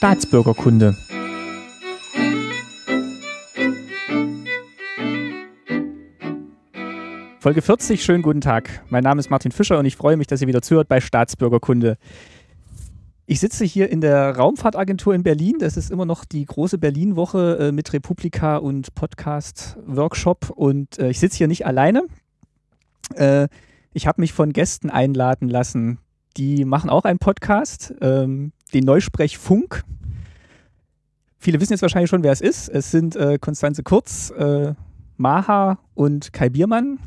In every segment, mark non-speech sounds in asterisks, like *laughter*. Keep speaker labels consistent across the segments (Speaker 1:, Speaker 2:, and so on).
Speaker 1: Staatsbürgerkunde. Folge 40, schönen guten Tag. Mein Name ist Martin Fischer und ich freue mich, dass ihr wieder zuhört bei Staatsbürgerkunde. Ich sitze hier in der Raumfahrtagentur in Berlin. Das ist immer noch die große Berlin-Woche äh, mit Republika und Podcast-Workshop. Und äh, ich sitze hier nicht alleine. Äh, ich habe mich von Gästen einladen lassen. Die machen auch einen Podcast, ähm, den Neusprech Funk. Viele wissen jetzt wahrscheinlich schon, wer es ist. Es sind äh, Konstanze Kurz, äh, Maha und Kai Biermann.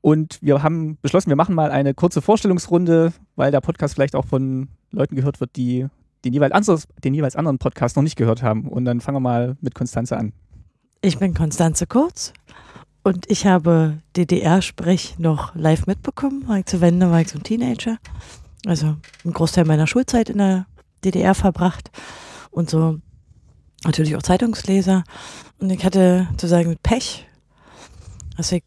Speaker 1: Und wir haben beschlossen, wir machen mal eine kurze Vorstellungsrunde, weil der Podcast vielleicht auch von Leuten gehört wird, die den jeweils, anderes, den jeweils anderen Podcast noch nicht gehört haben. Und dann fangen wir mal mit Konstanze an.
Speaker 2: Ich bin Konstanze Kurz und ich habe DDR-Sprech noch live mitbekommen. War ich zu Wende, war ich so ein Teenager. Also einen Großteil meiner Schulzeit in der DDR verbracht und so natürlich auch Zeitungsleser. Und ich hatte sozusagen mit Pech, dass ich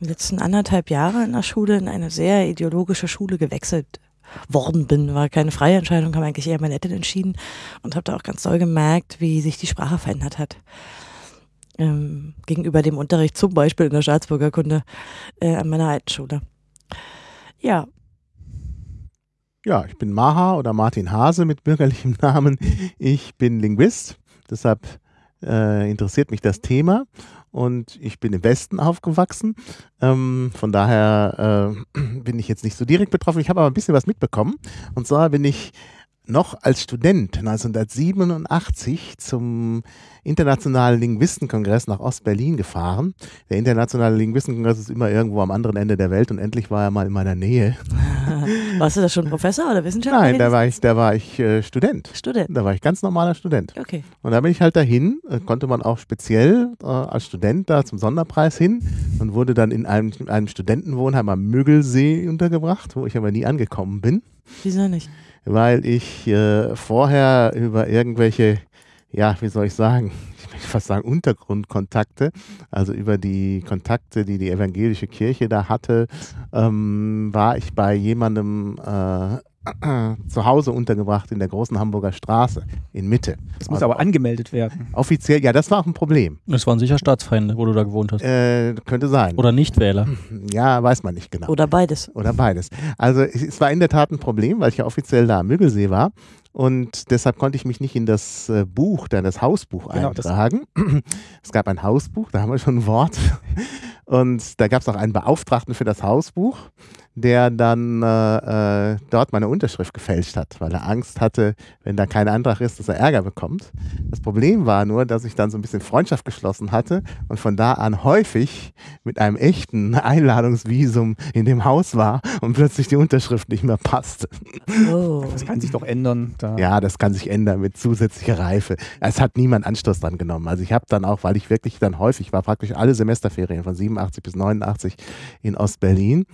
Speaker 2: die letzten anderthalb Jahre in der Schule in eine sehr ideologische Schule gewechselt worden bin. War keine freie Entscheidung, haben eigentlich eher meine Eltern entschieden und habe da auch ganz doll gemerkt, wie sich die Sprache verändert hat. Ähm, gegenüber dem Unterricht zum Beispiel in der Staatsbürgerkunde äh, an meiner alten Schule. Ja.
Speaker 3: Ja, ich bin Maha oder Martin Hase mit bürgerlichem Namen. Ich bin Linguist, deshalb äh, interessiert mich das Thema und ich bin im Westen aufgewachsen. Ähm, von daher äh, bin ich jetzt nicht so direkt betroffen. Ich habe aber ein bisschen was mitbekommen. Und zwar bin ich noch als Student 1987 zum Internationalen Linguistenkongress nach Ostberlin gefahren. Der Internationale Linguistenkongress ist immer irgendwo am anderen Ende der Welt und endlich war er mal in meiner Nähe. *laughs*
Speaker 2: Warst du da schon Professor oder Wissenschaftler?
Speaker 3: Nein, da war ich, da war ich äh, Student.
Speaker 2: Student.
Speaker 3: Da war ich ganz normaler Student.
Speaker 2: Okay.
Speaker 3: Und da bin ich halt dahin, äh, konnte man auch speziell äh, als Student da zum Sonderpreis hin und wurde dann in einem, einem Studentenwohnheim am Mögelsee untergebracht, wo ich aber nie angekommen bin.
Speaker 2: Wieso nicht?
Speaker 3: Weil ich äh, vorher über irgendwelche, ja, wie soll ich sagen, ich fast sagen Untergrundkontakte, also über die Kontakte, die die evangelische Kirche da hatte, ähm, war ich bei jemandem äh, *clears throat* zu Hause untergebracht in der großen Hamburger Straße in Mitte.
Speaker 1: Das muss aber angemeldet werden.
Speaker 3: Offiziell, ja, das war auch ein Problem.
Speaker 4: Das waren sicher Staatsfeinde, wo du da gewohnt hast.
Speaker 3: Äh, könnte sein.
Speaker 4: Oder Nichtwähler. *clears throat*
Speaker 3: Ja, weiß man nicht genau.
Speaker 2: Oder beides.
Speaker 3: Oder beides. Also es war in der Tat ein Problem, weil ich ja offiziell da am Müggelsee war. Und deshalb konnte ich mich nicht in das äh, Buch, dann das Hausbuch
Speaker 1: Genau, das-
Speaker 3: eintragen. es gab ein Hausbuch, da haben wir schon ein Wort. Und da gab es auch einen Beauftragten für das Hausbuch, der dann äh, äh, dort meine Unterschrift gefälscht hat, weil er Angst hatte, wenn da kein Antrag ist, dass er Ärger bekommt. Das Problem war nur, dass ich dann so ein bisschen Freundschaft geschlossen hatte und von da an häufig mit einem echten *laughs* Einladungsvisum in dem Haus war und plötzlich die Unterschrift nicht mehr passte.
Speaker 2: Oh.
Speaker 1: Das kann sich doch ändern. Da.
Speaker 3: Ja, das kann sich ändern mit zusätzlicher Reife. Es hat niemand Anstoß dran genommen. Also ich habe dann auch, weil ich wirklich dann häufig war, praktisch alle Semesterferien von 87 bis 89 in Ostberlin.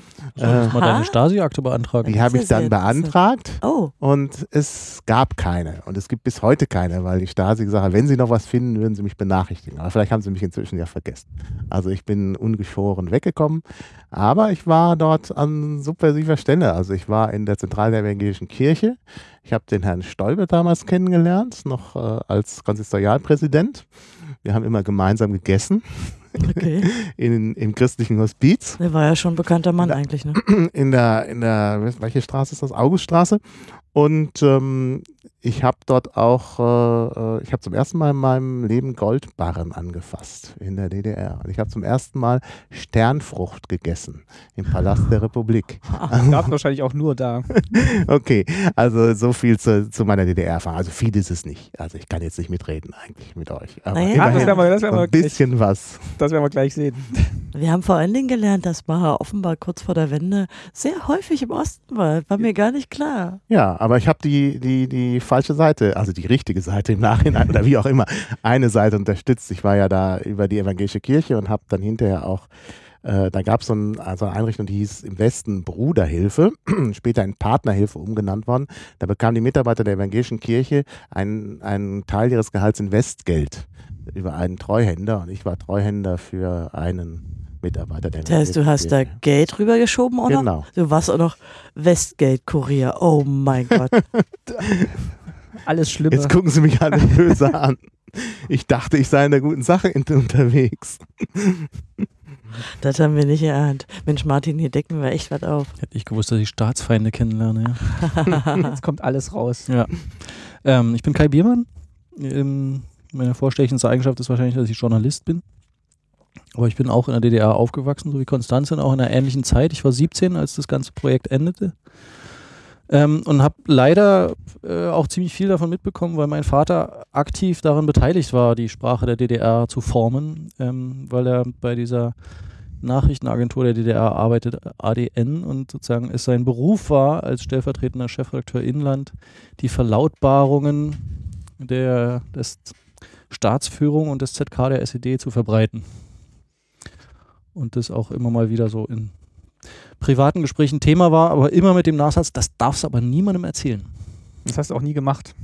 Speaker 4: Solltest mal deine Stasi-Akte beantragen.
Speaker 3: Die habe ich dann beantragt
Speaker 2: Oh.
Speaker 3: und es gab keine. Und es gibt bis heute keine, weil die Stasi gesagt hat, wenn sie noch was finden, würden sie mich benachrichtigen. Aber vielleicht haben sie mich inzwischen ja vergessen. Also ich bin ungeschoren weggekommen. Aber ich war dort an subversiver Stelle. Also ich war in der Zentrale der Evangelischen Kirche. Ich habe den Herrn Stoiber damals kennengelernt, noch äh, als Konsistorialpräsident. Wir haben immer gemeinsam gegessen
Speaker 2: Okay. *laughs*
Speaker 3: in, im christlichen Hospiz
Speaker 2: Der war ja schon ein bekannter Mann eigentlich, ne? *clears throat*
Speaker 3: in der, in der, welche Straße ist das? Auguststraße. Und ähm, ich habe dort auch, äh, äh, ich habe zum ersten Mal in meinem Leben Goldbarren angefasst in der DDR. Und ich habe zum ersten Mal Sternfrucht gegessen im Palast der Republik. *laughs*
Speaker 1: Gab es wahrscheinlich auch nur da. *laughs*
Speaker 3: Okay, also so viel zu, zu meiner DDR-Erfahrung. Also viel ist es nicht. Also ich kann jetzt nicht mitreden eigentlich mit euch. Aber
Speaker 2: Naja.
Speaker 1: Ja, das
Speaker 3: immerhin
Speaker 1: werden wir, das werden wir,
Speaker 3: ein
Speaker 1: gleich,
Speaker 3: bisschen was.
Speaker 1: das werden wir gleich sehen.
Speaker 2: Wir haben vor allen Dingen gelernt, dass Maha offenbar kurz vor der Wende sehr häufig im Osten war. War mir gar nicht klar.
Speaker 3: Ja, aber ich habe die, die, die falsche Seite, also die richtige Seite im Nachhinein oder wie auch immer, eine Seite unterstützt. Ich war ja da über die evangelische Kirche und habe dann hinterher auch, äh, da gab so es ein, also eine Einrichtung, die hieß im Westen Bruderhilfe, *clears throat* später in Partnerhilfe umgenannt worden. Da bekamen die Mitarbeiter der evangelischen Kirche einen, einen Teil ihres Gehalts in Westgeld über einen Treuhänder und ich war Treuhänder für einen Mitarbeiter der
Speaker 2: Das heißt, du hast da Geld rübergeschoben, oder?
Speaker 3: Genau.
Speaker 2: Du warst auch noch Westgeld-Kurier. Oh mein *laughs* Gott.
Speaker 1: Alles Schlimme.
Speaker 3: Jetzt gucken sie mich alle böse an. Ich dachte, ich sei in der guten Sache unterwegs. *laughs*
Speaker 2: Das haben wir nicht erahnt. Mensch, Martin, hier decken wir echt was auf.
Speaker 4: Hätte ich gewusst, dass ich Staatsfeinde kennenlerne. Ja. *laughs*
Speaker 1: Jetzt kommt alles raus.
Speaker 4: Ja. Ähm, ich bin Kai Biermann. Ähm, meine vorstechendste Eigenschaft ist wahrscheinlich, dass ich Journalist bin. Aber ich bin auch in der DDR aufgewachsen, so wie Konstanze, und auch in einer ähnlichen Zeit. Ich war 17, als das ganze Projekt endete. Ähm, und habe leider äh, auch ziemlich viel davon mitbekommen, weil mein Vater aktiv daran beteiligt war, die Sprache der DDR zu formen, ähm, weil er bei dieser Nachrichtenagentur der DDR arbeitet, ADN, und sozusagen es sein Beruf war, als stellvertretender Chefredakteur Inland, die Verlautbarungen der des Staatsführung und des ZK der SED zu verbreiten. Und das auch immer mal wieder so in privaten Gesprächen Thema war, aber immer mit dem Nachsatz, das darfst du aber niemandem erzählen.
Speaker 1: Das hast du auch nie gemacht.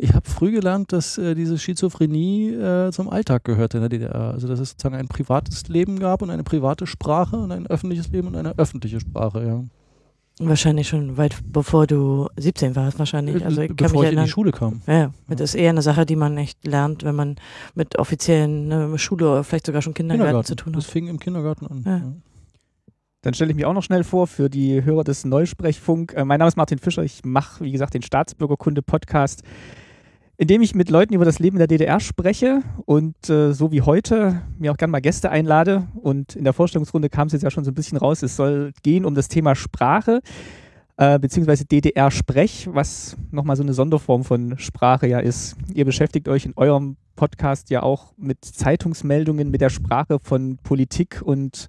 Speaker 4: Ich habe früh gelernt, dass äh, diese Schizophrenie äh, zum Alltag gehörte in der DDR. Also dass es sozusagen ein privates Leben gab und eine private Sprache und ein öffentliches Leben und eine öffentliche Sprache, ja.
Speaker 2: Wahrscheinlich schon weit bevor du 17 warst, wahrscheinlich. Also ich kann
Speaker 4: Bevor ich in die Schule kam.
Speaker 2: Ja, ja, das ist eher eine Sache, die man echt lernt, wenn man mit offiziellen ne, Schule oder vielleicht sogar schon Kindergarten, zu tun
Speaker 4: Das
Speaker 2: hat.
Speaker 4: fing im Kindergarten an.
Speaker 2: Ja.
Speaker 4: Ja.
Speaker 1: Dann stelle ich mich auch noch schnell vor für die Hörer des Neusprechfunk. Äh, mein Name ist Martin Fischer. Ich mache, wie gesagt, den Staatsbürgerkunde-Podcast, in dem ich mit Leuten über das Leben in der DDR spreche und äh, so wie heute mir auch gerne mal Gäste einlade. Und in der Vorstellungsrunde kam es jetzt ja schon so ein bisschen raus. Es soll gehen um das Thema Sprache, äh, beziehungsweise DDR-Sprech, was nochmal so eine Sonderform von Sprache ja ist. Ihr beschäftigt euch in eurem Podcast ja auch mit Zeitungsmeldungen, mit der Sprache von Politik und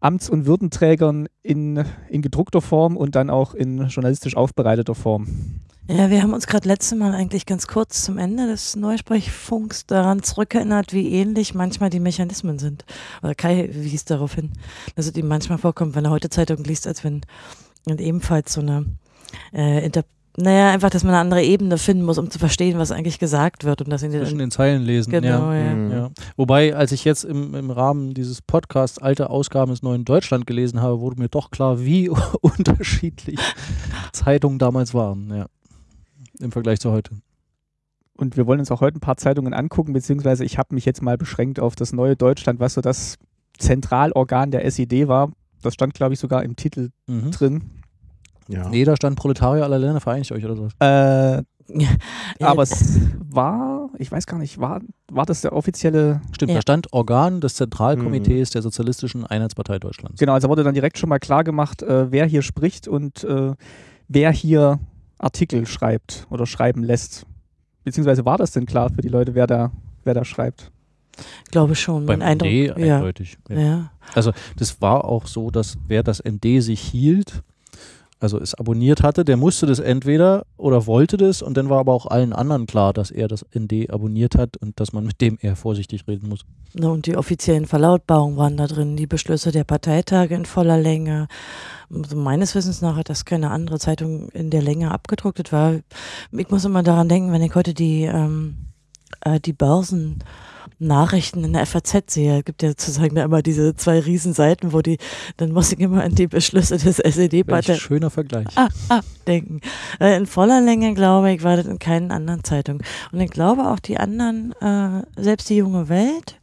Speaker 1: Amts- und Würdenträgern in, in gedruckter Form und dann auch in journalistisch aufbereiteter Form.
Speaker 2: Ja, wir haben uns gerade letztes Mal eigentlich ganz kurz zum Ende des Neusprechfunks daran zurückerinnert, wie ähnlich manchmal die Mechanismen sind. Oder Kai wies darauf hin, dass es ihm manchmal vorkommt, wenn er heute Zeitung liest, als wenn und ebenfalls so eine äh, Inter naja, einfach, dass man eine andere Ebene finden muss, um zu verstehen, was eigentlich gesagt wird und dass ihn
Speaker 4: Zwischen den Zeilen lesen.
Speaker 2: genau,
Speaker 4: ja.
Speaker 2: ja.
Speaker 3: Mhm.
Speaker 4: Ja. Wobei, als ich jetzt im, im Rahmen dieses Podcasts alte Ausgaben des Neuen Deutschland gelesen habe, wurde mir doch klar, wie *laughs* unterschiedlich Zeitungen damals waren, ja. Im Vergleich zu heute.
Speaker 1: Und wir wollen uns auch heute ein paar Zeitungen angucken, beziehungsweise ich habe mich jetzt mal beschränkt auf das neue Deutschland, was so das Zentralorgan der SED war. Das stand, glaube ich, sogar im Titel
Speaker 4: Mhm.
Speaker 1: drin.
Speaker 3: Ja.
Speaker 4: Nee, da stand Proletarier aller Länder, vereinigt euch oder sowas.
Speaker 1: Äh, *laughs* aber es war, ich weiß gar nicht, war, war das der offizielle
Speaker 4: Stimmt,
Speaker 2: Ja.
Speaker 4: da stand Organ des Zentralkomitees der Sozialistischen Einheitspartei Deutschlands.
Speaker 1: Genau, also wurde dann direkt schon mal klar gemacht, äh, wer hier spricht und äh, wer hier Artikel schreibt oder schreiben lässt. Beziehungsweise war das denn klar für die Leute, wer da, wer da schreibt?
Speaker 2: glaube schon.
Speaker 4: Beim
Speaker 2: mein Eindruck,
Speaker 4: ND
Speaker 2: ja,
Speaker 4: eindeutig. Ja.
Speaker 2: ja.
Speaker 4: Das war auch so, dass wer das ND sich hielt, also es abonniert hatte, der musste das entweder oder wollte das und dann war aber auch allen anderen klar, dass er das ND abonniert hat und dass man mit dem eher vorsichtig reden muss.
Speaker 2: Und die offiziellen Verlautbarungen waren da drin, die Beschlüsse der Parteitage in voller Länge. Also meines Wissens nach hat das keine andere Zeitung in der Länge abgedruckt. War, ich muss immer daran denken, wenn ich heute die, ähm, äh, die Börsennachrichten in der FAZ sehe, es gibt ja sozusagen da immer diese zwei Riesenseiten, wo die, dann muss ich immer an die Beschlüsse des
Speaker 4: Welch
Speaker 2: SED-Partei
Speaker 4: schöner Vergleich.
Speaker 2: ah, ah, denken. Äh, In voller Länge, glaube ich, war das in keinen anderen Zeitungen. Und ich glaube auch die anderen, äh, selbst die junge Welt,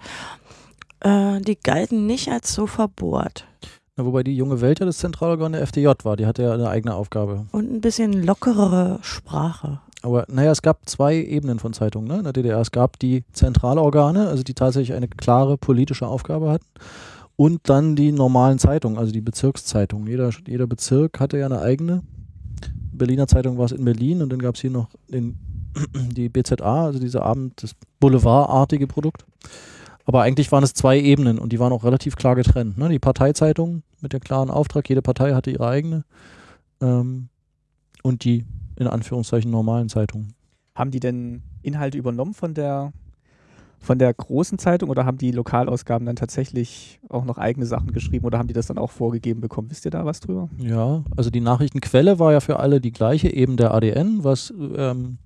Speaker 2: äh, die galten nicht als so verbohrt.
Speaker 4: Na, wobei die junge Welt ja das Zentralorgan der FDJ war, die hatte ja eine eigene Aufgabe.
Speaker 2: Und ein bisschen lockerere Sprache.
Speaker 4: Aber naja, es gab zwei Ebenen von Zeitungen ne, in der DDR. Es gab die Zentralorgane, also die tatsächlich eine klare politische Aufgabe hatten. Und dann die normalen Zeitungen, also die Bezirkszeitungen. Jeder, jeder Bezirk hatte ja eine eigene. Berliner Zeitung war es in Berlin und dann gab es hier noch den, *clears throat* die BZA, also diese Abend, das Boulevardartige Produkt. Aber eigentlich waren es zwei Ebenen und die waren auch relativ klar getrennt. Ne? Die Parteizeitung mit dem klaren Auftrag, jede Partei hatte ihre eigene. Ähm, und die in Anführungszeichen normalen Zeitungen.
Speaker 1: Haben die denn Inhalte übernommen von der, von der großen Zeitung oder haben die Lokalausgaben dann tatsächlich auch noch eigene Sachen geschrieben oder haben die das dann auch vorgegeben bekommen? Wisst ihr da was drüber?
Speaker 4: Ja, also die Nachrichtenquelle war ja für alle die gleiche, eben der ADN, was ähm,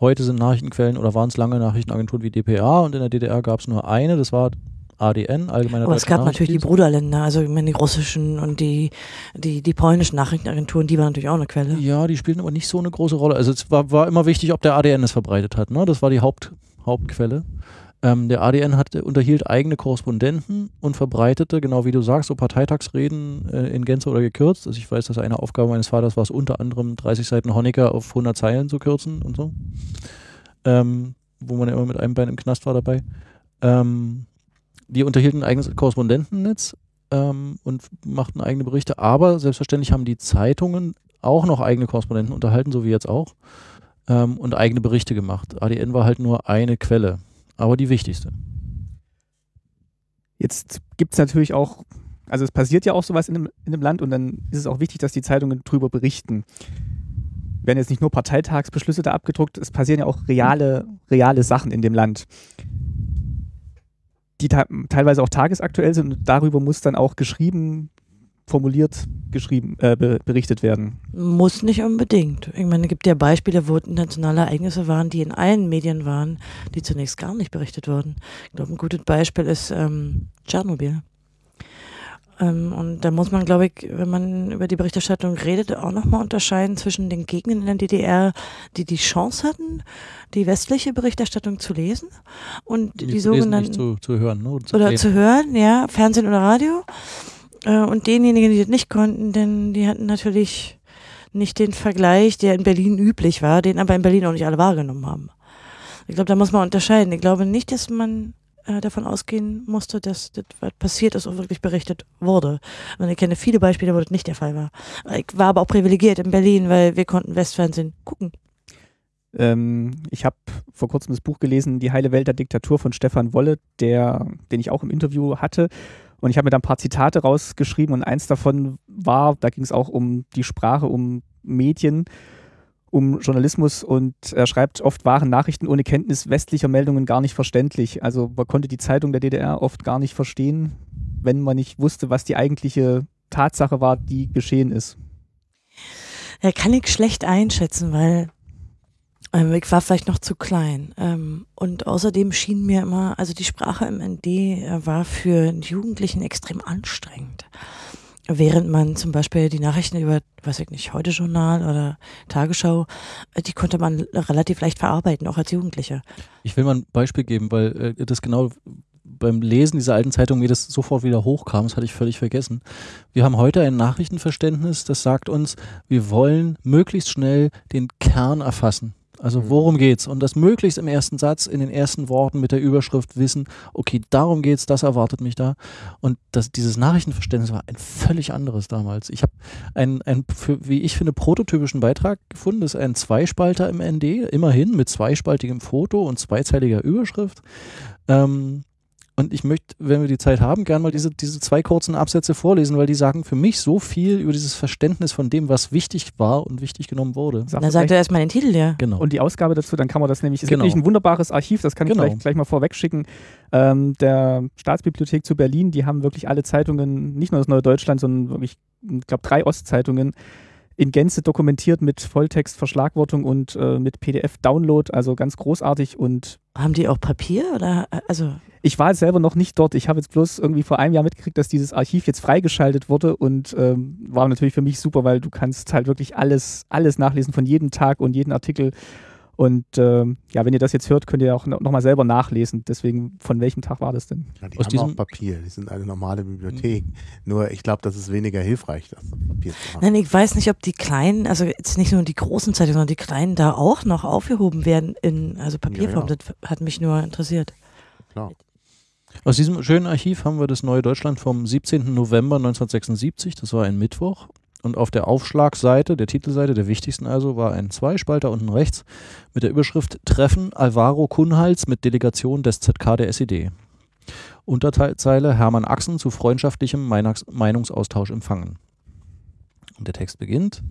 Speaker 4: heute sind Nachrichtenquellen oder waren es lange Nachrichtenagenturen wie dpa und in der DDR gab es nur eine, das war ADN, Allgemeiner
Speaker 2: Aber es gab natürlich die. Bruderländer, also ich meine, die russischen und die, die, die polnischen Nachrichtenagenturen, die waren natürlich auch eine Quelle.
Speaker 4: Ja, die spielten aber nicht so eine große Rolle. Also es war, war immer wichtig, ob der ADN es verbreitet hat. Ne? Das war die Haupt, Hauptquelle. Ähm, der ADN hat, unterhielt eigene Korrespondenten und verbreitete, genau wie du sagst, so Parteitagsreden äh, in Gänze oder gekürzt. Also ich weiß, dass eine Aufgabe meines Vaters war es unter anderem 30 Seiten Honecker auf 100 Zeilen zu kürzen und so. Ähm, wo man ja immer mit einem Bein im Knast war dabei. Ähm, die unterhielten ein eigenes Korrespondentennetz ähm, und machten eigene Berichte, aber selbstverständlich haben die Zeitungen auch noch eigene Korrespondenten unterhalten, so wie jetzt auch, ähm, und eigene Berichte gemacht. ADN war halt nur eine Quelle, aber die wichtigste.
Speaker 1: Jetzt gibt es natürlich auch, also es passiert ja auch sowas in einem, in einem Land und dann ist es auch wichtig, dass die Zeitungen drüber berichten. Werden jetzt nicht nur Parteitagsbeschlüsse da abgedruckt, es passieren ja auch reale, reale Sachen in dem Land, die te teilweise auch tagesaktuell sind und darüber muss dann auch geschrieben, formuliert, geschrieben, äh, be berichtet werden.
Speaker 2: Muss nicht unbedingt. Ich meine, es gibt ja Beispiele, wo internationale Ereignisse waren, die in allen Medien waren, die zunächst gar nicht berichtet wurden. Ich glaube, ein gutes Beispiel ist ähm, Tschernobyl. Ähm, und da muss man, glaube ich, wenn man über die Berichterstattung redet, auch nochmal unterscheiden zwischen den Gegnern in der DDR, die die Chance hatten, die westliche Berichterstattung zu lesen und die,
Speaker 4: lesen,
Speaker 2: sogenannten
Speaker 4: zu, zu hören. Ne? Oder zu
Speaker 2: oder zu hören, ja, Fernsehen oder Radio. Äh, und denjenigen, die das nicht konnten, denn die hatten natürlich nicht den Vergleich, der in Berlin üblich war, den aber in Berlin auch nicht alle wahrgenommen haben. Ich glaube, da muss man unterscheiden. Ich glaube nicht, dass man äh, davon ausgehen musste, dass das, was passiert ist, auch wirklich berichtet wurde. Und ich kenne viele Beispiele, wo das nicht der Fall war. Ich war aber auch privilegiert in Berlin, weil wir konnten Westfernsehen gucken.
Speaker 1: Ähm, ich habe vor kurzem das Buch gelesen, Die heile Welt der Diktatur von Stefan Wolle, der, den ich auch im Interview hatte. Und ich habe mir da ein paar Zitate rausgeschrieben und eins davon war, da ging es auch um die Sprache, um Medien, um Journalismus und er schreibt, oft waren Nachrichten ohne Kenntnis westlicher Meldungen gar nicht verständlich. Also man konnte die Zeitung der DDR oft gar nicht verstehen, wenn man nicht wusste, was die eigentliche Tatsache war, die geschehen ist.
Speaker 2: Ja, kann ich schlecht einschätzen, weil ähm, ich war vielleicht noch zu klein. Ähm, und außerdem schien mir immer, also die Sprache im ND äh, war für Jugendlichen extrem anstrengend. Während man zum Beispiel die Nachrichten über, weiß ich nicht, Heute-Journal oder Tagesschau, äh, die konnte man relativ leicht verarbeiten, auch als Jugendlicher.
Speaker 4: Ich will mal ein Beispiel geben, weil äh, das genau beim Lesen dieser alten Zeitung mir das sofort wieder hochkam, das hatte ich völlig vergessen. Wir haben heute ein Nachrichtenverständnis, das sagt uns, wir wollen möglichst schnell den Kern erfassen. Also worum geht's? Und das möglichst im ersten Satz, in den ersten Worten mit der Überschrift wissen, okay, darum geht's, das erwartet mich da. Und das, dieses Nachrichtenverständnis war ein völlig anderes damals. Ich habe einen, einen für, wie ich finde, prototypischen Beitrag gefunden. Das ist ein Zweispalter im ND, immerhin mit zweispaltigem Foto und zweizeiliger Überschrift. Ähm, und ich möchte, wenn wir die Zeit haben, gerne mal diese, diese zwei kurzen Absätze vorlesen, weil die sagen für mich so viel über dieses Verständnis von dem, was wichtig war und wichtig genommen wurde.
Speaker 1: Sag
Speaker 2: Dann sagt er erstmal den Titel, ja.
Speaker 4: Genau.
Speaker 1: Und die Ausgabe dazu, dann kann man das nämlich, es
Speaker 4: Genau.
Speaker 1: gibt nämlich ein wunderbares Archiv, das kann ich
Speaker 4: Genau.
Speaker 1: gleich, gleich mal vorweg schicken, ähm, der Staatsbibliothek zu Berlin, die haben wirklich alle Zeitungen, nicht nur das Neue Deutschland, sondern wirklich, ich glaube, drei Ostzeitungen in Gänze dokumentiert mit Volltext, Verschlagwortung und äh, mit PDF-Download, also ganz großartig und
Speaker 2: Haben die auch Papier oder, äh, also,
Speaker 1: ich war selber noch nicht dort. Ich habe jetzt bloß irgendwie vor einem Jahr mitgekriegt, dass dieses Archiv jetzt freigeschaltet wurde und ähm, war natürlich für mich super, weil du kannst halt wirklich alles, alles nachlesen von jedem Tag und jeden Artikel. Und ähm, ja, wenn ihr das jetzt hört, könnt ihr auch noch mal selber nachlesen. Deswegen, von welchem Tag war das denn?
Speaker 3: Ja, die
Speaker 4: Aus
Speaker 3: haben
Speaker 4: diesem-
Speaker 3: auch Papier, die sind eine normale Bibliothek. Nur ich glaube, das ist weniger hilfreich, das Papier zu haben.
Speaker 2: nein, ich weiß nicht, ob die kleinen, also jetzt nicht nur die großen Zeitungen, sondern die kleinen da auch noch aufgehoben werden in, also Papierform.
Speaker 3: Ja, ja.
Speaker 2: Das hat mich nur interessiert.
Speaker 3: Klar.
Speaker 4: Aus diesem schönen Archiv haben wir das Neue Deutschland vom 17. November 1976, das war ein Mittwoch. Und auf der Aufschlagseite, der Titelseite, der wichtigsten also, war ein Zweispalter unten rechts mit der Überschrift Treffen Alvaro Kunhals mit Delegation des ZK der SED. Unterzeile Hermann Axen zu freundschaftlichem Meinungsaustausch empfangen. Und der Text beginnt.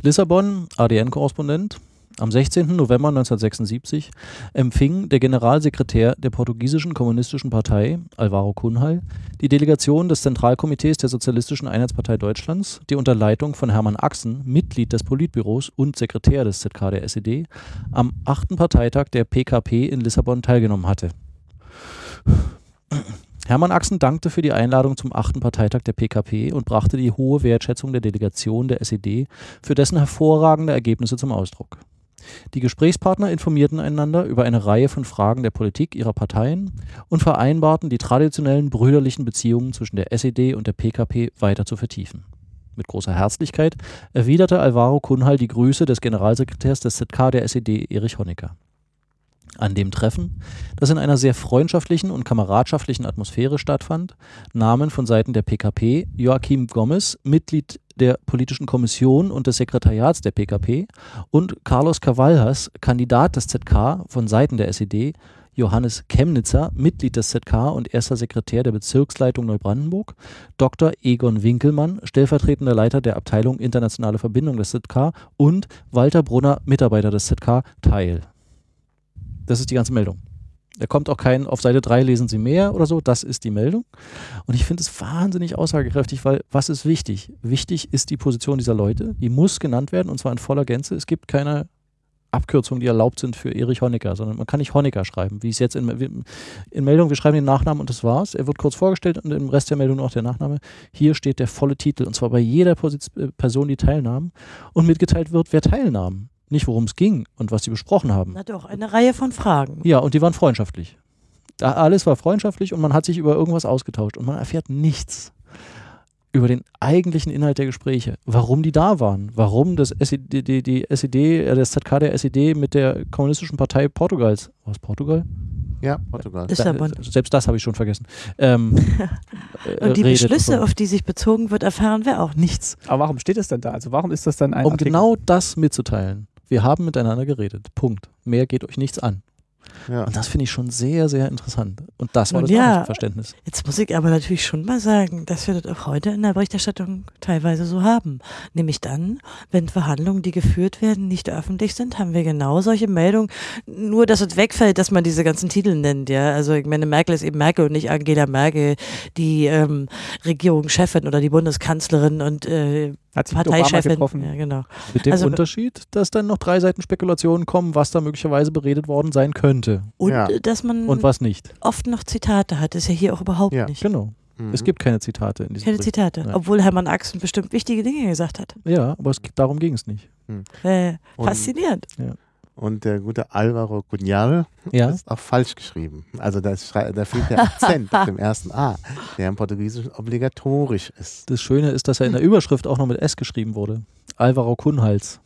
Speaker 4: Lissabon, ADN-Korrespondent. Am 16. November 1976 empfing der Generalsekretär der portugiesischen kommunistischen Partei, Alvaro Cunhal, die Delegation des Zentralkomitees der Sozialistischen Einheitspartei Deutschlands, die unter Leitung von Hermann Axen, Mitglied des Politbüros und Sekretär des ZK der SED, am 8. Parteitag der PKP in Lissabon teilgenommen hatte. Hermann Axen dankte für die Einladung zum achten Parteitag der PKP und brachte die hohe Wertschätzung der Delegation der SED für dessen hervorragende Ergebnisse zum Ausdruck. Die Gesprächspartner informierten einander über eine Reihe von Fragen der Politik ihrer Parteien und vereinbarten, die traditionellen brüderlichen Beziehungen zwischen der SED und der PKP weiter zu vertiefen. Mit großer Herzlichkeit erwiderte Alvaro Kunhal die Grüße des Generalsekretärs des ZK der SED, Erich Honecker. An dem Treffen, das in einer sehr freundschaftlichen und kameradschaftlichen Atmosphäre stattfand, nahmen von Seiten der PKP Joachim Gomez, Mitglied der politischen Kommission und des Sekretariats der PKP, und Carlos Cavallas, Kandidat des ZK von Seiten der SED, Johannes Chemnitzer, Mitglied des ZK und erster Sekretär der Bezirksleitung Neubrandenburg, Dr. Egon Winkelmann, stellvertretender Leiter der Abteilung Internationale Verbindung des ZK und Walter Brunner, Mitarbeiter des ZK, teil. Das ist die ganze Meldung. Da kommt auch kein, auf Seite 3 lesen Sie mehr oder so, das ist die Meldung. Und ich finde es wahnsinnig aussagekräftig, weil was ist wichtig? Wichtig ist die Position dieser Leute, die muss genannt werden und zwar in voller Gänze. Es gibt keine Abkürzungen, die erlaubt sind für Erich Honecker, sondern man kann nicht Honecker schreiben, wie es jetzt in, in Meldung, wir schreiben den Nachnamen und das war's. Er wird kurz vorgestellt und im Rest der Meldung noch der Nachname. Hier steht der volle Titel und zwar bei jeder Position, Person, die teilnahm und mitgeteilt wird, wer teilnahm nicht worum es ging und was sie besprochen haben.
Speaker 2: Na doch, eine Reihe von Fragen.
Speaker 4: Ja, und die waren freundschaftlich. Da alles war freundschaftlich und man hat sich über irgendwas ausgetauscht und man erfährt nichts über den eigentlichen Inhalt der Gespräche, warum die da waren, warum das SED, die, die SED, äh, das ZK der SED mit der Kommunistischen Partei Portugals, was Portugal?
Speaker 3: Ja, Portugal.
Speaker 2: Lissabon.
Speaker 4: Selbst das habe ich schon vergessen. Ähm, *laughs*
Speaker 2: und die Beschlüsse, auf die sich bezogen wird, erfahren wir auch nichts.
Speaker 1: Aber warum steht es denn da? Also warum ist das dann ein
Speaker 4: Um
Speaker 1: Artikel?
Speaker 4: genau das mitzuteilen. Wir haben miteinander geredet. Punkt. Mehr geht euch nichts an.
Speaker 3: Ja.
Speaker 4: Und das finde ich schon sehr, sehr interessant. Und das war
Speaker 2: Nun
Speaker 4: das
Speaker 2: ja.
Speaker 4: Verständnis.
Speaker 2: Jetzt muss ich aber natürlich schon mal sagen, dass wir das auch heute in der Berichterstattung teilweise so haben. Nämlich dann, wenn Verhandlungen, die geführt werden, nicht öffentlich sind, haben wir genau solche Meldungen. Nur, dass es wegfällt, dass man diese ganzen Titel nennt, ja. Also ich meine, Merkel ist eben Merkel und nicht Angela Merkel, die ähm, Regierungschefin oder die Bundeskanzlerin und äh,
Speaker 1: Hat sich
Speaker 2: Parteichefin.
Speaker 1: getroffen?
Speaker 2: Ja, genau.
Speaker 4: Mit dem
Speaker 2: Also-
Speaker 4: Unterschied, dass dann noch drei Seiten Spekulationen kommen, was da möglicherweise beredet worden sein könnte
Speaker 2: Und
Speaker 3: Ja.
Speaker 2: äh, dass man
Speaker 4: und was nicht.
Speaker 2: oft noch Zitate hat, ist ja hier auch überhaupt
Speaker 3: Ja.
Speaker 2: nicht.
Speaker 4: Genau.
Speaker 3: Mhm.
Speaker 4: Es gibt keine Zitate in diesem
Speaker 2: Keine
Speaker 4: Bericht.
Speaker 2: Zitate,
Speaker 4: Ja.
Speaker 2: obwohl Hermann Axen bestimmt wichtige Dinge gesagt hat.
Speaker 4: Ja, aber es, darum ging es nicht.
Speaker 2: Äh,
Speaker 3: Und-
Speaker 2: faszinierend.
Speaker 3: Und der gute Alvaro Cunhal
Speaker 4: Ja,
Speaker 3: ist auch falsch geschrieben. Also da, ist, da fehlt der Akzent auf dem ersten A, der im Portugiesischen obligatorisch ist.
Speaker 4: das Schöne ist, dass er in der Überschrift auch noch mit S geschrieben wurde. Alvaro Kunhals.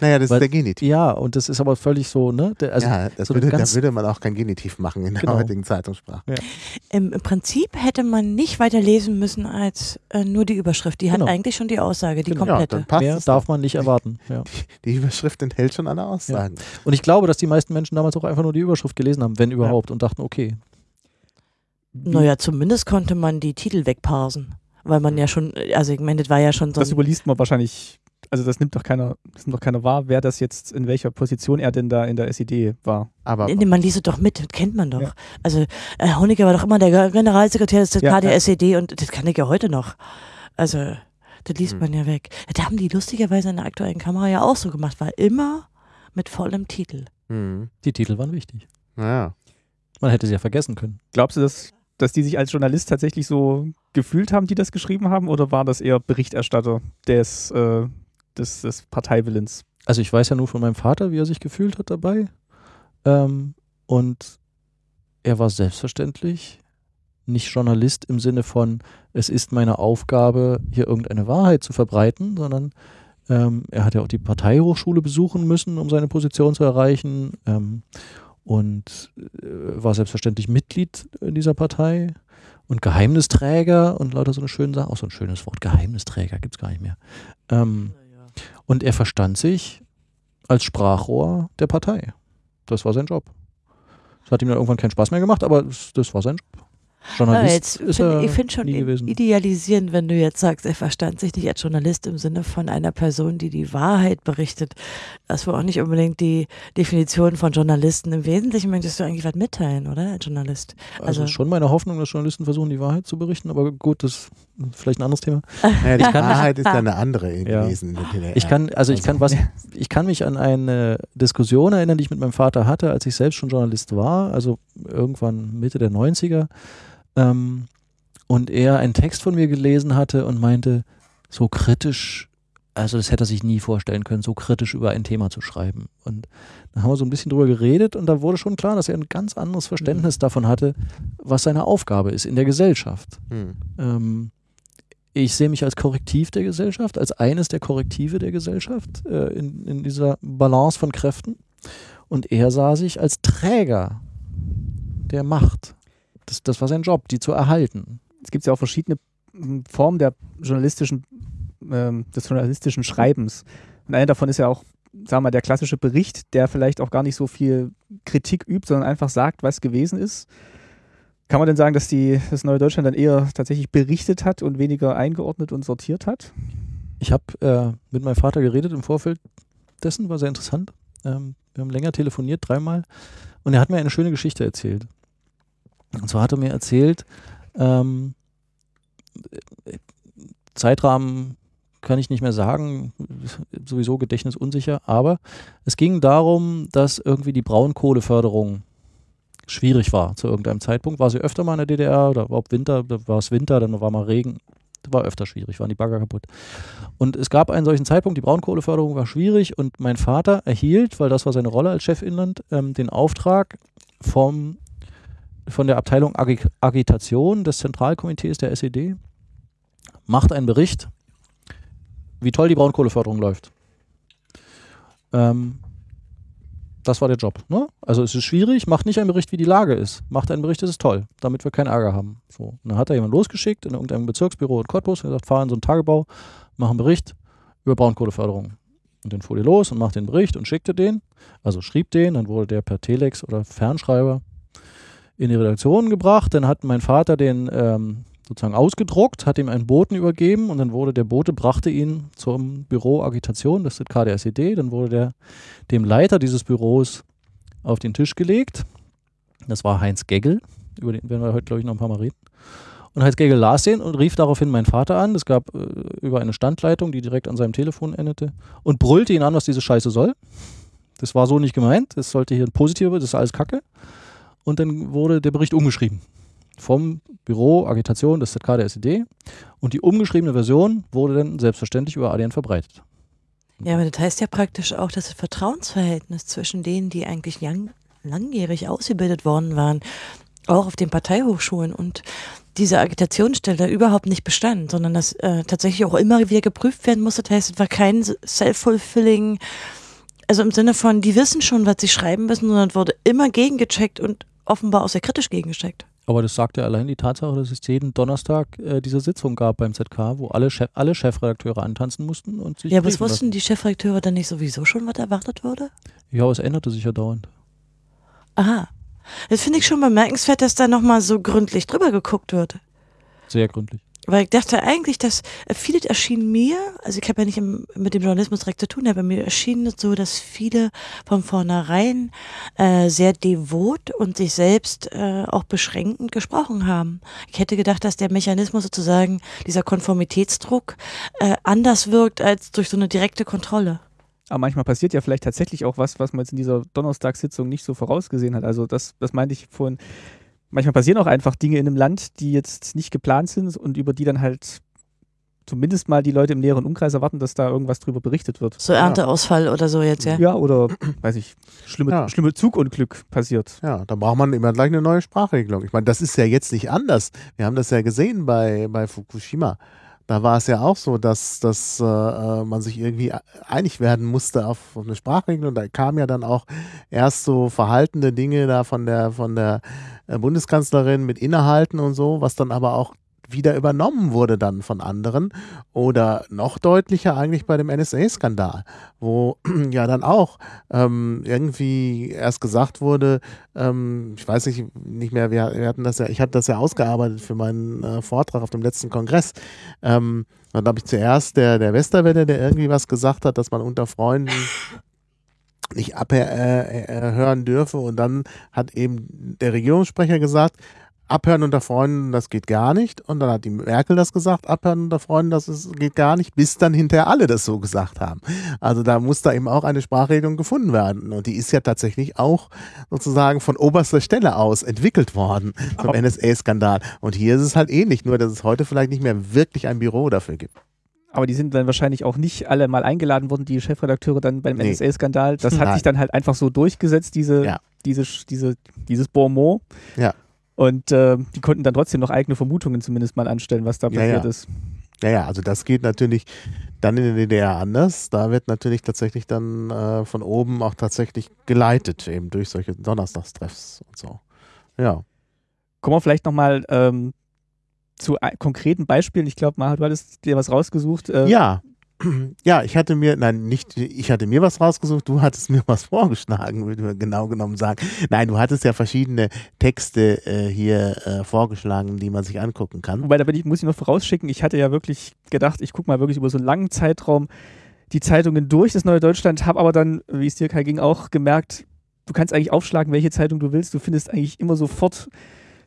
Speaker 3: Naja, das
Speaker 4: Weil-
Speaker 3: ist der Genitiv.
Speaker 4: Ja, und das ist aber völlig so, ne? Der, also,
Speaker 3: ja, das
Speaker 4: so
Speaker 3: würde, da würde man auch kein Genitiv machen in der
Speaker 4: Genau.
Speaker 3: heutigen Zeitungssprache.
Speaker 2: Im, Im Prinzip hätte man nicht weiter lesen müssen als äh, nur die Überschrift. Die hat
Speaker 4: Genau.
Speaker 2: eigentlich schon die Aussage, die
Speaker 4: Genau.
Speaker 3: Ja,
Speaker 2: komplette.
Speaker 3: dann passt
Speaker 4: mehr
Speaker 3: es.
Speaker 4: darf man nicht erwarten. *laughs* Ja.
Speaker 3: Die Überschrift enthält schon alle Aussagen.
Speaker 4: Und ich glaube, dass die meisten Menschen damals auch einfach nur die Überschrift gelesen haben, wenn überhaupt, und dachten, okay,
Speaker 2: naja, zumindest konnte man die Titel wegparsen. Weil man ja schon, also ich meine, das war ja schon so
Speaker 1: Das überliest man wahrscheinlich, also das nimmt doch keiner, das nimmt doch keiner wahr, wer das jetzt, in welcher Position er denn da in der SED war.
Speaker 3: Aber
Speaker 2: Nee, man liest es doch mit, das kennt man doch.
Speaker 1: Ja.
Speaker 2: Also äh, Honecker war doch immer der Generalsekretär des ZK
Speaker 1: Ja,
Speaker 2: der
Speaker 1: ja.
Speaker 2: SED und das kann ich ja heute noch. Also, das liest
Speaker 3: Hm.
Speaker 2: man ja weg. Das haben die lustigerweise in der aktuellen Kamera ja auch so gemacht, war immer mit vollem Titel.
Speaker 3: hm,
Speaker 4: die Titel waren wichtig.
Speaker 3: naja.
Speaker 4: Man hätte sie ja vergessen können.
Speaker 1: Glaubst du, dass, dass die sich als Journalist tatsächlich so gefühlt haben, die das geschrieben haben, oder war das eher Berichterstatter des, äh, des, des Parteiwillens?
Speaker 4: Also ich weiß ja nur von meinem Vater, wie er sich gefühlt hat dabei. Ähm, und er war selbstverständlich nicht Journalist im Sinne von, es ist meine Aufgabe, hier irgendeine Wahrheit zu verbreiten, sondern ähm, er hat ja auch die Parteihochschule besuchen müssen, um seine Position zu erreichen. Ähm, und äh, war selbstverständlich Mitglied in dieser Partei und Geheimnisträger und lauter so eine schöne Sache. Auch so ein schönes Wort, Geheimnisträger gibt es gar nicht mehr. Ähm, und er verstand sich als Sprachrohr der Partei. Das war sein Job. Das hat ihm dann irgendwann keinen Spaß mehr gemacht, aber das, war sein Job.
Speaker 2: Ja,
Speaker 4: Journalist
Speaker 2: jetzt
Speaker 4: ist
Speaker 2: find, ich finde schon idealisierend, wenn du jetzt sagst, er verstand sich nicht als Journalist im Sinne von einer Person, die die Wahrheit berichtet. Das war auch nicht unbedingt die Definition von Journalisten. Im Wesentlichen möchtest du eigentlich was mitteilen, oder, als Journalist?
Speaker 4: Also,
Speaker 2: also-
Speaker 4: schon meine Hoffnung, dass Journalisten versuchen, die Wahrheit zu berichten, aber gut, das vielleicht ein anderes Thema. *laughs*
Speaker 3: Naja, die
Speaker 4: kann-
Speaker 3: Wahrheit ist ja eine andere
Speaker 4: Ja.
Speaker 3: gewesen in der DDR.
Speaker 4: Ich kann, also ich kann was, *laughs* ich kann mich an eine Diskussion erinnern, die ich mit meinem Vater hatte, als ich selbst schon Journalist war, also irgendwann Mitte der 90er. Ähm, und er einen Text von mir gelesen hatte und meinte, so kritisch, also das hätte er sich nie vorstellen können, so kritisch über ein Thema zu schreiben. Und da haben wir so ein bisschen drüber geredet und da wurde schon klar, dass er ein ganz anderes Verständnis davon hatte, was seine Aufgabe ist in der Gesellschaft.
Speaker 3: Hm.
Speaker 4: Ähm, ich sehe mich als Korrektiv der Gesellschaft, als eines der Korrektive der Gesellschaft äh, in, in dieser Balance von Kräften. Und er sah sich als Träger der Macht. Das, das war sein Job, die zu erhalten.
Speaker 1: Es gibt ja auch verschiedene mm, Formen der journalistischen, ähm, des journalistischen Schreibens. Und eine davon ist ja auch, sagen wir mal, der klassische Bericht, der vielleicht auch gar nicht so viel Kritik übt, sondern einfach sagt, was gewesen ist. Kann man denn sagen, dass die, das Neue Deutschland dann eher tatsächlich berichtet hat und weniger eingeordnet und sortiert hat?
Speaker 4: Ich habe äh, mit meinem Vater geredet im Vorfeld dessen, war sehr interessant. Ähm, wir haben länger telefoniert, dreimal. Und er hat mir eine schöne Geschichte erzählt. Und zwar hat er mir erzählt, ähm, Zeitrahmen kann ich nicht mehr sagen, sowieso Gedächtnis unsicher, aber es ging darum, dass irgendwie die Braunkohleförderung schwierig war zu irgendeinem Zeitpunkt. War sie öfter mal in der DDR oder überhaupt Winter, da war es Winter, dann war mal Regen, war öfter schwierig, waren die Bagger kaputt. Und es gab einen solchen Zeitpunkt, die Braunkohleförderung war schwierig und mein Vater erhielt, weil das war seine Rolle als Chef Inland, ähm, den Auftrag vom, von der Abteilung Agi Agitation des Zentralkomitees der SED, macht einen Bericht, wie toll die Braunkohleförderung läuft. Ähm, das war der Job. Ne? Also es ist schwierig, macht nicht einen Bericht, wie die Lage ist. Macht einen Bericht, das ist toll, damit wir keinen Ärger haben. So. Und dann hat er jemanden losgeschickt in irgendeinem Bezirksbüro in Cottbus, er gesagt, fahr in so einen Tagebau, mach einen Bericht über Braunkohleförderung. Und dann fuhr die los und macht den Bericht und schickte den, also schrieb den, dann wurde der per Telex oder Fernschreiber in die Redaktion gebracht. Dann hat mein Vater den ähm, sozusagen ausgedruckt, hat ihm einen Boten übergeben und dann wurde der Bote, brachte ihn zum Büro Agitation, das ist der dann wurde der dem Leiter dieses Büros auf den Tisch gelegt. Das war Heinz Geggel, über den werden wir heute, glaube ich, noch ein paar Mal reden. Und Heinz Geggel las den und rief daraufhin meinen Vater an. Es gab äh, über eine Standleitung, die direkt an seinem Telefon endete, und brüllte ihn an, was diese Scheiße soll. Das war so nicht gemeint. Das sollte hier ein positiver, das ist alles Kacke. Und dann wurde der Bericht umgeschrieben vom Büro Agitation des ZK der SED und die umgeschriebene Version wurde dann selbstverständlich über ADN verbreitet.
Speaker 2: Ja, aber das heißt ja praktisch auch, dass das Vertrauensverhältnis zwischen denen, die eigentlich lang, langjährig ausgebildet worden waren, auch auf den Parteihochschulen und diese Agitationsstelle überhaupt nicht bestand, sondern dass äh, tatsächlich auch immer wieder geprüft werden musste. Das heißt, es war kein self-fulfilling, also im Sinne von, die wissen schon, was sie schreiben müssen, sondern wurde immer gegengecheckt und offenbar auch sehr kritisch gegengecheckt.
Speaker 4: Aber das sagt ja allein die Tatsache, dass es jeden Donnerstag äh, diese Sitzung gab beim ZK, wo alle, Chef, alle Chefredakteure antanzen mussten und sich.
Speaker 2: Ja, aber was
Speaker 4: briefen
Speaker 2: wussten
Speaker 4: lassen.
Speaker 2: die Chefredakteure dann nicht sowieso schon, was erwartet wurde?
Speaker 4: Ja, aber es änderte sich ja dauernd.
Speaker 2: Aha. Das finde ich schon bemerkenswert, dass da nochmal so gründlich drüber geguckt wird.
Speaker 4: Sehr gründlich.
Speaker 2: Weil ich dachte eigentlich, dass äh, vieles erschien mir, also ich habe ja nicht im, mit dem Journalismus direkt zu tun, aber mir erschien es so, dass viele von vornherein äh, sehr devot und sich selbst äh, auch beschränkend gesprochen haben. Ich hätte gedacht, dass der Mechanismus sozusagen, dieser Konformitätsdruck, äh, anders wirkt als durch so eine direkte Kontrolle.
Speaker 1: Aber manchmal passiert ja vielleicht tatsächlich auch was, was man jetzt in dieser Donnerstagssitzung nicht so vorausgesehen hat. Also das, das meinte ich vorhin. Manchmal passieren auch einfach Dinge in einem Land, die jetzt nicht geplant sind und über die dann halt zumindest mal die Leute im näheren Umkreis erwarten, dass da irgendwas drüber berichtet wird.
Speaker 2: So Ernteausfall oder so jetzt, ja.
Speaker 1: Ja, oder, *clears throat* weiß ich, schlimme,
Speaker 3: Ja.
Speaker 1: schlimme Zugunglück passiert.
Speaker 3: Ja, da braucht man immer gleich eine neue Sprachregelung. Ich meine, das ist ja jetzt nicht anders. Wir haben das ja gesehen bei, bei Fukushima. Da war es ja auch so, dass, dass äh, äh, man sich irgendwie einig werden musste auf, auf eine Sprachregelung. Da kamen ja dann auch erst so verhaltene Dinge da von der, von der äh, Bundeskanzlerin mit Innehalten und so, was dann aber auch wieder übernommen wurde dann von anderen. Oder noch deutlicher eigentlich bei dem NSA-Skandal, wo *clears throat* ja dann auch ähm, irgendwie erst gesagt wurde, ähm, ich weiß nicht, nicht mehr, wir, wir hatten das ja, ich habe das ja ausgearbeitet für meinen äh, Vortrag auf dem letzten Kongress. Ähm, dann glaube ich zuerst der, der Westerwelle, der irgendwie was gesagt hat, dass man unter Freunden nicht abhören äh, äh, dürfe. Und dann hat eben der Regierungssprecher gesagt, abhören unter Freunden, das geht gar nicht. Und dann hat die Merkel das gesagt, abhören unter Freunden, das ist, geht gar nicht, bis dann hinterher alle das so gesagt haben. Also da muss da eben auch eine Sprachregelung gefunden werden. Und die ist ja tatsächlich auch sozusagen von oberster Stelle aus entwickelt worden vom NSA-Skandal. Und hier ist es halt ähnlich, nur dass es heute vielleicht nicht mehr wirklich ein Büro dafür gibt.
Speaker 1: Aber die sind dann wahrscheinlich auch nicht alle mal eingeladen worden, die Chefredakteure dann beim
Speaker 3: Nee.
Speaker 1: NSA-Skandal. Das *laughs* hat
Speaker 3: Nein.
Speaker 1: sich dann halt einfach so durchgesetzt, diese,
Speaker 3: Ja.
Speaker 1: diese, diese, dieses Bonmot.
Speaker 3: Ja.
Speaker 1: Und äh, die konnten dann trotzdem noch eigene Vermutungen zumindest mal anstellen, was da
Speaker 3: Ja,
Speaker 1: passiert
Speaker 3: ja.
Speaker 1: ist.
Speaker 3: Ja, ja, also das geht natürlich dann in der DDR anders. Da wird natürlich tatsächlich dann äh, von oben auch tatsächlich geleitet, eben durch solche Donnerstagstreffs und so. Ja.
Speaker 1: Kommen wir vielleicht nochmal ähm, zu konkreten Beispielen. Ich glaube, Maha, du hattest dir was rausgesucht. Äh,
Speaker 3: Ja. Ja, ich hatte mir, nein, nicht, ich hatte mir was rausgesucht, du hattest mir was *laughs* vorgeschlagen, würde man genau genommen sagen. Nein, du hattest ja verschiedene Texte äh, hier äh, vorgeschlagen, die man sich angucken kann.
Speaker 1: Wobei, da bin ich, muss ich noch vorausschicken, ich hatte ja wirklich gedacht, ich gucke mal wirklich über so einen langen Zeitraum die Zeitungen durch, das Neue Deutschland, habe aber dann, wie es dir Kai ging, auch gemerkt, du kannst eigentlich aufschlagen, welche Zeitung du willst. Du findest eigentlich immer sofort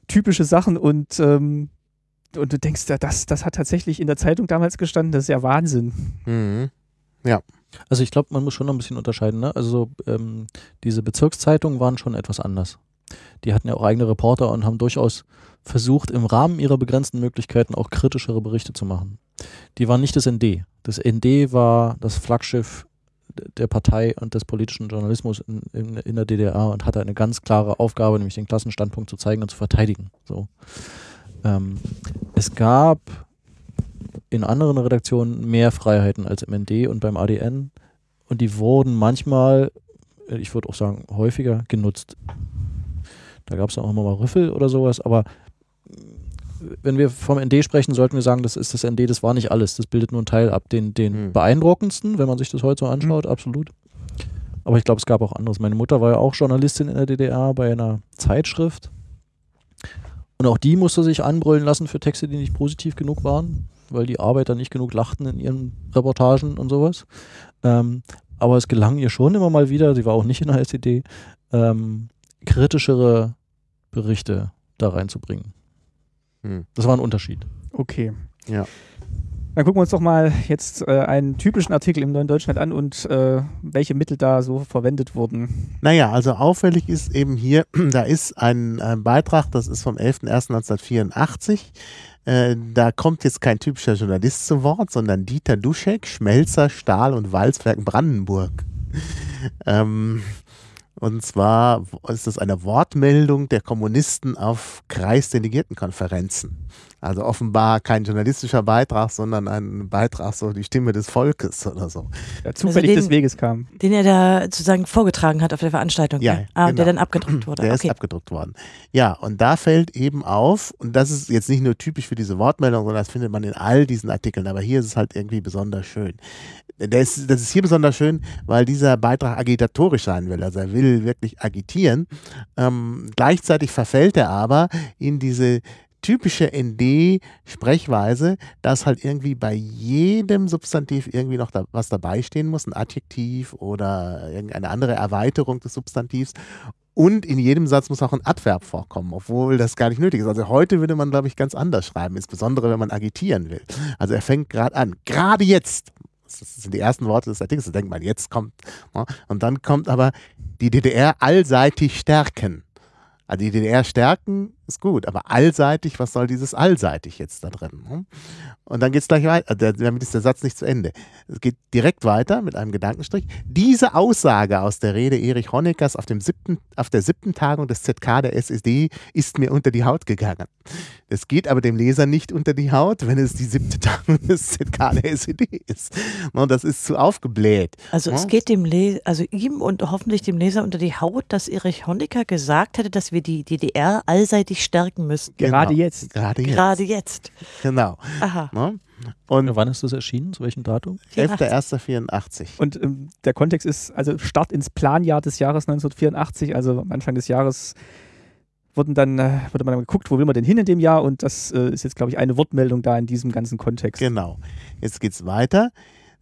Speaker 1: typische Sachen und, ähm, und du denkst, ja, das, das hat tatsächlich in der Zeitung damals gestanden, das ist ja Wahnsinn.
Speaker 3: Mhm.
Speaker 4: Also ich glaube, man muss schon noch ein bisschen unterscheiden. Ne? Also ähm, diese Bezirkszeitungen waren schon etwas anders. Die hatten ja auch eigene Reporter und haben durchaus versucht, im Rahmen ihrer begrenzten Möglichkeiten auch kritischere Berichte zu machen. Die waren nicht das ND. Das ND war das Flaggschiff der Partei und des politischen Journalismus in, in, in der DDR und hatte eine ganz klare Aufgabe, nämlich den Klassenstandpunkt zu zeigen und zu verteidigen. So. Ähm, es gab in anderen Redaktionen mehr Freiheiten als im ND und beim ADN und die wurden manchmal, äh, ich würde auch sagen häufiger genutzt. Da gab es auch immer mal Rüffel oder sowas, aber wenn wir vom ND sprechen, sollten wir sagen, das ist das ND, das war nicht alles. Das bildet nur einen Teil ab, den, den
Speaker 3: Hm.
Speaker 4: beeindruckendsten, wenn man sich das heute so anschaut, absolut. Aber ich glaube, es gab auch anderes. Meine Mutter war ja auch Journalistin in der DDR bei einer Zeitschrift. Und auch die musste sich anbrüllen lassen für Texte, die nicht positiv genug waren, weil die Arbeiter nicht genug lachten in ihren Reportagen und sowas. Ähm, aber es gelang ihr schon immer mal wieder, sie war auch nicht in der SED, ähm, kritischere Berichte da reinzubringen.
Speaker 3: Hm.
Speaker 4: Das war ein Unterschied.
Speaker 1: Okay.
Speaker 3: Ja.
Speaker 1: Dann gucken wir uns doch mal jetzt äh, einen typischen Artikel im Neuen Deutschland an und äh, welche Mittel da so verwendet wurden.
Speaker 3: Naja, also auffällig ist eben hier, *clears throat* da ist ein, ein Beitrag, das ist vom 11.01.1984. Äh, da kommt jetzt kein typischer Journalist zu Wort, sondern Dieter Duschek, Schmelzer, Stahl und Walzwerk Brandenburg. ähm, und zwar ist das eine Wortmeldung der Kommunisten auf Kreisdelegiertenkonferenzen. Also offenbar kein journalistischer Beitrag, sondern ein Beitrag, so die Stimme des Volkes oder so.
Speaker 1: Der zufällig
Speaker 2: den-
Speaker 1: des Weges kam.
Speaker 2: Den er da sozusagen vorgetragen hat auf der Veranstaltung.
Speaker 3: Ja,
Speaker 2: ne? ah,
Speaker 3: genau.
Speaker 2: Der dann abgedruckt wurde. *clears throat*
Speaker 3: Der
Speaker 2: okay.
Speaker 3: ist abgedruckt worden. Ja, und da fällt eben auf, und das ist jetzt nicht nur typisch für diese Wortmeldung, sondern das findet man in all diesen Artikeln, aber hier ist es halt irgendwie besonders schön. Ist, das ist hier besonders schön, weil dieser Beitrag agitatorisch sein will. Also er will wirklich agitieren. Ähm, gleichzeitig verfällt er aber in diese typische ND-Sprechweise, dass halt irgendwie bei jedem Substantiv irgendwie noch da, was dabei stehen muss, ein Adjektiv oder irgendeine andere Erweiterung des Substantivs. Und in jedem Satz muss auch ein Adverb vorkommen, obwohl das gar nicht nötig ist. Also heute würde man, glaube ich, ganz anders schreiben, insbesondere wenn man agitieren will. Also er fängt gerade an, gerade jetzt. Das sind die ersten Worte des Artikels, da denkt man, jetzt kommt. ne? Und dann kommt aber die DDR allseitig stärken. Also die DDR stärken ist gut, aber allseitig, was soll dieses allseitig jetzt da drin? ne? Und dann geht es gleich weiter, äh, damit ist der Satz nicht zu Ende. Es geht direkt weiter mit einem Gedankenstrich. Diese Aussage aus der Rede Erich Honeckers auf, dem siebten, auf der siebten Tagung des ZK der SED ist mir unter die Haut gegangen. Es geht aber dem Leser nicht unter die Haut, wenn es die siebte Tagung des ZK der SED ist. Und das ist zu aufgebläht.
Speaker 2: Also es
Speaker 3: Ja.
Speaker 2: geht dem Le also ihm und hoffentlich dem Leser unter die Haut, dass Erich Honecker gesagt hätte, dass wir die DDR allseitig stärken müssen.
Speaker 1: Gerade
Speaker 3: Genau.
Speaker 1: jetzt.
Speaker 3: Gerade jetzt.
Speaker 2: Gerade jetzt.
Speaker 3: Genau.
Speaker 2: Aha.
Speaker 3: Ne? Und
Speaker 4: Wann ist das erschienen? Zu welchem Datum?
Speaker 3: 11.01.84.
Speaker 1: Und ähm, der Kontext ist also Start ins Planjahr des Jahres 1984, also am Anfang des Jahres wurden dann, äh, wurde man dann geguckt, wo will man denn hin in dem Jahr und das äh, ist jetzt, glaube ich, eine Wortmeldung da in diesem ganzen Kontext.
Speaker 3: Genau. Jetzt geht's weiter.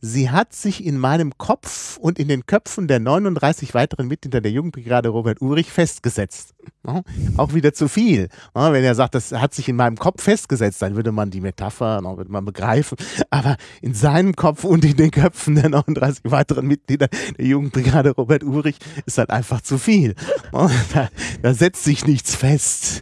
Speaker 3: Sie hat sich in meinem Kopf und in den Köpfen der 39 weiteren Mitglieder der Jugendbrigade Robert Urich festgesetzt. Auch wieder zu viel. Wenn er sagt, das hat sich in meinem Kopf festgesetzt, dann würde man die Metapher würde man begreifen. Aber in seinem Kopf und in den Köpfen der 39 weiteren Mitglieder der Jugendbrigade Robert Urich ist halt einfach zu viel. Da, da setzt sich nichts fest.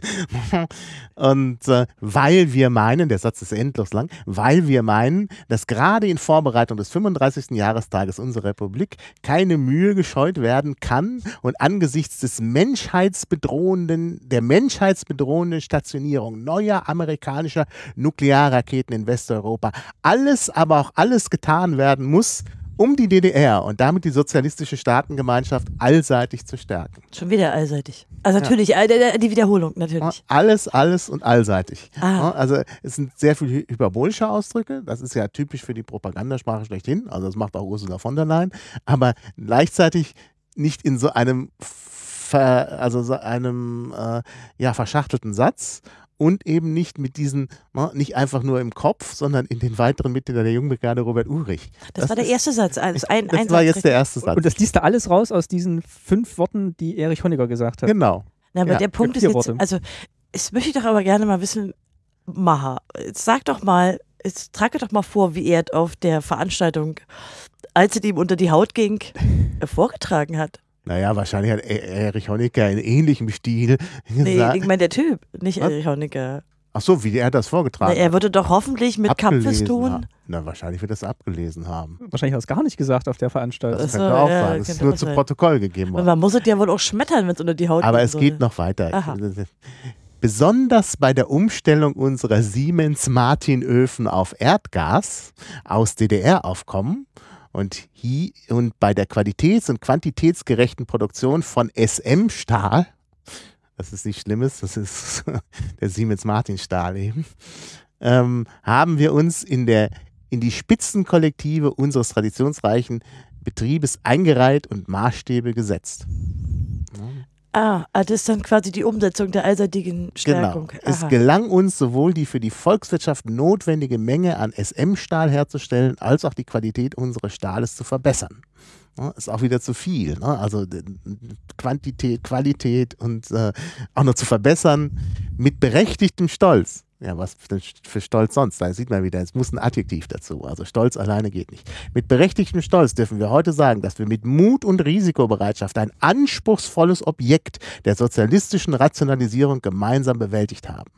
Speaker 3: Und äh, weil wir meinen, der Satz ist endlos lang, weil wir meinen, dass gerade in Vorbereitung des 35. Jahrestages unserer Republik keine Mühe gescheut werden kann und angesichts des menschheitsbedrohenden, der menschheitsbedrohenden Stationierung neuer amerikanischer Nuklearraketen in Westeuropa alles, aber auch alles getan werden muss, um die DDR und damit die sozialistische Staatengemeinschaft allseitig zu stärken.
Speaker 2: Schon wieder allseitig. Also natürlich, äh, die Wiederholung natürlich.
Speaker 3: Alles, alles und allseitig.
Speaker 2: Ah.
Speaker 3: Also es sind sehr viele hyperbolische Ausdrücke. Das ist ja typisch für die Propagandasprache schlechthin. Also das macht auch Ursula von der Leyen. Aber gleichzeitig nicht in so einem, ver, also so einem äh, ja, verschachtelten Satz und eben nicht mit diesen, ne, nicht einfach nur im Kopf, sondern in den weiteren Mitgliedern der Jungbrigade Robert Ulrich.
Speaker 2: Das, war der erste Satz. Also ein,
Speaker 3: Das
Speaker 2: ein
Speaker 3: war
Speaker 2: Satz
Speaker 3: jetzt der erste Satz.
Speaker 1: Und das liest da alles raus aus diesen fünf Worten, die Erich Honecker gesagt hat.
Speaker 3: genau.
Speaker 2: Na, aber
Speaker 3: Ja,
Speaker 2: der Punkt ist jetzt,
Speaker 1: Worte.
Speaker 2: also es möchte ich doch aber gerne mal wissen, Maha, jetzt sag doch mal, jetzt trage doch mal vor, wie er auf der Veranstaltung, als es ihm unter die Haut ging, *laughs* vorgetragen hat.
Speaker 3: Naja, wahrscheinlich hat E- Erich Honecker in ähnlichem Stil *laughs*
Speaker 2: Nee,
Speaker 3: gesagt.
Speaker 2: ich meine der Typ, nicht
Speaker 3: Was?
Speaker 2: Erich Honecker.
Speaker 3: Ach so, wie er das
Speaker 2: Na,
Speaker 3: vorgetragen
Speaker 2: er würde doch hoffentlich mit Kampfeston.
Speaker 3: haben. Na, wahrscheinlich wird er es abgelesen haben.
Speaker 1: Wahrscheinlich hat er es gar nicht gesagt auf der Veranstaltung.
Speaker 3: Das
Speaker 2: so,
Speaker 3: könnte auch
Speaker 2: ja,
Speaker 3: sein. Es ist nur zu
Speaker 2: sein.
Speaker 3: Protokoll gegeben
Speaker 2: Und
Speaker 3: worden.
Speaker 2: man muss es ja wohl auch schmettern, wenn es unter die Haut
Speaker 3: Aber
Speaker 2: gehen
Speaker 3: es geht
Speaker 2: sollte.
Speaker 3: noch weiter.
Speaker 2: Aha. *laughs*
Speaker 3: Besonders bei der Umstellung unserer Siemens-Martin-Öfen auf Erdgas aus DDR-Aufkommen und, hi- und bei der qualitäts- und quantitätsgerechten Produktion von SM-Stahl, das ist nichts Schlimmes, das ist *laughs* der Siemens-Martin-Stahl eben, ähm, haben wir uns in, der, in die Spitzenkollektive unseres traditionsreichen Betriebes eingereiht und Maßstäbe gesetzt.
Speaker 2: Ah, ah, das ist dann quasi die Umsetzung der allseitigen Stärkung.
Speaker 3: Genau. Es gelang uns sowohl die für die Volkswirtschaft notwendige Menge an SM-Stahl herzustellen, als auch die Qualität unseres Stahles zu verbessern. Ist auch wieder zu viel. Ne? Also Quantität, Qualität und äh, auch noch zu verbessern mit berechtigtem Stolz. Ja, was für, Stolz sonst? Da sieht man wieder, es muss ein Adjektiv dazu. Also Stolz alleine geht nicht. Mit berechtigtem Stolz dürfen wir heute sagen, dass wir mit Mut und Risikobereitschaft ein anspruchsvolles Objekt der sozialistischen Rationalisierung gemeinsam bewältigt haben.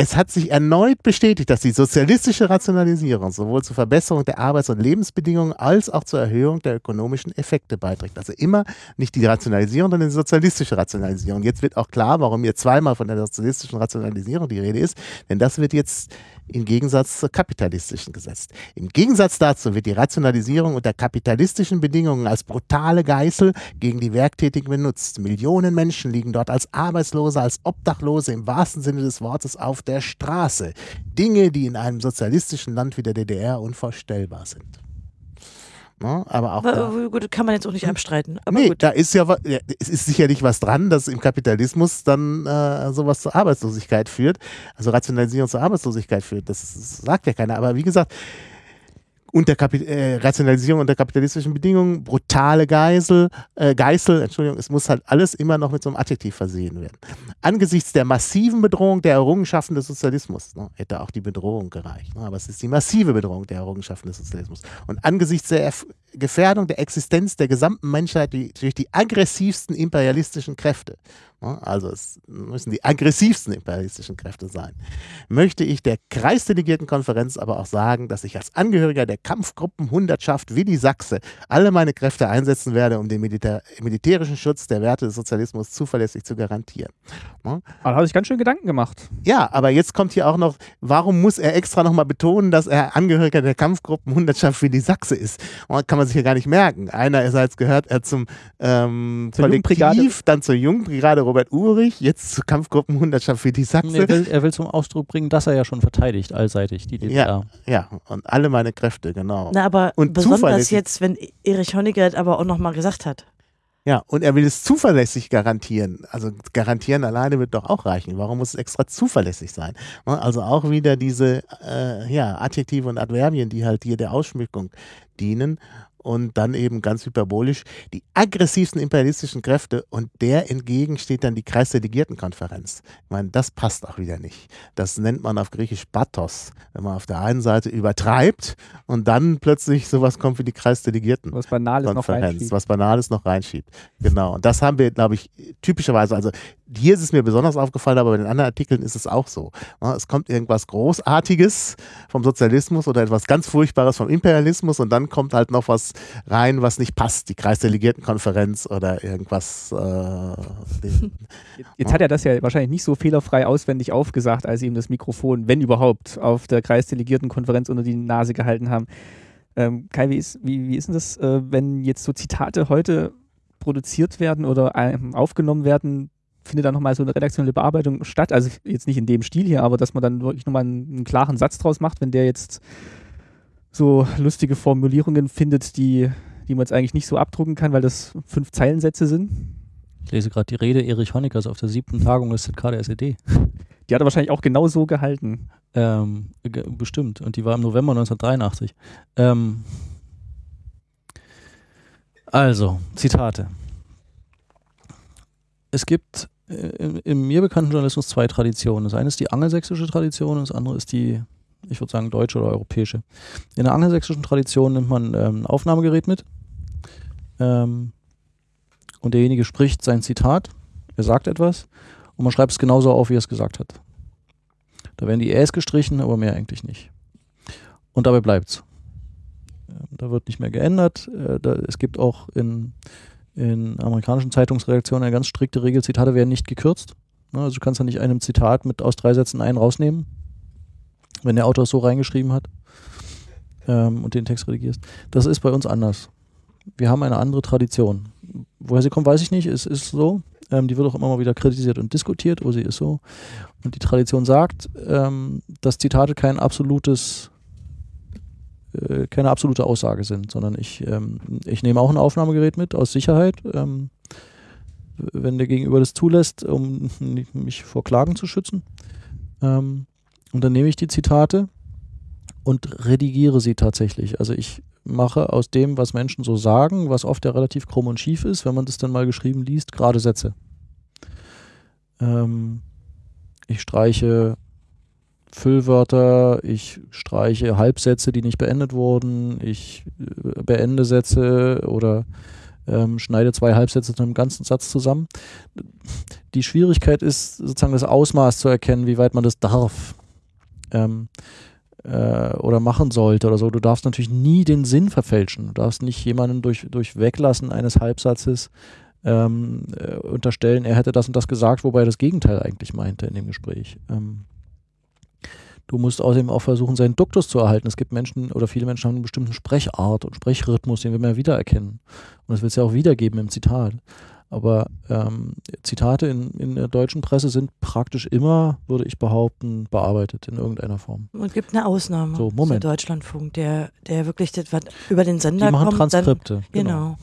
Speaker 3: Es hat sich erneut bestätigt, dass die sozialistische Rationalisierung sowohl zur Verbesserung der Arbeits- und Lebensbedingungen als auch zur Erhöhung der ökonomischen Effekte beiträgt. Also immer nicht die Rationalisierung, sondern die sozialistische Rationalisierung. Jetzt wird auch klar, warum hier zweimal von der sozialistischen Rationalisierung die Rede ist, denn das wird jetzt im Gegensatz zur kapitalistischen gesetzt. Im Gegensatz dazu wird die Rationalisierung unter kapitalistischen Bedingungen als brutale Geißel gegen die Werktätigen benutzt. Millionen Menschen liegen dort als Arbeitslose, als Obdachlose im wahrsten Sinne des Wortes auf der Straße. Dinge, die in einem sozialistischen Land wie der DDR unvorstellbar sind. Ne? Aber auch da,
Speaker 2: Aber, gut, kann man jetzt auch nicht abstreiten. Aber
Speaker 3: nee,
Speaker 2: gut.
Speaker 3: da ist ja, es ist sicherlich was dran, dass im Kapitalismus dann äh, sowas zur Arbeitslosigkeit führt, also Rationalisierung zur Arbeitslosigkeit führt. Das sagt ja keiner. Aber wie gesagt, unter Kapi äh, Rationalisierung unter kapitalistischen Bedingungen, brutale Geisel, äh, Geißel, Entschuldigung, es muss halt alles immer noch mit so einem Adjektiv versehen werden. Angesichts der massiven Bedrohung der Errungenschaften des Sozialismus, ne, hätte auch die Bedrohung gereicht, ne, aber es ist die massive Bedrohung der Errungenschaften des Sozialismus. Und angesichts der Gefährdung der Existenz der gesamten Menschheit durch die aggressivsten imperialistischen Kräfte, also es müssen die aggressivsten imperialistischen Kräfte sein, möchte ich der Kreisdelegiertenkonferenz aber auch sagen, dass ich als Angehöriger der Kampfgruppenhundertschaft Willi Sachse alle meine Kräfte einsetzen werde, um den Militär militärischen Schutz der Werte des Sozialismus zuverlässig zu garantieren.
Speaker 1: Aber da hat er sich ganz schön Gedanken gemacht.
Speaker 3: Ja, aber jetzt kommt hier auch noch, warum muss er extra nochmal betonen, dass er Angehöriger der Kampfgruppenhundertschaft Willi Sachse ist? Und kann man sich ja gar nicht merken. Einerseits gehört er zum ähm,
Speaker 1: Zur.
Speaker 3: Kollektiv, dann zur Jugendbrigade Robert Urich, jetzt zur Kampfgruppenhundertschaft Willi Sachse.
Speaker 4: Er will, er will zum Ausdruck bringen, dass er ja schon verteidigt, allseitig, die DDR.
Speaker 3: Ja, und alle meine Kräfte, genau.
Speaker 2: Na, aber
Speaker 3: Und
Speaker 2: besonders jetzt, wenn Erich Honecker das aber auch nochmal gesagt hat.
Speaker 3: Ja, und er will es zuverlässig garantieren. Also garantieren alleine wird doch auch reichen. Warum muss es extra zuverlässig sein? Ne, Also auch wieder diese äh, ja, Adjektive und Adverbien, die halt hier der Ausschmückung dienen. Und dann eben ganz hyperbolisch die aggressivsten imperialistischen Kräfte und der entgegen steht dann die Kreisdelegiertenkonferenz. Ich meine, das passt auch wieder nicht. Das nennt man auf Griechisch Pathos, wenn man auf der einen Seite übertreibt und dann plötzlich sowas kommt wie die Kreisdelegierten.
Speaker 1: Was Banales noch reinschiebt.
Speaker 3: was Banales noch reinschiebt. Genau. Und das haben wir, glaube ich, typischerweise, also hier ist es mir besonders aufgefallen, aber bei den anderen Artikeln ist es auch so. Es kommt irgendwas Großartiges vom Sozialismus oder etwas ganz Furchtbares vom Imperialismus und dann kommt halt noch was rein, was nicht passt. Die Kreisdelegiertenkonferenz oder irgendwas. Äh,
Speaker 1: Jetzt, hat er das ja wahrscheinlich nicht so fehlerfrei auswendig aufgesagt, als sie ihm das Mikrofon, wenn überhaupt, auf der Kreisdelegiertenkonferenz unter die Nase gehalten haben. Ähm, Kai, wie ist, wie, wie ist denn das, äh, wenn jetzt so Zitate heute produziert werden oder ähm, aufgenommen werden? Findet da nochmal so eine redaktionelle Bearbeitung statt? Also jetzt nicht in dem Stil hier, aber dass man dann wirklich nochmal einen, einen klaren Satz draus macht, wenn der jetzt so lustige Formulierungen findet, die, die man jetzt eigentlich nicht so abdrucken kann, weil das fünf Zeilensätze sind.
Speaker 4: Ich lese gerade die Rede Erich Honeckers auf der siebten Tagung des ZK der SED.
Speaker 1: Die hat er wahrscheinlich auch genau so gehalten.
Speaker 4: Ähm, bestimmt. Und die war im November 1983. Ähm, also, Zitate. Es gibt im, im mir bekannten Journalismus zwei Traditionen. Das eine ist die angelsächsische Tradition und das andere ist die, ich würde sagen, deutsche oder europäische. In der angelsächsischen Tradition nimmt man ähm, ein Aufnahmegerät mit ähm, und derjenige spricht sein Zitat, er sagt etwas und man schreibt es genauso auf, wie er es gesagt hat. Da werden die Äs gestrichen, aber mehr eigentlich nicht. Und dabei bleibt's. Ähm, Da wird nicht mehr geändert. Äh, es gibt auch in, in amerikanischen Zeitungsredaktionen eine ganz strikte Regel, Zitate werden nicht gekürzt. Ne, Also du kannst ja nicht einem Zitat mit aus drei Sätzen einen rausnehmen, wenn der Autor es so reingeschrieben hat ähm, und den Text redigierst. Das ist bei uns anders. Wir haben eine andere Tradition. Woher sie kommt, weiß ich nicht. Es ist so. Ähm, die wird auch immer mal wieder kritisiert und diskutiert, aber sie ist so. Und die Tradition sagt, ähm, dass Zitate kein absolutes, äh, keine absolute Aussage sind, sondern ich, ähm, ich nehme auch ein Aufnahmegerät mit aus Sicherheit, ähm, wenn der Gegenüber das zulässt, um mich vor Klagen zu schützen. Ähm, und dann nehme ich die Zitate und redigiere sie tatsächlich. Also ich mache aus dem, was Menschen so sagen, was oft ja relativ krumm und schief ist, wenn man das dann mal geschrieben liest, gerade Sätze. Ähm, ich streiche Füllwörter, ich streiche Halbsätze, die nicht beendet wurden, ich äh, beende Sätze oder ähm, schneide zwei Halbsätze zu einem ganzen Satz zusammen. Die Schwierigkeit ist sozusagen das Ausmaß zu erkennen, wie weit man das darf ähm, äh, oder machen sollte oder so. Du darfst natürlich nie den Sinn verfälschen. Du darfst nicht jemanden durch, durch Weglassen eines Halbsatzes ähm, äh, unterstellen, er hätte das und das gesagt, wobei er das Gegenteil eigentlich meinte in dem Gespräch. Ähm, du musst außerdem auch versuchen, seinen Duktus zu erhalten. Es gibt Menschen oder viele Menschen haben einen bestimmten Sprechart und Sprechrhythmus, den wir mehr wiedererkennen. Und das willst du ja auch wiedergeben im Zitat. Aber ähm, Zitate in, in der deutschen Presse sind praktisch immer, würde ich behaupten, bearbeitet in irgendeiner Form.
Speaker 2: Und gibt eine Ausnahme.
Speaker 4: So, Moment.
Speaker 2: Der Deutschlandfunk, der, der wirklich das, was über den
Speaker 4: Die
Speaker 2: Sender
Speaker 4: machen
Speaker 2: kommt.
Speaker 4: Transkripte.
Speaker 2: Dann, genau.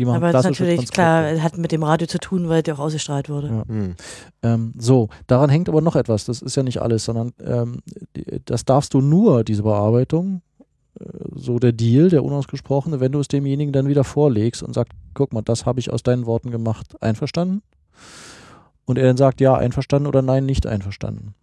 Speaker 4: Die machen
Speaker 2: Aber das ist natürlich klar, hat mit dem Radio zu tun, weil der auch ausgestrahlt wurde.
Speaker 4: Ja.
Speaker 3: hm.
Speaker 4: Ähm, so, daran hängt aber noch etwas. Das ist ja nicht alles, sondern ähm, das darfst du nur, diese Bearbeitung, äh, so der Deal, der unausgesprochene, wenn du es demjenigen dann wieder vorlegst und sagst, guck mal, das habe ich aus deinen Worten gemacht, einverstanden? Und er dann sagt, ja, einverstanden oder nein, nicht einverstanden.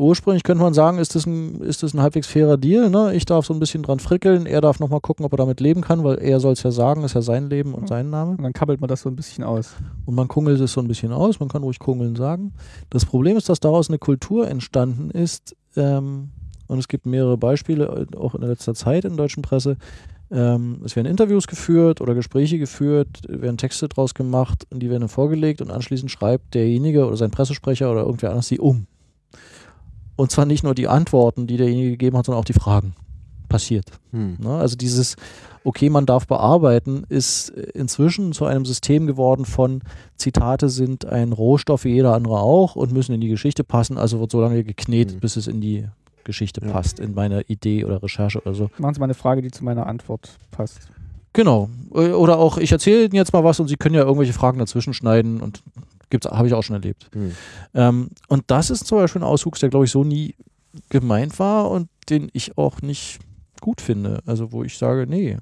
Speaker 4: Ursprünglich könnte man sagen, ist das ein, ist das ein halbwegs fairer Deal. Ne? Ich darf so ein bisschen dran frickeln, er darf nochmal gucken, ob er damit leben kann, weil er soll es ja sagen, ist ja sein Leben und sein Name.
Speaker 1: Und dann kabbelt man das so ein bisschen aus.
Speaker 4: Und man kungelt es so ein bisschen aus, man kann ruhig kungeln sagen. Das Problem ist, dass daraus eine Kultur entstanden ist, ähm, und es gibt mehrere Beispiele, äh, auch in letzter Zeit in der deutschen Presse. Ähm, es werden Interviews geführt oder Gespräche geführt, werden Texte draus gemacht und die werden dann vorgelegt und anschließend schreibt derjenige oder sein Pressesprecher oder irgendwer anders sie um. Und zwar nicht nur die Antworten, die derjenige gegeben hat, sondern auch die Fragen. Passiert.
Speaker 3: Hm.
Speaker 4: Ne? Also dieses, okay, man darf bearbeiten, ist inzwischen zu einem System geworden von Zitate sind ein Rohstoff wie jeder andere auch und müssen in die Geschichte passen, also wird so lange geknetet,
Speaker 3: Mhm.
Speaker 4: bis es in die Geschichte
Speaker 3: Ja.
Speaker 4: passt, in meine Idee oder Recherche oder so.
Speaker 1: Machen Sie mal eine Frage, die zu meiner Antwort passt.
Speaker 4: Genau. Äh, Oder auch, ich erzähle Ihnen jetzt mal was und Sie können ja irgendwelche Fragen dazwischen schneiden und habe ich auch schon erlebt.
Speaker 3: Hm.
Speaker 4: Ähm, und das ist zum Beispiel ein Auswuchs, der, glaube ich, so nie gemeint war und den ich auch nicht gut finde. Also wo ich sage, nee,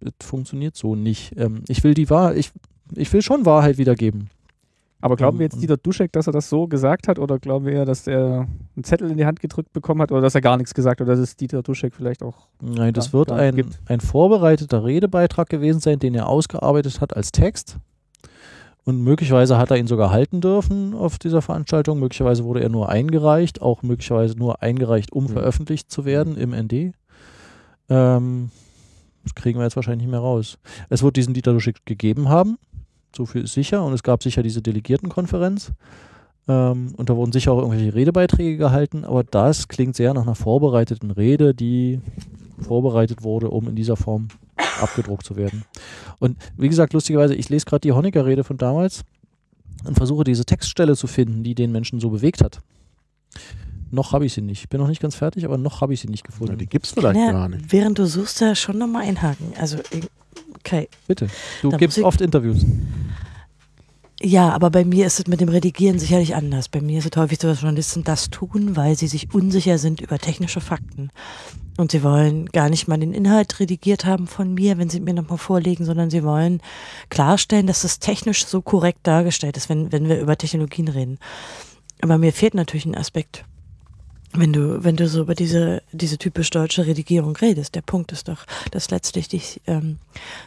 Speaker 4: das funktioniert so nicht. Ähm, ich will die Wahrheit, ich, ich will schon Wahrheit wiedergeben.
Speaker 1: Aber glauben wir
Speaker 4: Ähm,
Speaker 1: jetzt Dieter Duschek, dass er das so gesagt hat oder glauben wir eher, dass er einen Zettel in die Hand gedrückt bekommen hat oder dass er gar nichts gesagt hat oder dass es Dieter Duschek vielleicht auch
Speaker 4: Nein, das wird ein,
Speaker 1: gibt.
Speaker 4: ein vorbereiteter Redebeitrag gewesen sein, den er ausgearbeitet hat als Text. Und möglicherweise hat er ihn sogar halten dürfen auf dieser Veranstaltung. Möglicherweise wurde er nur eingereicht, auch möglicherweise nur eingereicht, um
Speaker 3: Mhm.
Speaker 4: veröffentlicht zu werden im ND. Ähm, das kriegen wir jetzt wahrscheinlich nicht mehr raus. Es wird diesen Dieter Duschek gegeben haben, so viel ist sicher. Und es gab sicher diese Delegiertenkonferenz. Ähm, und da wurden sicher auch irgendwelche Redebeiträge gehalten. Aber das klingt sehr nach einer vorbereiteten Rede, die vorbereitet wurde, um in dieser Form abgedruckt zu werden. Und wie gesagt, lustigerweise, ich lese gerade die Honecker-Rede von damals und versuche diese Textstelle zu finden, die den Menschen so bewegt hat. Noch habe ich sie nicht. Ich bin noch nicht ganz fertig, aber noch habe ich sie nicht
Speaker 3: Ja,
Speaker 4: gefunden.
Speaker 3: die gibt es vielleicht
Speaker 2: Ja,
Speaker 3: gar nicht.
Speaker 2: während du suchst, da schon nochmal einhaken. Also, okay.
Speaker 4: Bitte. Du
Speaker 2: Da
Speaker 4: gibst oft Interviews.
Speaker 2: Ja, aber bei mir ist es mit dem Redigieren sicherlich anders. Bei mir ist es häufig so, dass Journalisten das tun, weil sie sich unsicher sind über technische Fakten. Und sie wollen gar nicht mal den Inhalt redigiert haben von mir, wenn sie mir nochmal vorlegen, sondern sie wollen klarstellen, dass es technisch so korrekt dargestellt ist, wenn, wenn wir über Technologien reden. Aber mir fehlt natürlich ein Aspekt. Wenn du, wenn du so über diese, diese typisch deutsche Redigierung redest, der Punkt ist doch, dass letztlich dich, ähm,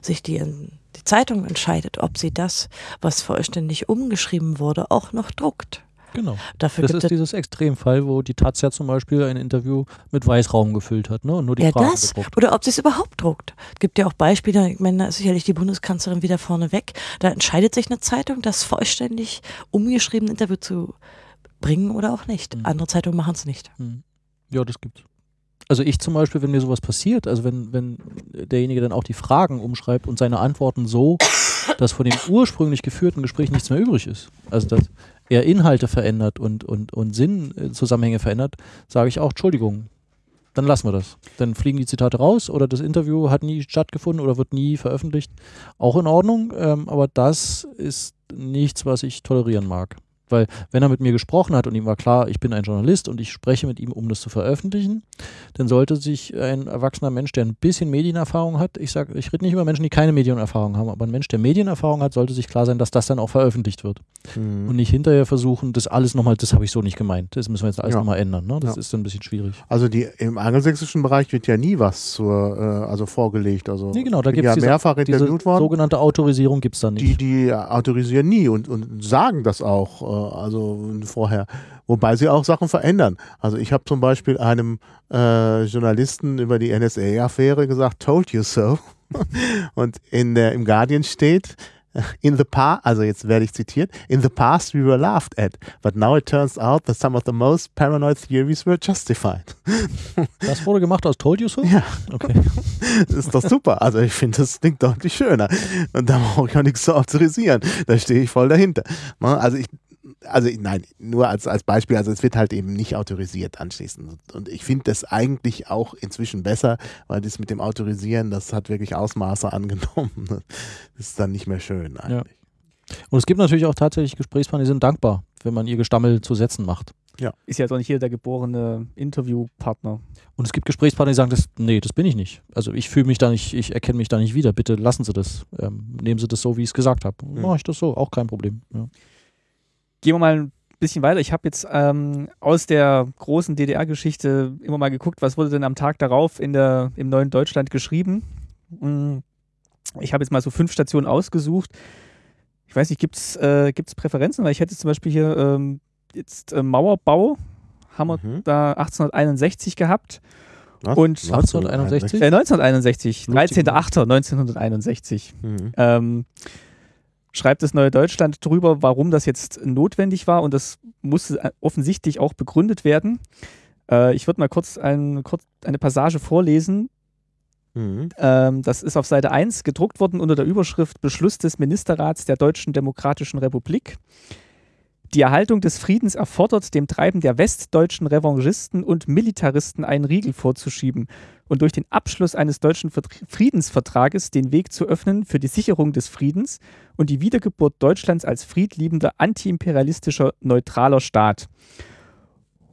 Speaker 2: sich die, die Zeitung entscheidet, ob sie das, was vollständig umgeschrieben wurde, auch noch druckt.
Speaker 4: Genau.
Speaker 2: Dafür
Speaker 4: Das ist
Speaker 2: es
Speaker 4: dieses Extremfall, wo die Taz ja zum Beispiel ein Interview mit Weißraum gefüllt hat ne? und nur die
Speaker 2: ja
Speaker 4: Fragen
Speaker 2: das
Speaker 4: gedruckt.
Speaker 2: oder ob sie es überhaupt druckt. Es gibt ja auch Beispiele, ich meine, da ist sicherlich die Bundeskanzlerin wieder vorne weg. Da entscheidet sich eine Zeitung, das vollständig umgeschriebene Interview zu bringen oder auch nicht.
Speaker 4: Mhm.
Speaker 2: Andere Zeitungen machen es nicht.
Speaker 4: Hm. Ja, das gibt's. Also ich zum Beispiel, wenn mir sowas passiert, also wenn, wenn derjenige dann auch die Fragen umschreibt und seine Antworten so, dass von dem ursprünglich geführten Gespräch nichts mehr übrig ist, also dass er Inhalte verändert und, und, und Sinnzusammenhänge verändert, sage ich auch, Entschuldigung, dann lassen wir das. Dann fliegen die Zitate raus oder das Interview hat nie stattgefunden oder wird nie veröffentlicht. Auch in Ordnung, ähm, aber das ist nichts, was ich tolerieren mag. Weil wenn er mit mir gesprochen hat und ihm war klar, ich bin ein Journalist und ich spreche mit ihm, um das zu veröffentlichen, dann sollte sich ein erwachsener Mensch, der ein bisschen Medienerfahrung hat, ich sage, ich rede nicht über Menschen, die keine Medienerfahrung haben, aber ein Mensch, der Medienerfahrung hat, sollte sich klar sein, dass das dann auch veröffentlicht wird.
Speaker 3: Hm.
Speaker 4: Und nicht hinterher versuchen, das alles nochmal, das habe ich so nicht gemeint, das müssen wir jetzt alles
Speaker 3: Ja.
Speaker 4: nochmal ändern. Ne? Das
Speaker 3: Ja.
Speaker 4: ist dann ein bisschen schwierig.
Speaker 3: Also die, im angelsächsischen Bereich wird ja nie was zur, äh, also vorgelegt. Also
Speaker 4: Nee, genau, da gibt es
Speaker 3: ja
Speaker 4: diese,
Speaker 3: mehrfach
Speaker 4: diese
Speaker 3: interviewt worden.
Speaker 4: sogenannte Autorisierung gibt es da nicht.
Speaker 3: Die, die autorisieren nie und, und sagen das auch, äh, also vorher. Wobei sie auch Sachen verändern. Also ich habe zum Beispiel einem äh, Journalisten über die NSA-Affäre gesagt, told you so. *laughs* und in der, im Guardian steht, in the past, also jetzt werde ich zitiert, in the past we were laughed at, but now it turns out that some of the most paranoid theories were justified. *laughs*
Speaker 4: das wurde gemacht aus Told You So?
Speaker 3: Ja.
Speaker 4: Okay. *laughs*
Speaker 3: Das ist doch super. Also ich finde, das klingt deutlich schöner. Und da brauche ich auch nichts zu autorisieren. Da stehe ich voll dahinter. Ne? Also ich, also nein, nur als, als Beispiel, also es wird halt eben nicht autorisiert anschließend. Und ich finde das eigentlich auch inzwischen besser, weil das mit dem Autorisieren, das hat wirklich Ausmaße *laughs* angenommen. Das ist dann nicht mehr schön eigentlich.
Speaker 4: Und es gibt natürlich auch tatsächlich Gesprächspartner, die sind dankbar, wenn man ihr Gestammel zu Sätzen macht.
Speaker 1: ist ja jetzt auch nicht jeder der geborene Interviewpartner.
Speaker 4: Und es gibt Gesprächspartner, die sagen, das, nee, das bin ich nicht. Also ich fühle mich da nicht, ich erkenne mich da nicht wieder. Bitte lassen Sie das. Ähm, nehmen Sie das so, wie ich es gesagt habe.
Speaker 3: Mhm.
Speaker 4: Mache ich das so, auch kein Problem. Ja.
Speaker 1: Gehen wir mal ein bisschen weiter. Ich habe jetzt ähm, aus der großen DDR-Geschichte immer mal geguckt, was wurde denn am Tag darauf in der, im neuen Deutschland geschrieben. Mm, Ich habe jetzt mal so fünf Stationen ausgesucht. Ich weiß nicht, gibt es äh, gibt's Präferenzen? Weil ich hätte zum Beispiel hier ähm, jetzt äh, Mauerbau, haben wir
Speaker 3: Mhm.
Speaker 1: da 1861 gehabt.
Speaker 3: Was?
Speaker 1: Und
Speaker 4: 1961?
Speaker 1: Äh, 1961,
Speaker 4: Lustig,
Speaker 1: 13.08.1961.
Speaker 3: Mhm.
Speaker 1: Ähm, schreibt das Neue Deutschland drüber, warum das jetzt notwendig war und das musste äh, offensichtlich auch begründet werden. Äh, ich würde mal kurz, ein, kurz eine Passage vorlesen.
Speaker 3: Mhm.
Speaker 1: Ähm, das ist auf Seite 1 gedruckt worden unter der Überschrift Beschluss des Ministerrats der Deutschen Demokratischen Republik. Die Erhaltung des Friedens erfordert, dem Treiben der westdeutschen Revanchisten und Militaristen einen Riegel vorzuschieben und durch den Abschluss eines deutschen Vertr- Friedensvertrages den Weg zu öffnen für die Sicherung des Friedens und die Wiedergeburt Deutschlands als friedliebender, antiimperialistischer, neutraler Staat.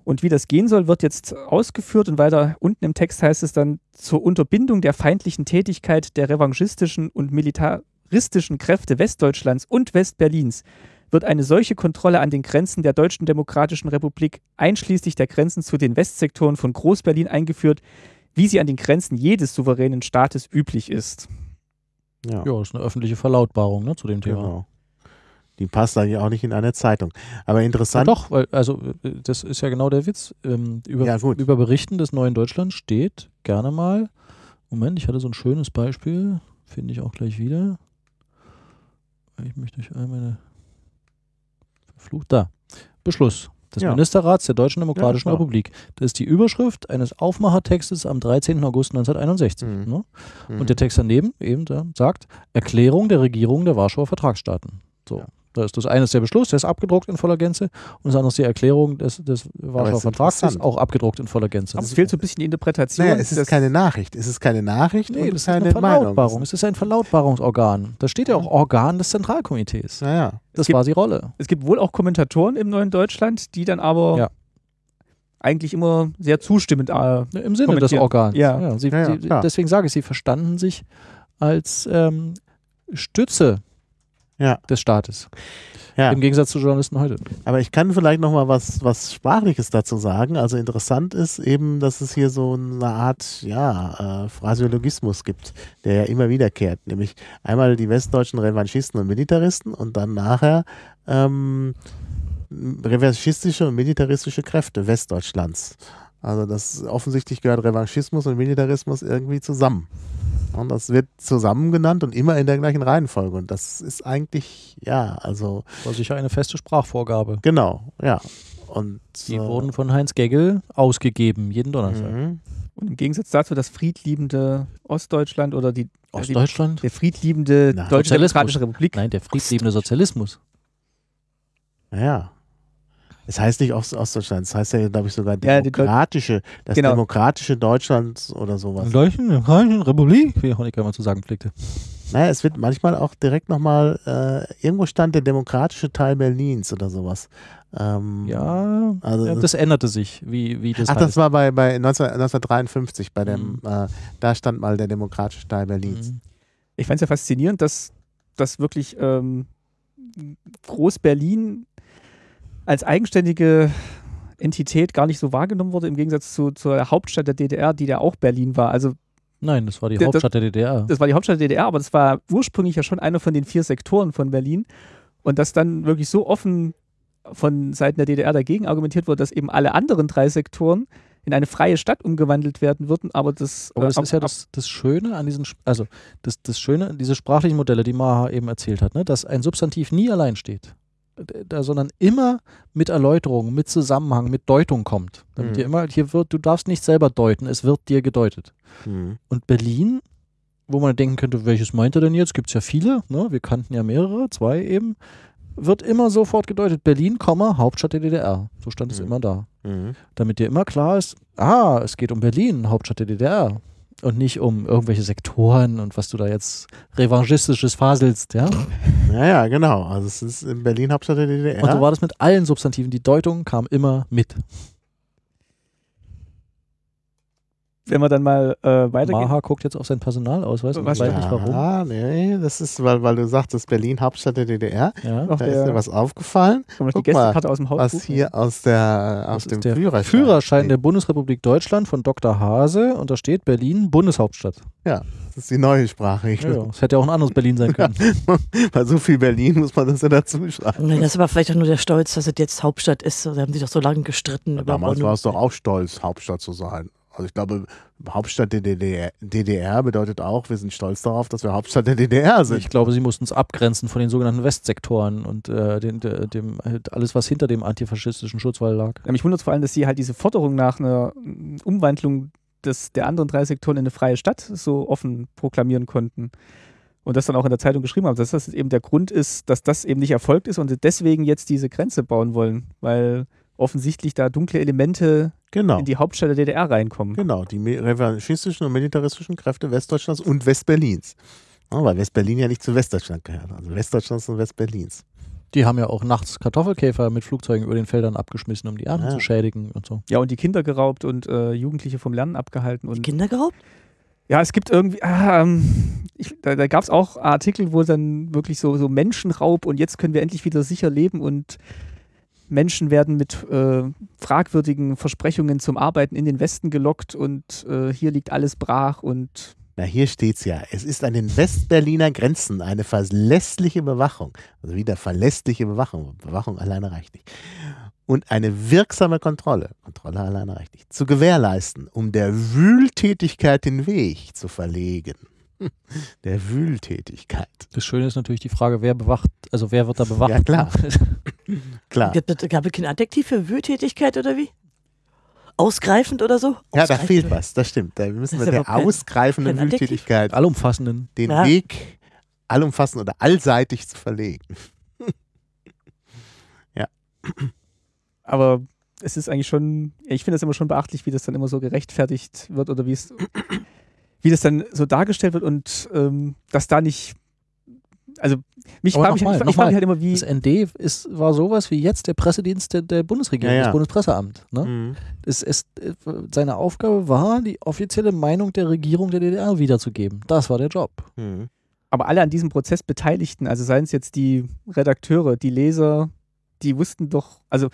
Speaker 1: Und wie das gehen soll, wird jetzt ausgeführt und weiter unten im Text heißt es dann zur Unterbindung der feindlichen Tätigkeit der revanchistischen und militaristischen Kräfte Westdeutschlands und Westberlins wird eine solche Kontrolle an den Grenzen der Deutschen Demokratischen Republik einschließlich der Grenzen zu den Westsektoren von Groß-Berlin eingeführt, wie sie an den Grenzen jedes souveränen Staates üblich ist.
Speaker 3: Ja,
Speaker 4: Ja, das ist eine öffentliche Verlautbarung ne, zu dem Thema.
Speaker 3: genau. Die passt eigentlich auch nicht in eine Zeitung. Aber
Speaker 4: Ja,
Speaker 3: interessant.
Speaker 4: doch, weil, also das ist ja genau der Witz. Ähm, über,
Speaker 3: Ja, gut.
Speaker 4: über Berichten des neuen Deutschland steht gerne mal, Moment, ich hatte so ein schönes Beispiel, finde ich auch gleich wieder. Ich möchte euch einmal verflucht, da, Beschluss des
Speaker 3: Ja.
Speaker 4: Ministerrats der Deutschen Demokratischen
Speaker 3: klar.
Speaker 4: Republik. Das ist die Überschrift eines Aufmachertextes am 13. August 1961.
Speaker 3: Mhm.
Speaker 4: Ne?
Speaker 3: Mhm.
Speaker 4: Und der Text daneben eben da sagt Erklärung der Regierung der Warschauer Vertragsstaaten. So.
Speaker 3: Ja.
Speaker 4: Da ist das eine ist der Beschluss, der ist abgedruckt in voller Gänze und das andere ist die Erklärung des, des Warschauer
Speaker 3: ist
Speaker 4: Vertrags, ist auch abgedruckt in voller Gänze.
Speaker 1: Aber es fehlt so ein bisschen die Interpretation.
Speaker 3: naja, es ist keine Nachricht. Es ist keine Nachricht
Speaker 4: nee,
Speaker 3: und
Speaker 4: das ist
Speaker 3: keine
Speaker 4: eine
Speaker 3: Meinung.
Speaker 4: Verlautbarung. Es ist ein Verlautbarungsorgan. Da steht ja auch Organ des Zentralkomitees.
Speaker 3: Naja.
Speaker 4: Das
Speaker 1: gibt-
Speaker 4: war die Rolle.
Speaker 1: Es gibt wohl auch Kommentatoren im neuen Deutschland, die dann aber
Speaker 4: Ja.
Speaker 1: eigentlich immer sehr zustimmend äh,
Speaker 4: Im Sinne des. Organs.
Speaker 1: Ja.
Speaker 4: sie,
Speaker 3: Ja, ja,
Speaker 4: sie, deswegen sage ich, sie verstanden sich als ähm, Stütze
Speaker 3: Ja.
Speaker 4: des Staates.
Speaker 3: Ja.
Speaker 4: Im Gegensatz zu Journalisten heute.
Speaker 3: Aber ich kann vielleicht noch mal was, was Sprachliches dazu sagen. Also interessant ist eben, dass es hier so eine Art ja, äh, Phraseologismus gibt, der ja immer wiederkehrt. Nämlich einmal die westdeutschen Revanchisten und Militaristen und dann nachher ähm, revanchistische und militaristische Kräfte Westdeutschlands. Also das offensichtlich gehört Revanchismus und Militarismus irgendwie zusammen. Und das wird zusammen genannt und immer in der gleichen Reihenfolge. Und das ist eigentlich, ja, also
Speaker 4: War sicher eine feste Sprachvorgabe.
Speaker 3: Genau, ja. Und
Speaker 4: Die
Speaker 3: äh,
Speaker 4: wurden von Heinz Geggel ausgegeben, jeden Donnerstag.
Speaker 3: mhm.
Speaker 1: und im Gegensatz dazu das friedliebende Ostdeutschland oder die,
Speaker 4: Ostdeutschland?
Speaker 1: die der friedliebende
Speaker 3: Na,
Speaker 1: Deutsche
Speaker 4: Sozialismus.
Speaker 1: Demokratische Republik.
Speaker 4: Nein, der friedliebende Sozialismus.
Speaker 3: Naja. Es heißt nicht Ost Ostdeutschland, es heißt ja, glaube ich, sogar
Speaker 1: Ja,
Speaker 3: demokratische, das
Speaker 1: Genau.
Speaker 3: demokratische Deutschland oder sowas.
Speaker 4: Deutschen Demokratischen Republik, wie Honecker immer zu sagen pflegte.
Speaker 3: Naja, es wird manchmal auch direkt nochmal, äh, irgendwo stand der demokratische Teil Berlins oder sowas. Ähm,
Speaker 4: Ja,
Speaker 3: Also,
Speaker 4: ja, das änderte sich, wie, wie das
Speaker 3: Ach, das
Speaker 4: heißt.
Speaker 3: war bei, bei 19, 1953, bei dem,
Speaker 4: Mhm.
Speaker 3: äh, da stand mal der demokratische Teil Berlins.
Speaker 4: Mhm.
Speaker 1: Ich fand es ja faszinierend, dass, dass wirklich ähm, Groß-Berlin als eigenständige Entität gar nicht so wahrgenommen wurde, im Gegensatz zu, zur Hauptstadt der DDR, die ja auch Berlin war. Also
Speaker 4: Nein, das war die Hauptstadt der DDR.
Speaker 1: das war die Hauptstadt der DDR, aber das war ursprünglich ja schon einer von den vier Sektoren von Berlin. Und dass dann wirklich so offen von Seiten der DDR dagegen argumentiert wurde, dass eben alle anderen drei Sektoren in eine freie Stadt umgewandelt werden würden, aber das,
Speaker 4: Aber
Speaker 1: äh,
Speaker 4: das ist ja das, das Schöne an diesen, also das, das Schöne, diese sprachlichen Modelle, die Maha eben erzählt hat, ne, dass ein Substantiv nie allein steht, da, sondern immer mit Erläuterung, mit Zusammenhang, mit Deutung kommt. Damit
Speaker 3: Mhm.
Speaker 4: dir immer, hier wird, du darfst nicht selber deuten, es wird dir gedeutet.
Speaker 3: Mhm.
Speaker 4: Und Berlin, wo man denken könnte, welches meint er denn jetzt? Gibt es ja viele, ne? wir kannten ja mehrere, zwei eben, wird immer sofort gedeutet, Berlin, Hauptstadt der DDR. So stand es
Speaker 3: Mhm.
Speaker 4: immer da
Speaker 3: Mhm.
Speaker 4: damit dir immer klar ist, ah, es geht um Berlin, Hauptstadt der DDR. Und nicht um irgendwelche Sektoren und was du da jetzt revanchistisches faselst, ja?
Speaker 3: Ja, ja, genau. Also es ist in Berlin Hauptstadt der DDR.
Speaker 4: Und so war das mit allen Substantiven. Die Deutung kam immer mit.
Speaker 1: Wenn wir dann mal äh, weitergehen.
Speaker 4: Maha guckt jetzt auf sein Personalausweis und weiß nicht warum.
Speaker 3: Ah, nee, das ist, weil, weil du sagtest, Berlin Hauptstadt der DDR.
Speaker 4: Ja.
Speaker 3: Da
Speaker 1: der-
Speaker 3: ist dir was aufgefallen,
Speaker 1: noch die
Speaker 3: Guck mal,
Speaker 1: aus dem Hauptbuch?
Speaker 3: was hier aus der aus dem
Speaker 4: der
Speaker 3: Führerschein,
Speaker 4: Führerschein der. Bundesrepublik Deutschland von Dr. Hase und da steht Berlin Bundeshauptstadt.
Speaker 3: Das ist die neue Sprachregelung.
Speaker 4: Ja, das hätte ja auch ein anderes Berlin sein können. *laughs*
Speaker 3: Bei so viel Berlin muss man das ja dazu schreiben.
Speaker 2: Nee, das ist aber vielleicht auch nur der Stolz, dass es jetzt Hauptstadt ist. Da haben sie doch so lange gestritten. über
Speaker 3: Damals war es doch auch stolz, Hauptstadt zu sein. Also ich glaube, Hauptstadt der DDR, DDR bedeutet auch, wir sind stolz darauf, dass wir Hauptstadt der DDR sind.
Speaker 4: Ich glaube, sie mussten es abgrenzen von den sogenannten Westsektoren und äh, den, de, dem, halt alles, was hinter dem antifaschistischen Schutzwall lag.
Speaker 1: Mich wundert vor allem, dass sie halt diese Forderung nach einer Umwandlung des, der anderen drei Sektoren in eine freie Stadt so offen proklamieren konnten. und das dann auch in der Zeitung geschrieben haben, dass das eben der Grund ist, dass das eben nicht erfolgt ist und sie deswegen jetzt diese Grenze bauen wollen, weil offensichtlich da dunkle Elemente
Speaker 3: Genau.
Speaker 1: in die Hauptstadt der DDR reinkommen.
Speaker 3: Genau, die revanchistischen und militaristischen Kräfte Westdeutschlands und Westberlins. Ja, weil Westberlin ja nicht zu Westdeutschland gehört. Also Westdeutschlands und Westberlins.
Speaker 4: Die haben ja auch nachts Kartoffelkäfer mit Flugzeugen über den Feldern abgeschmissen, um die Ernten
Speaker 3: Ja.
Speaker 4: zu schädigen und so.
Speaker 1: Ja, und die Kinder geraubt und äh, Jugendliche vom Lernen abgehalten.
Speaker 2: Die
Speaker 1: Und
Speaker 2: Kinder geraubt?
Speaker 1: ja, es gibt irgendwie, ah, ähm, ich, da, da gab es auch Artikel, wo dann wirklich so, so Menschenraub und jetzt können wir endlich wieder sicher leben und Menschen werden mit äh, fragwürdigen Versprechungen zum Arbeiten in den Westen gelockt und äh, hier liegt alles brach und
Speaker 3: Na, hier steht's ja. Es ist an den Westberliner Grenzen eine verlässliche Bewachung. Also wieder verlässliche Bewachung. Bewachung alleine reicht nicht. Und eine wirksame Kontrolle, Kontrolle alleine reicht nicht, zu gewährleisten, um der Wühltätigkeit den Weg zu verlegen. *laughs* Der Wühltätigkeit.
Speaker 4: Das Schöne ist natürlich die Frage, wer bewacht, also wer wird da *laughs* bewacht?
Speaker 3: Ja, klar. *laughs* Klar.
Speaker 2: Gab es gab es kein Adjektiv für Wühltätigkeit oder wie? Ausgreifend oder so?
Speaker 3: Ja, da
Speaker 2: Ausgreifend.
Speaker 3: fehlt was, das stimmt. Da müssen wir der
Speaker 2: kein-
Speaker 3: ausgreifenden
Speaker 2: kein Adjektiv.
Speaker 3: Wühltätigkeit
Speaker 4: Allumfassenden.
Speaker 3: den
Speaker 2: Ja.
Speaker 3: Weg allumfassend oder allseitig zu verlegen.
Speaker 1: aber es ist eigentlich schon, ich finde es immer schon beachtlich, wie das dann immer so gerechtfertigt wird oder wie es, wie das dann so dargestellt wird und ähm, dass da nicht, also mich frage mich,
Speaker 4: nochmal,
Speaker 1: ich, ich frage mich halt immer, wie,
Speaker 4: Das ND ist, war sowas wie jetzt der Pressedienst der, der Bundesregierung,
Speaker 3: Ja, ja.
Speaker 4: das Bundespresseamt. Ne?
Speaker 3: Mhm.
Speaker 4: Es, es, seine Aufgabe war, die offizielle Meinung der Regierung der DDR wiederzugeben. Das war der Job.
Speaker 3: Mhm.
Speaker 1: aber alle an diesem Prozess Beteiligten, also seien es jetzt die Redakteure, die Leser, die wussten doch, also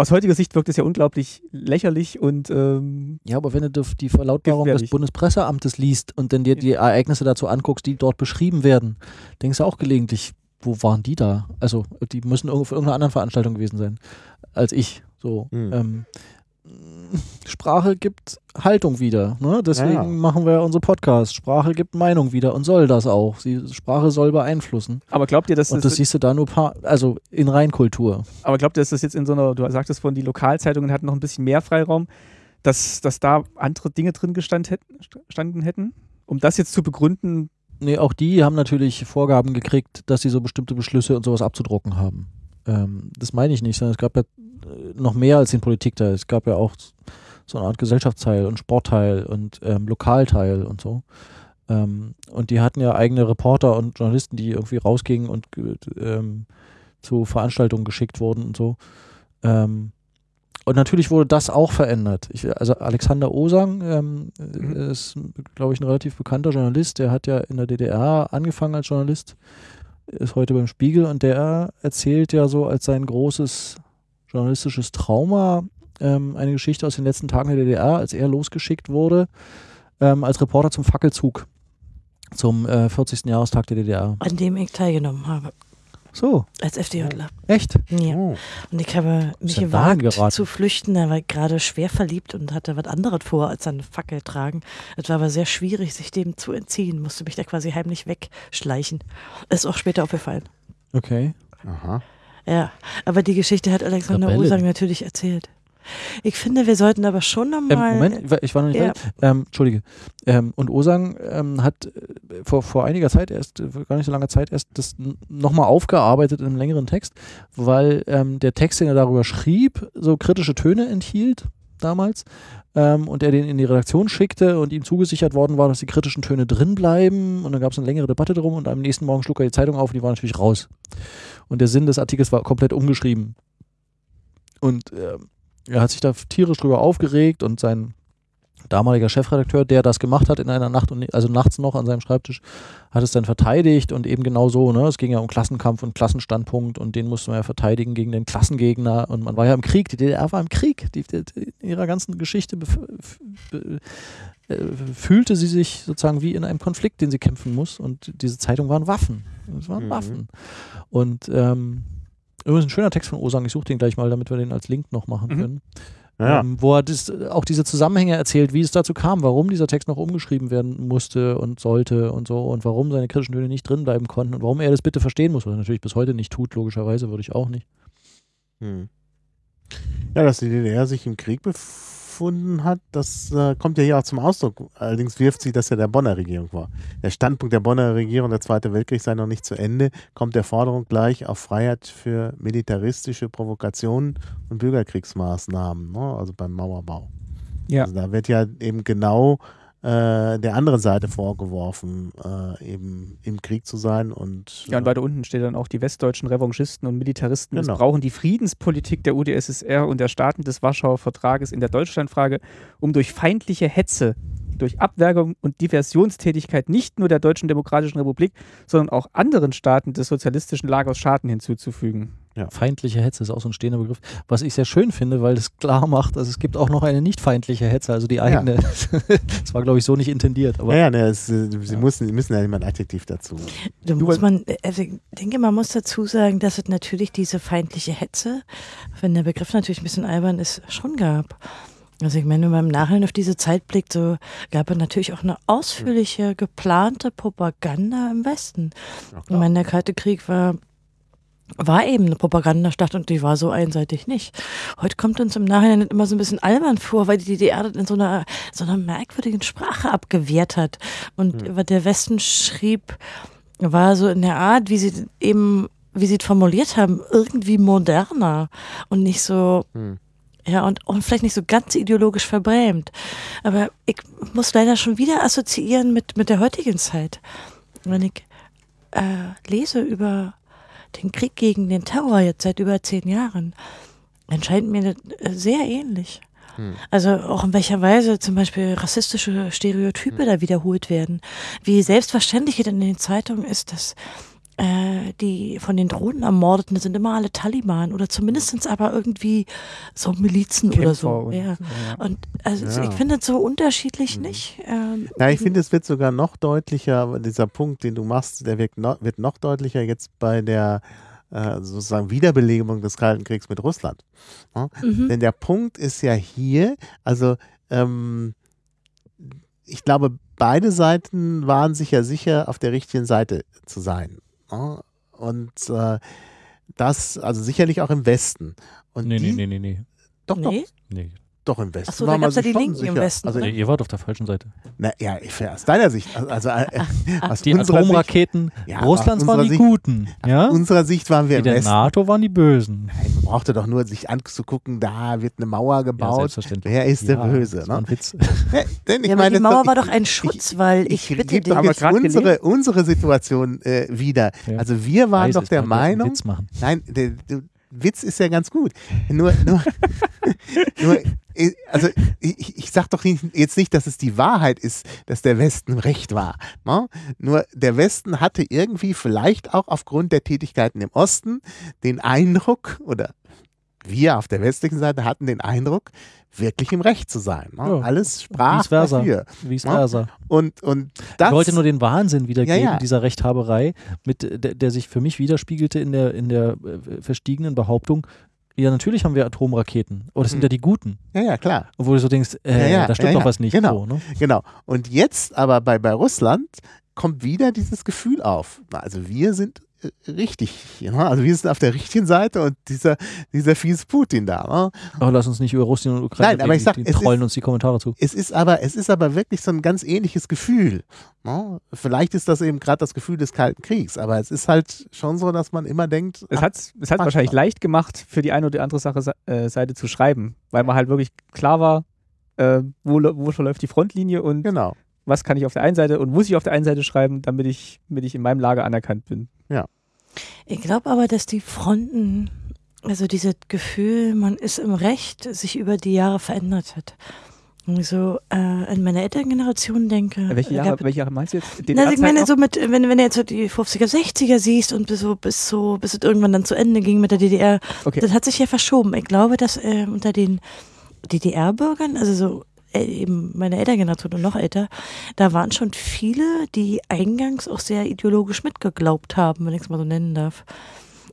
Speaker 1: aus heutiger Sicht wirkt es ja unglaublich lächerlich und ähm,
Speaker 4: Ja, aber wenn du die Verlautbarung des
Speaker 1: Gefährlich.
Speaker 4: Bundespresseamtes liest und dann dir die Ereignisse dazu anguckst, die dort beschrieben werden, denkst du auch gelegentlich, wo waren die da? Also, die müssen irgendwo für irgendeine andere Veranstaltung gewesen sein als ich. So.
Speaker 3: Mhm.
Speaker 4: Ähm, Sprache gibt Haltung wieder. Ne? Deswegen
Speaker 3: Ja, ja.
Speaker 4: machen wir unsere Podcasts. Sprache gibt Meinung wieder und soll das auch. Sie, Sprache soll beeinflussen.
Speaker 1: aber glaubt ihr, dass
Speaker 4: Und
Speaker 1: das,
Speaker 4: das siehst du da nur paar, also in Reinkultur.
Speaker 1: aber glaubt ihr, dass das jetzt in so einer, du sagtest vorhin, die Lokalzeitungen hatten noch ein bisschen mehr Freiraum, dass, dass da andere Dinge drin gestand hätten, standen hätten? Um das jetzt zu begründen,
Speaker 4: Nee, auch die haben natürlich Vorgaben gekriegt, dass sie so bestimmte Beschlüsse und sowas abzudrucken haben. Ähm, das meine ich nicht, sondern es gab ja äh, noch mehr als den Politikteil. Es gab ja auch so eine Art Gesellschaftsteil und Sportteil und ähm, Lokalteil und so. Ähm, und die hatten ja eigene Reporter und Journalisten, die irgendwie rausgingen und ähm, zu Veranstaltungen geschickt wurden und so. Ähm, und natürlich wurde das auch verändert. Ich, also Alexander Osang ähm, äh, ist, glaube ich, ein relativ bekannter Journalist. Der hat ja in der DDR angefangen als Journalist, ist heute beim Spiegel und der erzählt ja so als sein großes journalistisches Trauma ähm, eine Geschichte aus den letzten Tagen der DDR, als er losgeschickt wurde ähm, als Reporter zum Fackelzug zum äh, 40. Jahrestag der DDR.
Speaker 2: An dem ich teilgenommen habe.
Speaker 4: So,
Speaker 2: Als FDJler.
Speaker 4: echt?
Speaker 2: Ja.
Speaker 3: Oh.
Speaker 2: Und ich habe mich gewagt zu flüchten. Da war gerade schwer verliebt und hatte was anderes vor, als eine Fackel tragen. Es war aber sehr schwierig, sich dem zu entziehen. Musste mich da quasi heimlich wegschleichen. Ist auch später aufgefallen.
Speaker 4: Okay.
Speaker 3: Aha.
Speaker 2: Ja, aber die Geschichte hat Alexander. Osang natürlich erzählt. Ich finde, wir sollten aber schon
Speaker 4: Ähm,
Speaker 2: nochmal.
Speaker 4: Moment, ich war- noch nicht
Speaker 2: ja.
Speaker 4: fertig. Ähm, Entschuldige. Ähm, und Osang ähm, hat äh, vor, vor einiger Zeit erst, äh, gar nicht so langer Zeit erst das nochmal aufgearbeitet in einem längeren Text, weil ähm, der Text, den er darüber schrieb, so kritische Töne enthielt damals ähm, und er den in die Redaktion schickte und ihm zugesichert worden war, dass die kritischen Töne drin bleiben und dann gab es eine längere Debatte drum und am nächsten Morgen schlug er die Zeitung auf und die war natürlich raus. Und der Sinn des Artikels war komplett umgeschrieben. Und ähm, er hat sich da tierisch drüber aufgeregt und sein damaliger Chefredakteur, der das gemacht hat in einer Nacht, und also nachts noch an seinem Schreibtisch, hat es dann verteidigt und eben genau so, ne? Es ging ja um Klassenkampf und Klassenstandpunkt und den musste man ja verteidigen gegen den Klassengegner und man war ja im Krieg, die DDR war im Krieg, die, die, die, in ihrer ganzen Geschichte äh, fühlte sie sich sozusagen wie in einem Konflikt, den sie kämpfen muss und diese Zeitung waren Waffen. Es waren
Speaker 3: Mhm.
Speaker 4: Waffen. Und ähm, übrigens ein schöner Text von Osang, ich suche den gleich mal, damit wir den als Link noch machen
Speaker 1: Mhm.
Speaker 4: können
Speaker 3: Ja.
Speaker 4: ähm, wo er das, auch diese Zusammenhänge erzählt, wie es dazu kam, warum dieser Text noch umgeschrieben werden musste und sollte und so und warum seine kritischen Töne nicht drin bleiben konnten und warum er das bitte verstehen muss, was er natürlich bis heute nicht tut, logischerweise würde ich auch nicht.
Speaker 3: Hm. Ja, dass die DDR sich im Krieg befand stattgefunden hat, das äh, kommt ja hier auch zum Ausdruck. Allerdings wirft sie das ja der Bonner Regierung vor. Der Standpunkt der Bonner Regierung, der Zweite Weltkrieg sei noch nicht zu Ende, kommt der Forderung gleich auf Freiheit für militaristische Provokationen und Bürgerkriegsmaßnahmen, ne? also beim Mauerbau.
Speaker 1: Ja.
Speaker 3: Also da wird ja eben genau äh, der anderen Seite vorgeworfen, äh, eben im Krieg zu sein und
Speaker 1: Ja, und weiter unten steht dann auch, die westdeutschen Revanchisten und Militaristen
Speaker 3: Genau.
Speaker 1: missbrauchen die Friedenspolitik der UdSSR und der Staaten des Warschauer Vertrages in der Deutschlandfrage, um durch feindliche Hetze, durch Abwergung und Diversionstätigkeit nicht nur der Deutschen Demokratischen Republik, sondern auch anderen Staaten des sozialistischen Lagers Schaden hinzuzufügen.
Speaker 4: Feindliche Hetze ist auch so ein stehender Begriff. Was ich sehr schön finde, weil es klar macht, dass es gibt auch noch eine nicht feindliche Hetze, also die eigene. *laughs* das war, glaube ich, so nicht intendiert. Aber
Speaker 3: ja, ja, ne, es, äh, sie müssen, sie müssen ja immer ein Adjektiv dazu.
Speaker 2: Da
Speaker 1: Du
Speaker 2: muss man, also ich denke, man muss dazu sagen, dass es natürlich diese feindliche Hetze, wenn der Begriff natürlich ein bisschen albern ist, schon gab. Also ich meine, wenn man im Nachhinein auf diese Zeit blickt, so gab es natürlich auch eine ausführliche, geplante Propaganda im Westen.
Speaker 3: Ja,
Speaker 2: Ich meine, der Kalte Krieg war, war eben eine Propagandastadt und die war so einseitig nicht. Heute kommt uns im Nachhinein immer so ein bisschen albern vor, weil die DDR das in so einer, so einer merkwürdigen Sprache abgewehrt hat. Und was der Westen schrieb, war so in der Art, wie sie eben, wie sie es formuliert haben, irgendwie moderner und nicht so,
Speaker 3: Hm.
Speaker 2: ja, und, und vielleicht nicht so ganz ideologisch verbrämt. Aber ich muss leider schon wieder assoziieren mit, mit der heutigen Zeit. Wenn ich äh, lese über den Krieg gegen den Terror jetzt seit über zehn Jahren, dann scheint mir das äh, sehr ähnlich.
Speaker 3: Hm.
Speaker 2: Also auch in welcher Weise zum Beispiel rassistische Stereotype da wiederholt werden. Wie selbstverständlich es in den Zeitungen ist, dass äh, die von den Drohnen ermordeten sind immer alle Taliban oder zumindest aber irgendwie so Milizen oder
Speaker 1: Kämpfer
Speaker 2: so.
Speaker 1: und-
Speaker 2: Ja.
Speaker 1: ja.
Speaker 2: Und also
Speaker 3: Ja.
Speaker 2: ich finde es so unterschiedlich
Speaker 3: Mhm.
Speaker 2: nicht. Ähm,
Speaker 3: Ja, ich finde, es wird sogar noch deutlicher, dieser Punkt, den du machst, der wird noch, wird noch deutlicher jetzt bei der äh, sozusagen Wiederbelebung des Kalten Kriegs mit Russland. Ja?
Speaker 2: mhm.
Speaker 3: Denn der Punkt ist ja hier, also ähm, ich glaube, beide Seiten waren sich ja sicher, auf der richtigen Seite zu sein. Ja? Und äh, das, also sicherlich auch im Westen. Und
Speaker 4: nee,
Speaker 3: die,
Speaker 4: nee, nee, nee, nee.
Speaker 3: Doch,
Speaker 2: nee?
Speaker 4: nee.
Speaker 3: Doch, im Westen.
Speaker 2: Ach so,
Speaker 3: war
Speaker 2: da
Speaker 3: man
Speaker 2: gab's ja die Linken im
Speaker 3: sicher.
Speaker 2: Westen,
Speaker 3: Also?
Speaker 4: Nee, ihr wart auf der falschen Seite.
Speaker 3: na, ja, ich- aus deiner Sicht. Also, also äh, aus
Speaker 4: Die
Speaker 3: unserer Sicht,
Speaker 4: Atomraketen
Speaker 3: Ja,
Speaker 4: Russlands
Speaker 3: aus
Speaker 4: waren die
Speaker 3: Sicht-
Speaker 4: Guten. Ja?
Speaker 3: unserer Sicht waren wir
Speaker 4: Die
Speaker 3: im
Speaker 4: der
Speaker 3: Westen.
Speaker 4: NATO waren die Bösen.
Speaker 3: Nein, man brauchte doch nur sich anzugucken, da wird eine Mauer
Speaker 4: Ja,
Speaker 3: gebaut.
Speaker 4: selbstverständlich.
Speaker 3: Wer ist der
Speaker 4: Ja,
Speaker 3: Böse?
Speaker 4: Das war
Speaker 3: Ne?
Speaker 4: ein Witz. *laughs*
Speaker 3: Ja, denn ich
Speaker 2: ja, aber
Speaker 3: meine,
Speaker 2: die Mauer
Speaker 3: doch-
Speaker 2: war
Speaker 3: ich-
Speaker 2: doch ein Schutz, weil ich,
Speaker 3: Ich
Speaker 2: bitte
Speaker 3: jetzt
Speaker 1: grad
Speaker 3: unsere, unsere Situation äh, wieder.
Speaker 4: Ja.
Speaker 3: Also wir waren doch
Speaker 4: es,
Speaker 3: der Meinung, nein, der, der Witz ist ja ganz gut. Nur, nur, *laughs* nur äh, also ich, ich sag doch nicht- jetzt nicht, dass es die Wahrheit ist, dass der Westen recht war. Ne? Nur der Westen hatte irgendwie vielleicht auch aufgrund der Tätigkeiten im Osten den Eindruck, oder wir auf der westlichen Seite hatten den Eindruck, wirklich im Recht zu sein. Ne?
Speaker 4: Ja.
Speaker 3: Alles sprach
Speaker 4: Vice versa.
Speaker 3: dafür.
Speaker 4: Vice
Speaker 3: Ja.
Speaker 4: versa.
Speaker 3: Und, und das,
Speaker 4: Ich wollte nur den Wahnsinn wiedergeben,
Speaker 3: Ja, ja.
Speaker 4: dieser Rechthaberei, mit, der, der sich für mich widerspiegelte in der, in der äh, verstiegenen Behauptung, ja, natürlich haben wir Atomraketen. Oh, das sind
Speaker 3: Hm.
Speaker 4: ja die Guten.
Speaker 3: ja, ja, klar.
Speaker 4: Obwohl du so denkst, äh,
Speaker 3: Ja,
Speaker 4: da stimmt doch was nicht.
Speaker 3: Genau.
Speaker 4: So, ne?
Speaker 3: Genau. Und jetzt aber bei, bei Russland kommt wieder dieses Gefühl auf. Also wir sind richtig. Ja? Also wir sind auf der richtigen Seite und dieser, dieser fiese Putin da. Ne?
Speaker 4: Aber lass uns nicht über Russland und Ukraine
Speaker 3: Nein, aber ich sag,
Speaker 4: die,
Speaker 3: es
Speaker 4: die trollen
Speaker 3: ist-
Speaker 4: uns die Kommentare zu.
Speaker 3: Es ist aber, es ist aber wirklich so ein ganz ähnliches Gefühl. Ne? Vielleicht ist das eben gerade das Gefühl des Kalten Kriegs, aber es ist halt schon so, dass man immer denkt,
Speaker 1: Es hat es
Speaker 3: manchmal.
Speaker 1: wahrscheinlich leicht gemacht, für die eine oder andere Sache äh, Seite zu schreiben, weil man halt wirklich klar war, äh, wo, wo verläuft die Frontlinie und
Speaker 3: genau.
Speaker 1: was kann ich auf der einen Seite und muss ich auf der einen Seite schreiben, damit ich, damit ich in meinem Lager anerkannt bin.
Speaker 2: Ich glaube aber, dass die Fronten, also dieses Gefühl, man ist im Recht, sich über die Jahre verändert hat. Wenn ich so äh, an meine Elterngeneration denke.
Speaker 1: Äh, welche,
Speaker 2: gab-
Speaker 1: Jahre, welche Jahre meinst du jetzt?
Speaker 2: Na, also ich meine
Speaker 1: noch?
Speaker 2: so mit, wenn, wenn du jetzt so die 50er, 60er siehst und bis so, bis so, bis es irgendwann dann zu Ende ging mit der DDR,
Speaker 1: Okay.
Speaker 2: das hat sich ja verschoben. Ich glaube, dass äh, unter den DDR-Bürgern, also so eben meine Elterngeneration und noch älter, da waren schon viele, die eingangs auch sehr ideologisch mitgeglaubt haben, wenn ich es mal so nennen darf.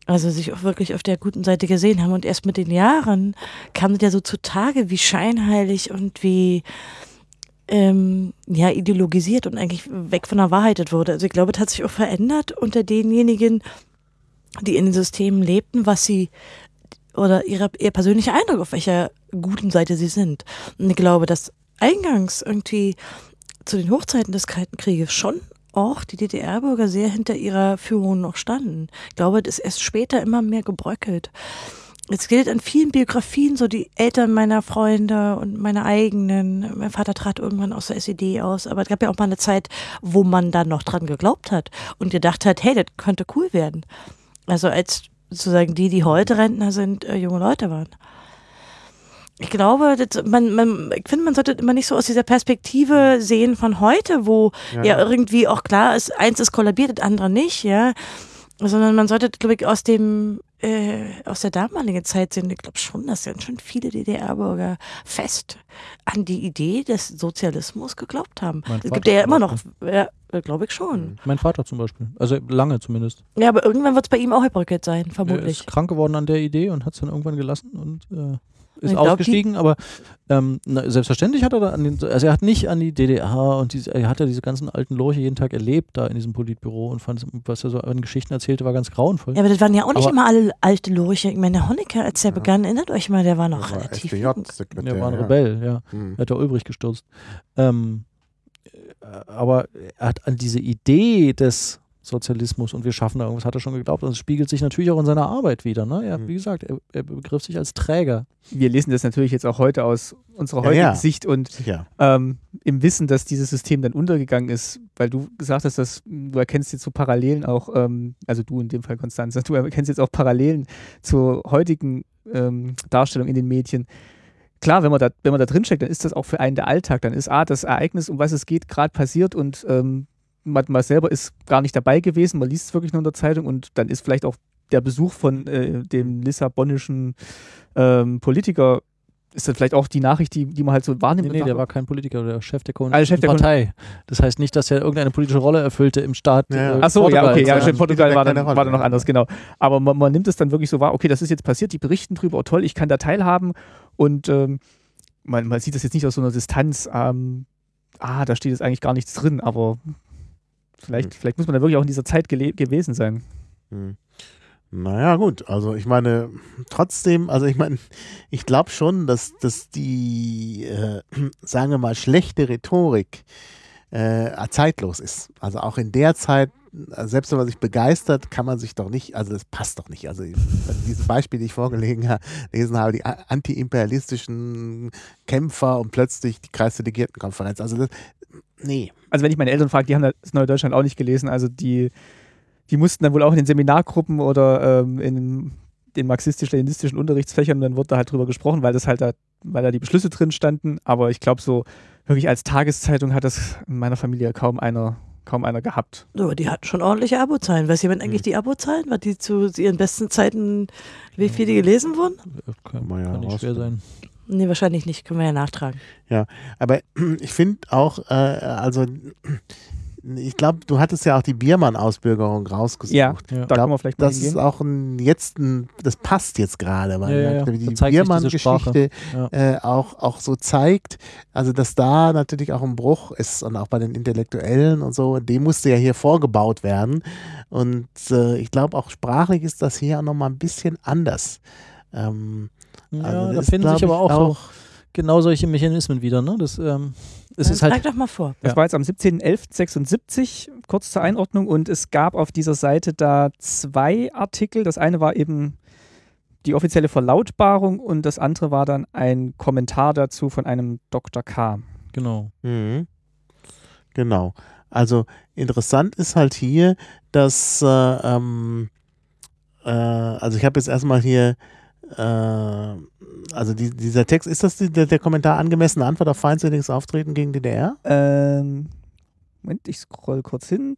Speaker 2: Also sich auch wirklich auf der guten Seite gesehen haben. Und erst mit den Jahren kam das ja so zutage, wie scheinheilig und wie ähm, ja, ideologisiert und eigentlich weg von der Wahrheit wurde. Also ich glaube, es hat sich auch verändert unter denjenigen, die in den Systemen lebten, was sie oder ihre, ihr persönlicher Eindruck, auf welcher guten Seite sie sind. Und ich glaube, dass eingangs irgendwie zu den Hochzeiten des Kalten Krieges schon auch die DDR-Bürger sehr hinter ihrer Führung noch standen. Ich glaube, das ist erst später immer mehr gebröckelt. Es gilt an vielen Biografien, so die Eltern meiner Freunde und meine eigenen. Mein Vater trat irgendwann aus der SED aus, aber es gab ja auch mal eine Zeit, wo man dann noch dran geglaubt hat und gedacht hat, hey, das könnte cool werden. Also als sozusagen die, die heute Rentner sind, äh, junge Leute waren. Ich glaube, das, man, man, ich finde, man sollte immer nicht so aus dieser Perspektive sehen von heute, wo ja, ja irgendwie auch klar ist, eins ist kollabiert, das andere nicht, ja. Sondern man sollte, glaube ich, aus dem äh, aus der damaligen Zeit sehen. Ich glaube schon, dass ganz schön viele DDR-Bürger fest an die Idee des Sozialismus geglaubt haben. Es gibt ja immer noch, ja, glaube ich schon.
Speaker 4: Mein Vater zum Beispiel. Also lange zumindest.
Speaker 2: Ja, aber irgendwann wird es bei ihm auch gebröckelt sein, vermutlich. Er
Speaker 4: ist krank geworden an der Idee und hat es dann irgendwann gelassen und äh, ist glaub, ausgestiegen, aber ähm, na, selbstverständlich hat er da an den, also er hat nicht an die DDR und diese, er hat ja diese ganzen alten Lorche jeden Tag erlebt da in diesem Politbüro und fand, was er so an Geschichten erzählte, war ganz grauenvoll.
Speaker 2: Ja, aber das waren ja auch nicht aber, immer alle alte Lorche. Ich meine, der Honecker, als er ja. begann, erinnert euch mal, der war noch der relativ
Speaker 3: war Der
Speaker 4: war ein Rebell, ja. Mhm. Er hat der Ulbricht gestürzt. Ähm, aber er hat an diese Idee des Sozialismus und wir schaffen da irgendwas, hat er schon geglaubt. Und es spiegelt sich natürlich auch in seiner Arbeit wieder. Ne? Er, mhm. Wie gesagt, er, er, begriff sich als Träger.
Speaker 1: Wir lesen das natürlich jetzt auch heute aus unserer heutigen ja, ja. Sicht und ähm, im Wissen, dass dieses System dann untergegangen ist, weil du gesagt hast, dass du erkennst jetzt so Parallelen auch, ähm, also du in dem Fall Konstanze, du erkennst jetzt auch Parallelen zur heutigen ähm, Darstellung in den Medien klar, wenn man da, wenn man da drin steckt, dann ist das auch für einen der Alltag. Dann ist A, das Ereignis, um was es geht, gerade passiert und ähm, man, man selber ist gar nicht dabei gewesen, man liest es wirklich nur in der Zeitung und dann ist vielleicht auch der Besuch von äh, dem lissabonischen ähm, Politiker ist dann vielleicht auch die Nachricht, die, die man halt so wahrnimmt.
Speaker 4: Nee, nee der war kein Politiker, der Chef der kommunistischen also Chef der Partei. Das heißt nicht, dass er irgendeine politische Rolle erfüllte im Staat.
Speaker 1: Ja. Äh, Ach so, ja, okay, ja, in Portugal war dann, war dann noch anders, genau. Aber man, man, nimmt es dann wirklich so wahr, okay, das ist jetzt passiert, die berichten drüber, oh toll, ich kann da teilhaben und ähm, man, man sieht das jetzt nicht aus so einer Distanz, ähm, ah, da steht jetzt eigentlich gar nichts drin, aber Vielleicht, hm. vielleicht muss man da wirklich auch in dieser Zeit gewesen sein.
Speaker 3: Hm. Naja, gut. Also ich meine, trotzdem, also ich meine, *laughs* ich glaube schon, dass, dass die, äh, *clears throat* sagen wir mal, schlechte Rhetorik äh, zeitlos ist. Also auch in der Zeit, selbst wenn man sich begeistert, kann man sich doch nicht, also das passt doch nicht. Also *laughs* dieses Beispiel, die ich vorgelesen habe, die antiimperialistischen Kämpfer und plötzlich die Kreisdelegiertenkonferenz. Also das, nee.
Speaker 1: Also wenn ich meine Eltern frage, die haben das Neue Deutschland auch nicht gelesen. Also die, die mussten dann wohl auch in den Seminargruppen oder ähm, in den marxistisch-leninistischen Unterrichtsfächern, dann wurde da halt drüber gesprochen, weil das halt da, weil da die Beschlüsse drin standen. Aber ich glaube, so wirklich als Tageszeitung hat das in meiner Familie kaum einer kaum einer gehabt.
Speaker 2: Aber die hatten schon ordentliche Abozahlen. Weiß jemand eigentlich hm. die Abozahlen? War die zu ihren besten Zeiten, wie viele die gelesen wurden?
Speaker 4: Kann, kann ja nicht schwer sein.
Speaker 2: Nee, wahrscheinlich nicht. Können wir ja nachtragen.
Speaker 3: Ja, aber *clears throat* ich finde auch, äh, also ich glaube, du hattest ja auch die Biermann-Ausbürgerung rausgesucht.
Speaker 1: Ja, ja.
Speaker 3: da können wir vielleicht mal Das hingehen. ist auch ein, jetzt ein, das passt jetzt gerade, weil ja, ja, die Biermann-Geschichte äh, auch, auch so zeigt, also dass da natürlich auch ein Bruch ist und auch bei den Intellektuellen und so, dem musste ja hier vorgebaut werden. Und äh, ich glaube, auch sprachlich ist das hier auch nochmal ein bisschen anders. Ähm,
Speaker 4: ja, also da finden sich aber auch, auch genau solche Mechanismen wieder. Ne? Das, ähm, es ist halt,
Speaker 2: doch mal vor.
Speaker 1: Das ja. war jetzt am 17.11.76, kurz zur Einordnung, und es gab auf dieser Seite da zwei Artikel. Das eine war eben die offizielle Verlautbarung und das andere war dann ein Kommentar dazu von einem Dr. K.
Speaker 4: Genau.
Speaker 3: Mhm. Genau. Also interessant ist halt hier, dass, äh, ähm, äh, also ich habe jetzt erstmal hier äh, also die, dieser Text, ist das die, der, der, Kommentar angemessene Antwort auf feindseliges Auftreten gegen DDR?
Speaker 1: Ähm, Moment, ich scroll kurz hin.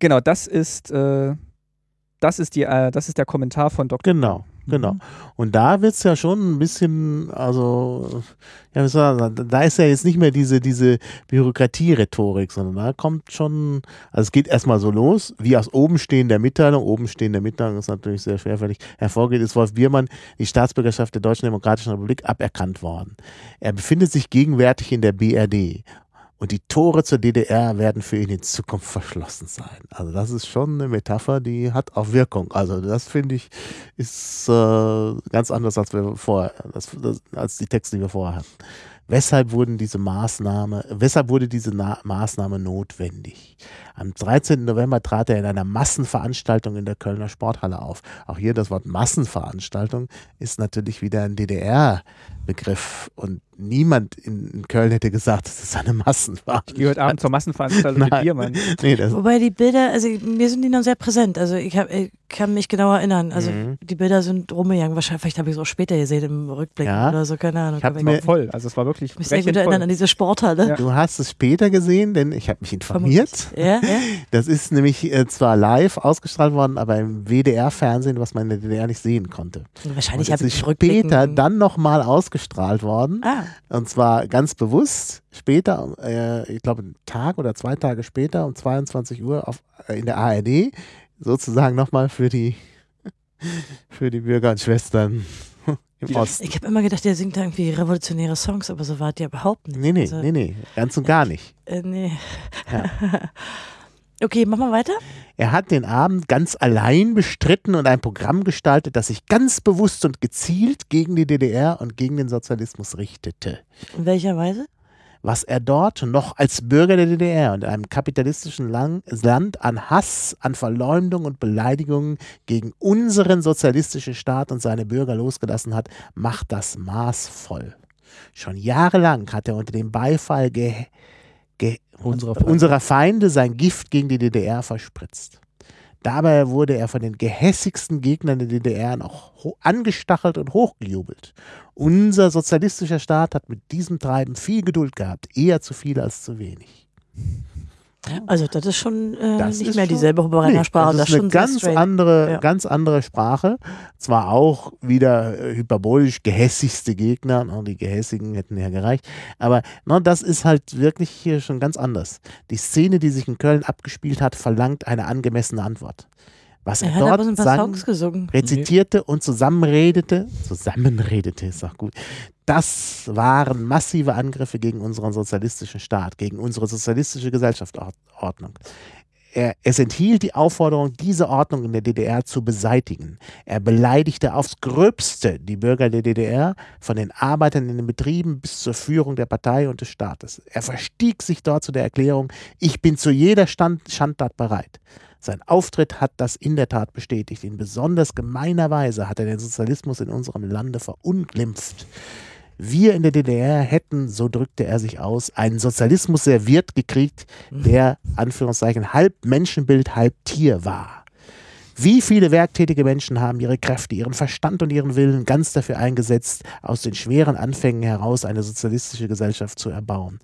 Speaker 1: Genau, das ist, äh, das ist, die, äh, das ist der Kommentar von Dr.
Speaker 3: Genau. Genau. Und da wird es ja schon ein bisschen, also, ja, da ist ja jetzt nicht mehr diese, diese Bürokratie-Rhetorik, sondern da kommt schon, also es geht erstmal so los, wie aus oben stehender Mitteilung, oben stehender Mitteilung ist natürlich sehr schwerfällig, hervorgeht, ist Wolf Biermann die Staatsbürgerschaft der Deutschen Demokratischen Republik aberkannt worden. Er befindet sich gegenwärtig in der BRD und die Tore zur DDR werden für ihn in Zukunft verschlossen sein. Also das ist schon eine Metapher, die hat auch Wirkung. Also das finde ich ist äh, ganz anders als wir vorher, als, als die Texte, die wir vorher hatten. Weshalb wurden diese Maßnahme, weshalb wurde diese Na Maßnahme notwendig? Am 13. November trat er in einer Massenveranstaltung in der Kölner Sporthalle auf. Auch hier das Wort Massenveranstaltung ist natürlich wieder ein DDR-Begriff und niemand in, Köln hätte gesagt, das ist eine Massenveranstaltung.
Speaker 1: Ich gehe heute Abend zur Massenveranstaltung mit dir, Mann. *laughs*
Speaker 2: Nee, Wobei die Bilder, also mir sind die noch sehr präsent. Also ich, hab, ich kann mich genau erinnern. Also mhm. die Bilder sind rumgegangen. Wahrscheinlich vielleicht habe ich es auch später gesehen im Rückblick ja. oder so, keine Ahnung.
Speaker 1: Ich habe mir voll, also es war wirklich
Speaker 2: Ich mich sehr gut erinnern an diese Sporthalle.
Speaker 3: Ja. Du hast es später gesehen, denn ich habe mich informiert. Ja, ja. *laughs* Das ist nämlich äh, zwar live ausgestrahlt worden, aber im WDR-Fernsehen, was man in der DDR nicht sehen konnte.
Speaker 2: Wahrscheinlich habe ich
Speaker 3: später dann nochmal ausgestrahlt worden. Ah. Und zwar ganz bewusst später, äh, ich glaube einen Tag oder zwei Tage später um 22 Uhr auf, äh, in der ARD, sozusagen nochmal für die, *laughs* für die Bürger und Schwestern *laughs* im Osten.
Speaker 2: Ich habe immer gedacht, der singt da irgendwie revolutionäre Songs, aber so war der überhaupt nicht.
Speaker 3: Nee, nee, also, nee, nee, ganz und gar nicht.
Speaker 2: Äh, nee. Ja. *laughs* Okay, machen wir weiter.
Speaker 3: Er hat den Abend ganz allein bestritten und ein Programm gestaltet, das sich ganz bewusst und gezielt gegen die DDR und gegen den Sozialismus richtete.
Speaker 2: In welcher Weise?
Speaker 3: Was er dort noch als Bürger der DDR und einem kapitalistischen Land an Hass, an Verleumdung und Beleidigungen gegen unseren sozialistischen Staat und seine Bürger losgelassen hat, macht das maßvoll. Schon jahrelang hat er unter dem Beifall ge ge unserer Feinde. unserer Feinde sein Gift gegen die DDR verspritzt. Dabei wurde er von den gehässigsten Gegnern der DDR noch angestachelt und hochgejubelt. Unser sozialistischer Staat hat mit diesem Treiben viel Geduld gehabt, eher zu viel als zu wenig.
Speaker 2: Also das ist schon äh, das nicht mehr schon, dieselbe Verbrennersprache.
Speaker 3: Nee, das ist das eine ganz andere, ja. ganz andere Sprache. Zwar auch wieder äh, hyperbolisch gehässigste Gegner, no, die Gehässigen hätten ja gereicht, aber no, das ist halt wirklich hier schon ganz anders. Die Szene, die sich in Köln abgespielt hat, verlangt eine angemessene Antwort was er, er dort sang, rezitierte und zusammenredete, zusammenredete ist auch gut, das waren massive Angriffe gegen unseren sozialistischen Staat, gegen unsere sozialistische Gesellschaftsordnung. Er, es enthielt die Aufforderung, diese Ordnung in der DDR zu beseitigen. Er beleidigte aufs Gröbste die Bürger der DDR, von den Arbeitern in den Betrieben bis zur Führung der Partei und des Staates. Er verstieg sich dort zu der Erklärung, ich bin zu jeder Stand Schandtat bereit. Sein Auftritt hat das in der Tat bestätigt. In besonders gemeiner Weise hat er den Sozialismus in unserem Lande verunglimpft. Wir in der DDR hätten, so drückte er sich aus, einen Sozialismus serviert gekriegt, der, Anführungszeichen, halb Menschenbild, halb Tier war. Wie viele werktätige Menschen haben ihre Kräfte, ihren Verstand und ihren Willen ganz dafür eingesetzt, aus den schweren Anfängen heraus eine sozialistische Gesellschaft zu erbauen.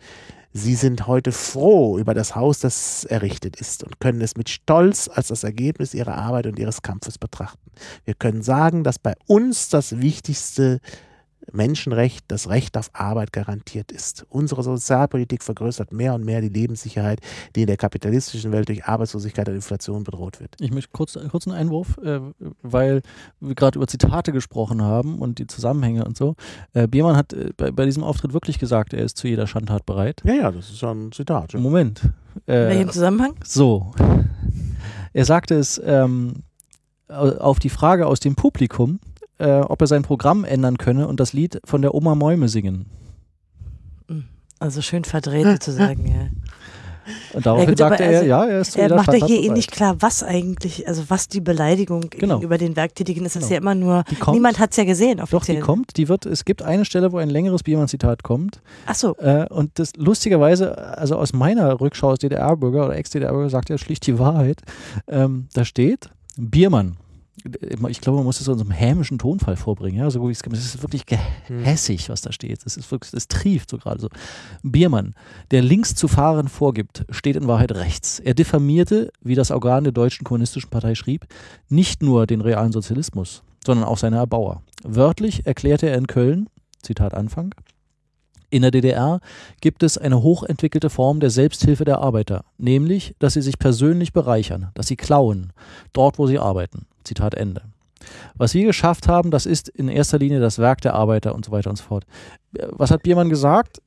Speaker 3: Sie sind heute froh über das Haus, das errichtet ist und können es mit Stolz als das Ergebnis ihrer Arbeit und ihres Kampfes betrachten. Wir können sagen, dass bei uns das Wichtigste Menschenrecht, das Recht auf Arbeit garantiert ist. Unsere Sozialpolitik vergrößert mehr und mehr die Lebenssicherheit, die in der kapitalistischen Welt durch Arbeitslosigkeit und Inflation bedroht wird.
Speaker 4: Ich möchte kurz, kurz einen Einwurf, äh, weil wir gerade über Zitate gesprochen haben und die Zusammenhänge und so. Äh, Biermann hat äh, bei, bei, diesem Auftritt wirklich gesagt, er ist zu jeder Schandtat bereit.
Speaker 3: Ja, ja, das ist ja ein Zitat. Ja.
Speaker 4: Moment.
Speaker 2: Äh, in welchem Zusammenhang?
Speaker 4: So. Er sagte es ähm, auf die Frage aus dem Publikum, äh, ob er sein Programm ändern könne und das Lied von der Oma Mäume singen.
Speaker 2: Also schön verdreht sozusagen, ja.
Speaker 4: Und daraufhin ja, sagte er, also, ja, er ist
Speaker 2: Er macht ja hier eh nicht klar, was eigentlich, also was die Beleidigung genau. gegenüber den Werktätigen ist. Das genau. ist ja immer nur, kommt, niemand hat es ja gesehen
Speaker 4: offiziell. Doch, die kommt, die wird, es gibt eine Stelle, wo ein längeres Biermann-Zitat kommt.
Speaker 2: Ach so.
Speaker 4: Äh, und das lustigerweise, also aus meiner Rückschau als DDR-Bürger oder Ex-DDR-Bürger sagt er schlicht die Wahrheit. Ähm, da steht, Biermann, ich glaube, man muss es so in so einem hämischen Tonfall vorbringen. Ja? So, es ist wirklich gehässig, was da steht. Es ist wirklich, es trieft so gerade so. Biermann, der links zu fahren vorgibt, steht in Wahrheit rechts. Er diffamierte, wie das Organ der Deutschen Kommunistischen Partei schrieb, nicht nur den realen Sozialismus, sondern auch seine Erbauer. Wörtlich erklärte er in Köln, Zitat Anfang, in der DDR gibt es eine hochentwickelte Form der Selbsthilfe der Arbeiter, nämlich, dass sie sich persönlich bereichern, dass sie klauen, dort wo sie arbeiten. Zitat Ende. Was wir geschafft haben, das ist in erster Linie das Werk der Arbeiter und so weiter und so fort. Was hat Biermann gesagt?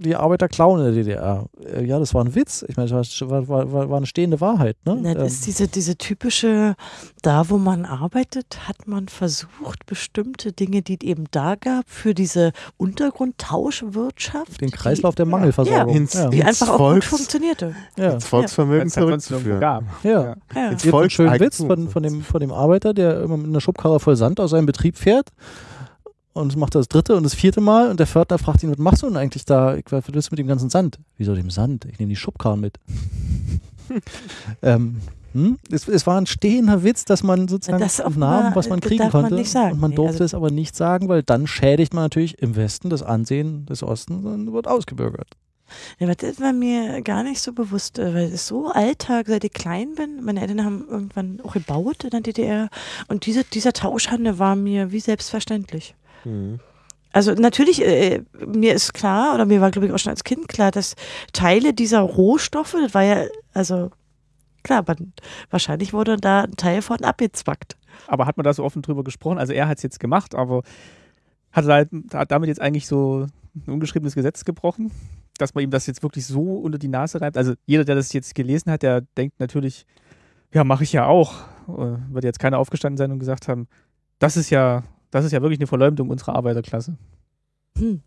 Speaker 4: Die Arbeiter klauen in der DDR. Äh, ja, das war ein Witz. Ich meine, das war, war, war, war eine stehende Wahrheit. Ne?
Speaker 2: Na, das
Speaker 4: Ähm,
Speaker 2: ist diese, diese typische, da wo man arbeitet, hat man versucht, bestimmte Dinge, die es eben da gab, für diese Untergrundtauschwirtschaft.
Speaker 4: den Kreislauf der Mangelversorgung.
Speaker 3: Ins-
Speaker 4: ja.
Speaker 2: Die
Speaker 3: ins
Speaker 2: einfach auch gut
Speaker 3: Volks-
Speaker 2: funktionierte.
Speaker 4: Ja.
Speaker 3: ins Volksvermögen
Speaker 1: nirgendwo
Speaker 3: zurückzuführen.
Speaker 4: Ja.
Speaker 1: Ja.
Speaker 2: Ja.
Speaker 3: Ins
Speaker 4: Jetzt einen schönen
Speaker 3: Volkseigentum.
Speaker 4: Witz von, von, dem, von dem Arbeiter, der immer mit einer Schubkarre voll Sand aus seinem Betrieb fährt. Und macht das dritte und das vierte Mal. Und der Pförtner fragt ihn, was machst du denn eigentlich da? Ich, was willst du mit dem ganzen Sand? Wieso dem Sand? Ich nehme die Schubkarren mit. *laughs* ähm, hm? es, es war ein stehender Witz, dass man sozusagen
Speaker 2: Das
Speaker 4: nahm,
Speaker 2: mal-
Speaker 4: was man kriegen
Speaker 2: man
Speaker 4: konnte.
Speaker 2: nicht sagen.
Speaker 4: Und man
Speaker 2: Nee,
Speaker 4: durfte
Speaker 2: also-
Speaker 4: es aber nicht sagen, weil dann schädigt man natürlich im Westen das Ansehen des Ostens und wird ausgebürgert.
Speaker 2: Ja, aber das war mir gar nicht so bewusst, äh, weil es so Alltag, seit ich klein bin. Meine Eltern haben irgendwann auch gebaut in der DDR und diese, dieser Tauschhandel war mir wie selbstverständlich.
Speaker 3: Mhm.
Speaker 2: Also natürlich, äh, mir ist klar, oder mir war, glaube ich, auch schon als Kind klar, dass Teile dieser Rohstoffe, das war ja, also klar, aber wahrscheinlich wurde da ein Teil von abgezwackt.
Speaker 1: Aber hat man da so offen drüber gesprochen? Also er hat es jetzt gemacht, aber hat er halt, hat damit jetzt eigentlich so ein ungeschriebenes Gesetz gebrochen, dass man ihm das jetzt wirklich so unter die Nase reibt? Also jeder, der das jetzt gelesen hat, der denkt natürlich, ja, mache ich ja auch. Äh, Wird jetzt keiner aufgestanden sein und gesagt haben, das ist ja, das ist ja wirklich eine Verleumdung unserer Arbeiterklasse.
Speaker 2: Hm.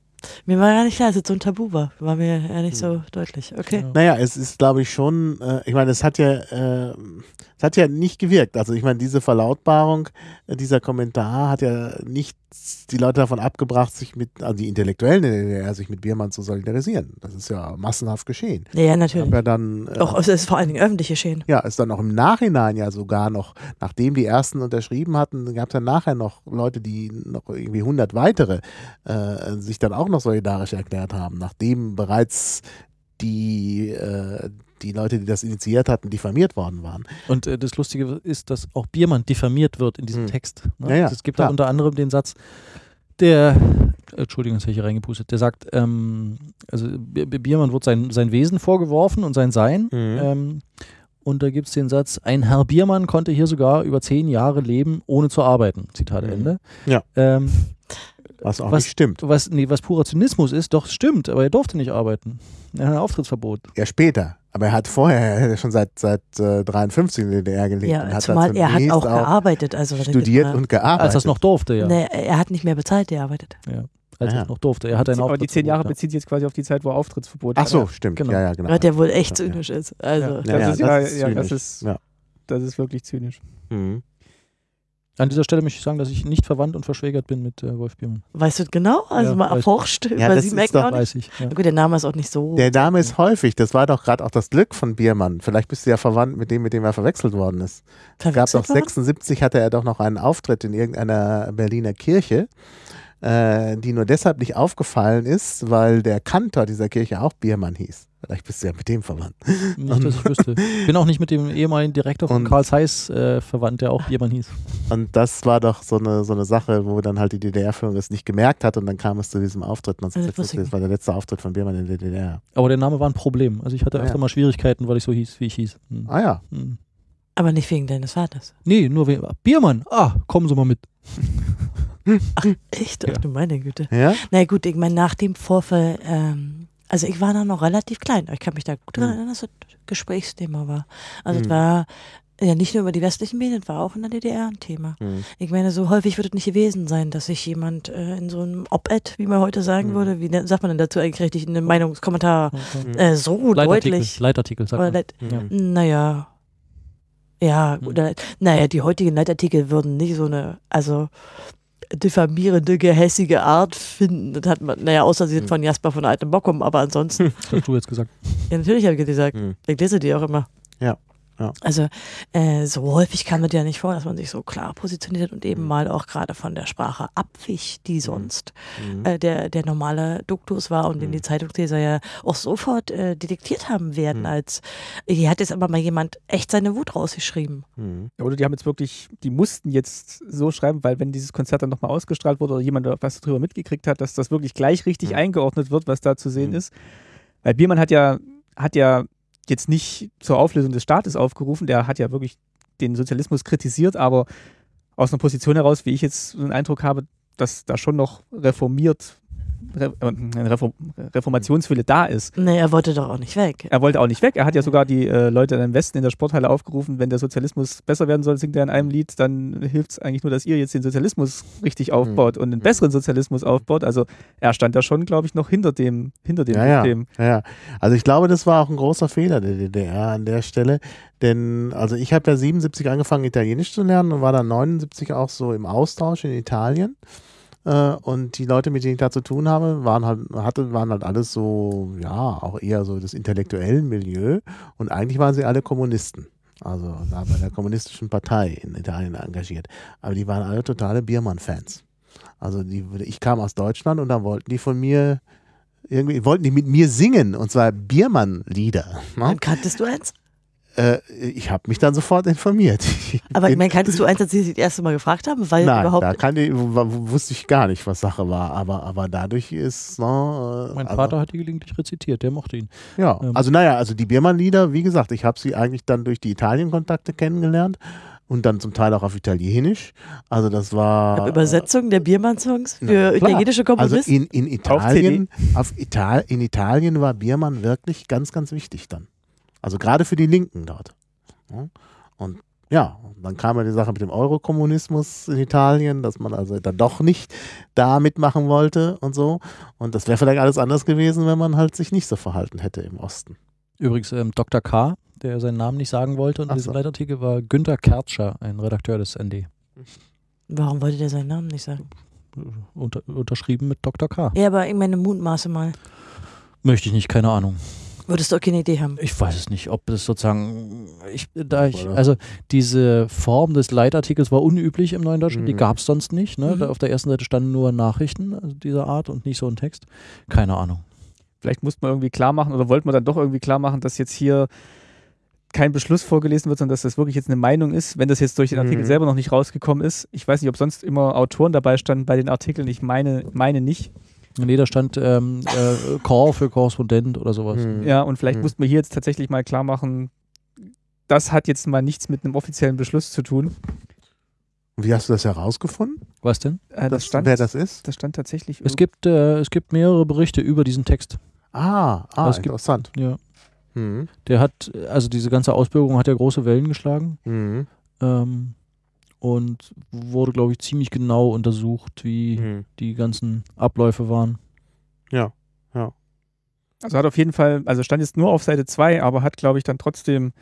Speaker 2: Mir war gar nicht klar, dass es so ein Tabu war. War mir ja nicht so
Speaker 3: Hm.
Speaker 2: deutlich. Okay.
Speaker 4: Ja.
Speaker 3: Naja, es ist, glaube ich, schon, äh, ich meine, es hat ja, äh, es hat ja nicht gewirkt. Also ich meine, diese Verlautbarung, äh, dieser Kommentar hat ja nicht die Leute davon abgebracht, sich mit, also die Intellektuellen DDR, sich mit Biermann zu solidarisieren. Das ist ja massenhaft geschehen.
Speaker 2: Ja, ja, natürlich.
Speaker 3: Aber dann, äh,
Speaker 2: Auch es ist vor allen Dingen öffentlich geschehen.
Speaker 3: ja, ist dann auch im Nachhinein ja sogar noch, nachdem die ersten unterschrieben hatten, gab es dann nachher noch Leute, die noch irgendwie 100 weitere äh, sich dann auch noch solidarisch erklärt haben, nachdem bereits die, äh, die Leute, die das initiiert hatten, diffamiert worden waren.
Speaker 4: Und äh, das Lustige ist, dass auch Biermann diffamiert wird in diesem
Speaker 3: Hm.
Speaker 4: Text. Ne?
Speaker 3: Ja, ja,
Speaker 4: es gibt da unter anderem den Satz, der, Entschuldigung, jetzt habe ich hier reingepustet, der sagt, ähm, also Biermann wird sein, sein Wesen vorgeworfen und sein Sein.
Speaker 3: Mhm.
Speaker 4: Ähm, und da gibt es den Satz, ein Herr Biermann konnte hier sogar über zehn Jahre leben, ohne zu arbeiten. Zitat
Speaker 3: Mhm.
Speaker 4: Ende.
Speaker 3: Ja.
Speaker 4: Ähm,
Speaker 3: Was auch
Speaker 4: Was-
Speaker 3: nicht stimmt.
Speaker 4: was, nee, was purer Zynismus ist, doch stimmt, aber er durfte nicht arbeiten. Er hat ein Auftrittsverbot.
Speaker 3: Ja, später. Aber er hat vorher, er hat ja schon seit, seit äh, 53 in der DDR gelebt. und
Speaker 2: Ja,
Speaker 3: hat
Speaker 2: zumal er hat
Speaker 3: zunächst
Speaker 2: auch gearbeitet. Also,
Speaker 3: studiert
Speaker 2: mal-
Speaker 3: und gearbeitet.
Speaker 4: Als er es noch durfte, ja.
Speaker 2: Nee, er hat nicht mehr bezahlt, gearbeitet.
Speaker 4: Als
Speaker 3: Ah,
Speaker 4: er
Speaker 3: ja.
Speaker 4: es noch durfte. Er hat ein
Speaker 1: Aber die zehn Jahre
Speaker 4: Auftrittsverbot,
Speaker 1: beziehen sich jetzt quasi auf die Zeit, wo er Auftrittsverbot
Speaker 3: Ach so,
Speaker 1: hatte.
Speaker 3: stimmt.
Speaker 4: Genau.
Speaker 3: Ja, ja, genau.
Speaker 2: Weil der wohl echt
Speaker 3: Ja, ja.
Speaker 2: zynisch ist. Also,
Speaker 1: Ja,
Speaker 3: Ja,
Speaker 1: das
Speaker 3: ja,
Speaker 1: ist, ja, ja,
Speaker 3: Ja.
Speaker 1: das ist wirklich zynisch.
Speaker 3: Mhm.
Speaker 4: An dieser Stelle möchte ich sagen, dass ich nicht verwandt und verschwägert bin mit äh, Wolf Biermann.
Speaker 2: weißt du genau? Also
Speaker 4: Ja,
Speaker 2: mal erforscht
Speaker 3: Ja,
Speaker 2: über
Speaker 3: das
Speaker 2: sie
Speaker 3: ist
Speaker 2: merken
Speaker 3: doch-
Speaker 2: auch nicht.
Speaker 4: Weiß ich. Ja.
Speaker 2: Gut, der Name ist auch nicht so.
Speaker 3: Der Name ist häufig, das war doch gerade auch das Glück von Biermann. Vielleicht bist du ja verwandt mit dem, mit dem er verwechselt worden ist. Es gab
Speaker 2: verwechselt
Speaker 3: doch
Speaker 2: worden.
Speaker 3: 76 hatte er doch noch einen Auftritt in irgendeiner Berliner Kirche, äh, die nur deshalb nicht aufgefallen ist, weil der Kantor dieser Kirche auch Biermann hieß. Vielleicht bist du ja mit dem verwandt.
Speaker 4: Nicht, dass ich wüsste. Bin auch nicht mit dem ehemaligen Direktor von Karl Zeiss äh, verwandt, der auch Biermann hieß.
Speaker 3: Und das war doch so eine, so eine Sache, wo dann halt die DDR-Führung es nicht gemerkt hat und dann kam es zu diesem Auftritt
Speaker 2: Also, das wusste
Speaker 3: 1976.
Speaker 2: ich
Speaker 3: Das war der letzte Auftritt von Biermann in der DDR.
Speaker 4: Aber der Name war ein Problem. Also ich hatte
Speaker 3: Ah,
Speaker 4: öfter
Speaker 3: ja.
Speaker 4: mal Schwierigkeiten, weil ich so hieß, wie ich hieß. Hm.
Speaker 3: Ah ja.
Speaker 4: Hm.
Speaker 2: Aber nicht wegen deines Vaters.
Speaker 4: Nee, nur wegen. Biermann, ah, kommen Sie mal mit. *laughs*
Speaker 2: Echt?
Speaker 4: Ja.
Speaker 2: Ach du meine Güte.
Speaker 3: Ja?
Speaker 2: Na gut, ich meine, nach dem Vorfall, ähm, also ich war da noch relativ klein. Ich kann mich da gut daran
Speaker 3: Mhm.
Speaker 2: erinnern, dass das Gesprächsthema war. Also
Speaker 3: Mhm.
Speaker 2: es war ja nicht nur über die westlichen Medien, es war auch in der DDR ein Thema.
Speaker 3: Hm.
Speaker 2: Ich meine, so häufig wird es nicht gewesen sein, dass sich jemand äh, in so einem Op-Ed, wie man heute sagen
Speaker 3: Mhm.
Speaker 2: würde, wie sagt man denn dazu eigentlich richtig, in einem Meinungskommentar,
Speaker 3: Mhm.
Speaker 2: äh, so
Speaker 4: Leitartikel,
Speaker 2: deutlich.
Speaker 4: Leitartikel, sagt man.
Speaker 2: Leit
Speaker 3: Mhm.
Speaker 2: naja. Ja,
Speaker 4: Hm.
Speaker 2: oder, naja, die heutigen Leitartikel würden nicht so eine, also diffamierende, gehässige Art finden. Das hat man, naja, außer sie sind
Speaker 3: Hm.
Speaker 2: von Jasper von Altem Bockum, aber ansonsten, *laughs*
Speaker 4: Das hast du jetzt gesagt.
Speaker 2: ja, natürlich habe ich gesagt,
Speaker 3: Hm.
Speaker 2: ich lese die auch immer.
Speaker 3: Ja, ja.
Speaker 2: Also, äh, so häufig kam das ja nicht vor, dass man sich so klar positioniert und eben
Speaker 3: Hm.
Speaker 2: mal auch gerade von der Sprache abwich, die sonst
Speaker 3: Hm.
Speaker 2: äh, der, der normale Duktus war und den
Speaker 3: Mhm.
Speaker 2: die Zeitungsleser ja auch sofort äh, detektiert haben werden,
Speaker 3: Mhm.
Speaker 2: als hier hat jetzt aber mal jemand echt seine Wut rausgeschrieben.
Speaker 3: Hm.
Speaker 1: Oder die haben jetzt wirklich, die mussten jetzt so schreiben, weil wenn dieses Konzert dann nochmal ausgestrahlt wurde oder jemand was darüber mitgekriegt hat, dass das wirklich gleich richtig
Speaker 3: Mhm.
Speaker 1: eingeordnet wird, was da zu sehen
Speaker 3: Mhm.
Speaker 1: ist. Weil Biermann hat ja, hat ja jetzt nicht zur Auflösung des Staates aufgerufen, der hat ja wirklich den Sozialismus kritisiert, aber aus einer Position heraus, wie ich jetzt einen Eindruck habe, dass da schon noch reformiert Re äh, ein Reform Reformationswille da ist.
Speaker 2: Nee, er wollte doch auch nicht weg.
Speaker 1: Er wollte auch nicht weg. Er hat ja sogar die äh, Leute im Westen in der Sporthalle aufgerufen, wenn der Sozialismus besser werden soll, singt er in einem Lied, dann hilft es eigentlich nur, dass ihr jetzt den Sozialismus richtig aufbaut und einen
Speaker 3: Mhm.
Speaker 1: besseren Sozialismus aufbaut. Also er stand da schon, glaube ich, noch hinter dem, hinter dem
Speaker 3: Ja, ja,
Speaker 1: System.
Speaker 3: ja, ja. Also ich glaube, das war auch ein großer Fehler der DDR an der Stelle. Denn, also ich habe ja 77 angefangen, Italienisch zu lernen und war dann 79 auch so im Austausch in Italien. Äh, und die Leute, mit denen ich da zu tun habe, waren halt, hatte, waren halt alles so, ja, auch eher so das intellektuellen Milieu. Und eigentlich waren sie alle Kommunisten. Also da bei der kommunistischen Partei in Italien engagiert. Aber die waren alle totale Biermann-Fans. Also die, ich kam aus Deutschland und da wollten die von mir irgendwie wollten die mit mir singen und zwar Biermann-Lieder. Ne?
Speaker 2: Kanntest du eins?
Speaker 3: Äh, ich habe mich dann sofort informiert. *laughs*
Speaker 2: Aber ich
Speaker 3: In-
Speaker 2: meine, kanntest du eins, als sie das erste Mal gefragt haben? Weil
Speaker 3: Nein,
Speaker 2: überhaupt.
Speaker 3: da kann ich, wusste ich gar nicht, was Sache war. Aber, aber dadurch ist. Ne, äh,
Speaker 4: Mein
Speaker 3: also,
Speaker 4: Vater hat die gelegentlich rezitiert, der mochte ihn.
Speaker 3: Ja,
Speaker 4: ähm,
Speaker 3: also naja, also die Biermann-Lieder, wie gesagt, ich habe sie eigentlich dann durch die Italien-Kontakte kennengelernt und dann zum Teil auch auf Italienisch. Also das war.
Speaker 2: Übersetzung der Biermann-Songs für
Speaker 3: Na,
Speaker 2: italienische
Speaker 3: Also
Speaker 2: Komponisten.
Speaker 3: in, in Italien, auf Ital in Italien war Biermann wirklich ganz, ganz wichtig dann. Also gerade für die Linken dort. Ja. Und ja, dann kam ja die Sache mit dem Eurokommunismus in Italien, dass man also dann doch nicht da mitmachen wollte und so. Und das wäre vielleicht alles anders gewesen, wenn man halt sich nicht so verhalten hätte im Osten.
Speaker 4: Übrigens, ähm, Dr. K., der seinen Namen nicht sagen wollte und
Speaker 3: Ach
Speaker 4: in diesem
Speaker 3: so.
Speaker 4: Leitartikel war Günter Kertscher, ein Redakteur des ND.
Speaker 2: Warum wollte der seinen Namen nicht sagen?
Speaker 4: Unter, unterschrieben mit Dr. K.
Speaker 2: Ja, aber ich meine, Mutmaße mal.
Speaker 4: Möchte ich nicht, keine Ahnung.
Speaker 2: Würdest du auch keine Idee haben?
Speaker 4: Ich weiß es nicht, ob das sozusagen, ich, da ich, also diese Form des Leitartikels war unüblich im Neuen Deutschland, die
Speaker 3: Mhm.
Speaker 4: gab es sonst nicht. Ne?
Speaker 2: Mhm.
Speaker 4: Da auf der ersten Seite standen nur Nachrichten also dieser Art und nicht so ein Text. Keine Ahnung.
Speaker 1: Vielleicht musste man irgendwie klar machen oder wollte man dann doch irgendwie klar machen, dass jetzt hier kein Beschluss vorgelesen wird, sondern dass das wirklich jetzt eine Meinung ist, wenn das jetzt durch den Artikel
Speaker 3: Mhm.
Speaker 1: selber noch nicht rausgekommen ist. Ich weiß nicht, ob sonst immer Autoren dabei standen bei den Artikeln. Ich meine, meine nicht.
Speaker 4: Nee, da stand ähm, äh, Call für Korrespondent oder sowas.
Speaker 3: Hm.
Speaker 1: Ja, und vielleicht
Speaker 3: Mhm.
Speaker 1: mussten wir hier jetzt tatsächlich mal klar machen, das hat jetzt mal nichts mit einem offiziellen Beschluss zu tun.
Speaker 3: Und wie hast du das herausgefunden,
Speaker 4: Was denn?
Speaker 1: Äh, das, stand,
Speaker 3: wer das ist?
Speaker 1: das stand tatsächlich.
Speaker 4: Es gibt, äh, es gibt mehrere Berichte über diesen Text.
Speaker 3: Ah, ah
Speaker 4: Es gibt-
Speaker 3: interessant.
Speaker 4: Ja.
Speaker 3: Mhm.
Speaker 4: Der hat, also diese ganze Ausbürgerung hat ja große Wellen geschlagen
Speaker 3: Mhm.
Speaker 4: ähm, und wurde, glaube ich, ziemlich genau untersucht, wie
Speaker 3: Mhm.
Speaker 4: die ganzen Abläufe waren.
Speaker 1: Also hat auf jeden Fall, also stand jetzt nur auf Seite 2, aber hat, glaube ich, dann trotzdem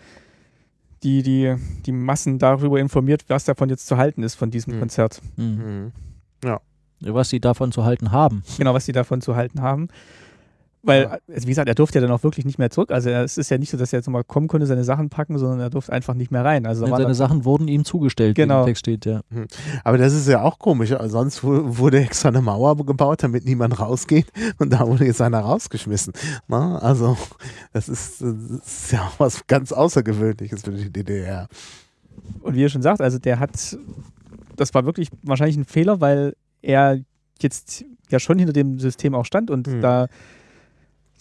Speaker 1: die, die, die Massen darüber informiert, was davon jetzt zu halten ist von diesem
Speaker 3: Mhm.
Speaker 1: Konzert.
Speaker 4: Mhm.
Speaker 3: Mhm.
Speaker 4: Was sie davon zu halten haben.
Speaker 1: Genau, was sie davon zu halten haben. Weil,
Speaker 3: Ja.
Speaker 1: also wie gesagt, er durfte ja dann auch wirklich nicht mehr zurück. Also es ist ja nicht so, dass er jetzt nochmal kommen konnte, seine Sachen packen, sondern er durfte einfach nicht mehr rein. Also war
Speaker 4: seine Sachen wurden ihm zugestellt, wie
Speaker 1: Genau.
Speaker 4: im Text steht, ja.
Speaker 3: Aber das ist ja auch komisch. Also Sonst wu- wurde extra eine Mauer gebaut, damit niemand rausgeht. Und da wurde jetzt einer rausgeschmissen. Na, also, das ist, das ist ja auch was ganz Außergewöhnliches für die DDR.
Speaker 1: Und wie ihr schon sagt, also der hat, das war wirklich wahrscheinlich ein Fehler, weil er jetzt ja schon hinter dem System auch stand und
Speaker 3: Mhm.
Speaker 1: da,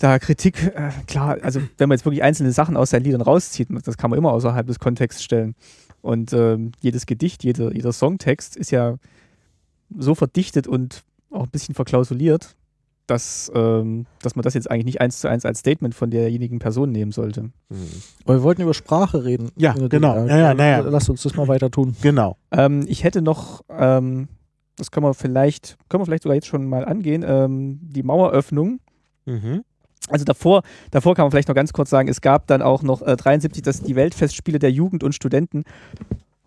Speaker 1: da Kritik, äh, klar, also wenn man jetzt wirklich einzelne Sachen aus seinen Liedern rauszieht, das kann man immer außerhalb des Kontexts stellen. Und ähm, jedes Gedicht, jeder, jeder Songtext ist ja so verdichtet und auch ein bisschen verklausuliert, dass, ähm, dass man das jetzt eigentlich nicht eins zu eins als Statement von derjenigen Person nehmen sollte.
Speaker 3: Mhm.
Speaker 4: Aber wir wollten über Sprache reden.
Speaker 3: Ja,
Speaker 4: Äh,
Speaker 3: genau.
Speaker 4: äh,
Speaker 3: Ja, ja, na ja.
Speaker 4: Lass uns das mal weiter tun.
Speaker 3: Genau.
Speaker 1: Ähm, ich hätte noch, ähm, das können wir vielleicht, können wir vielleicht sogar jetzt schon mal angehen, ähm, die Maueröffnung.
Speaker 3: Mhm.
Speaker 1: Also davor, davor kann man vielleicht noch ganz kurz sagen, es gab dann auch noch äh, 73 das, die Weltfestspiele der Jugend und Studenten.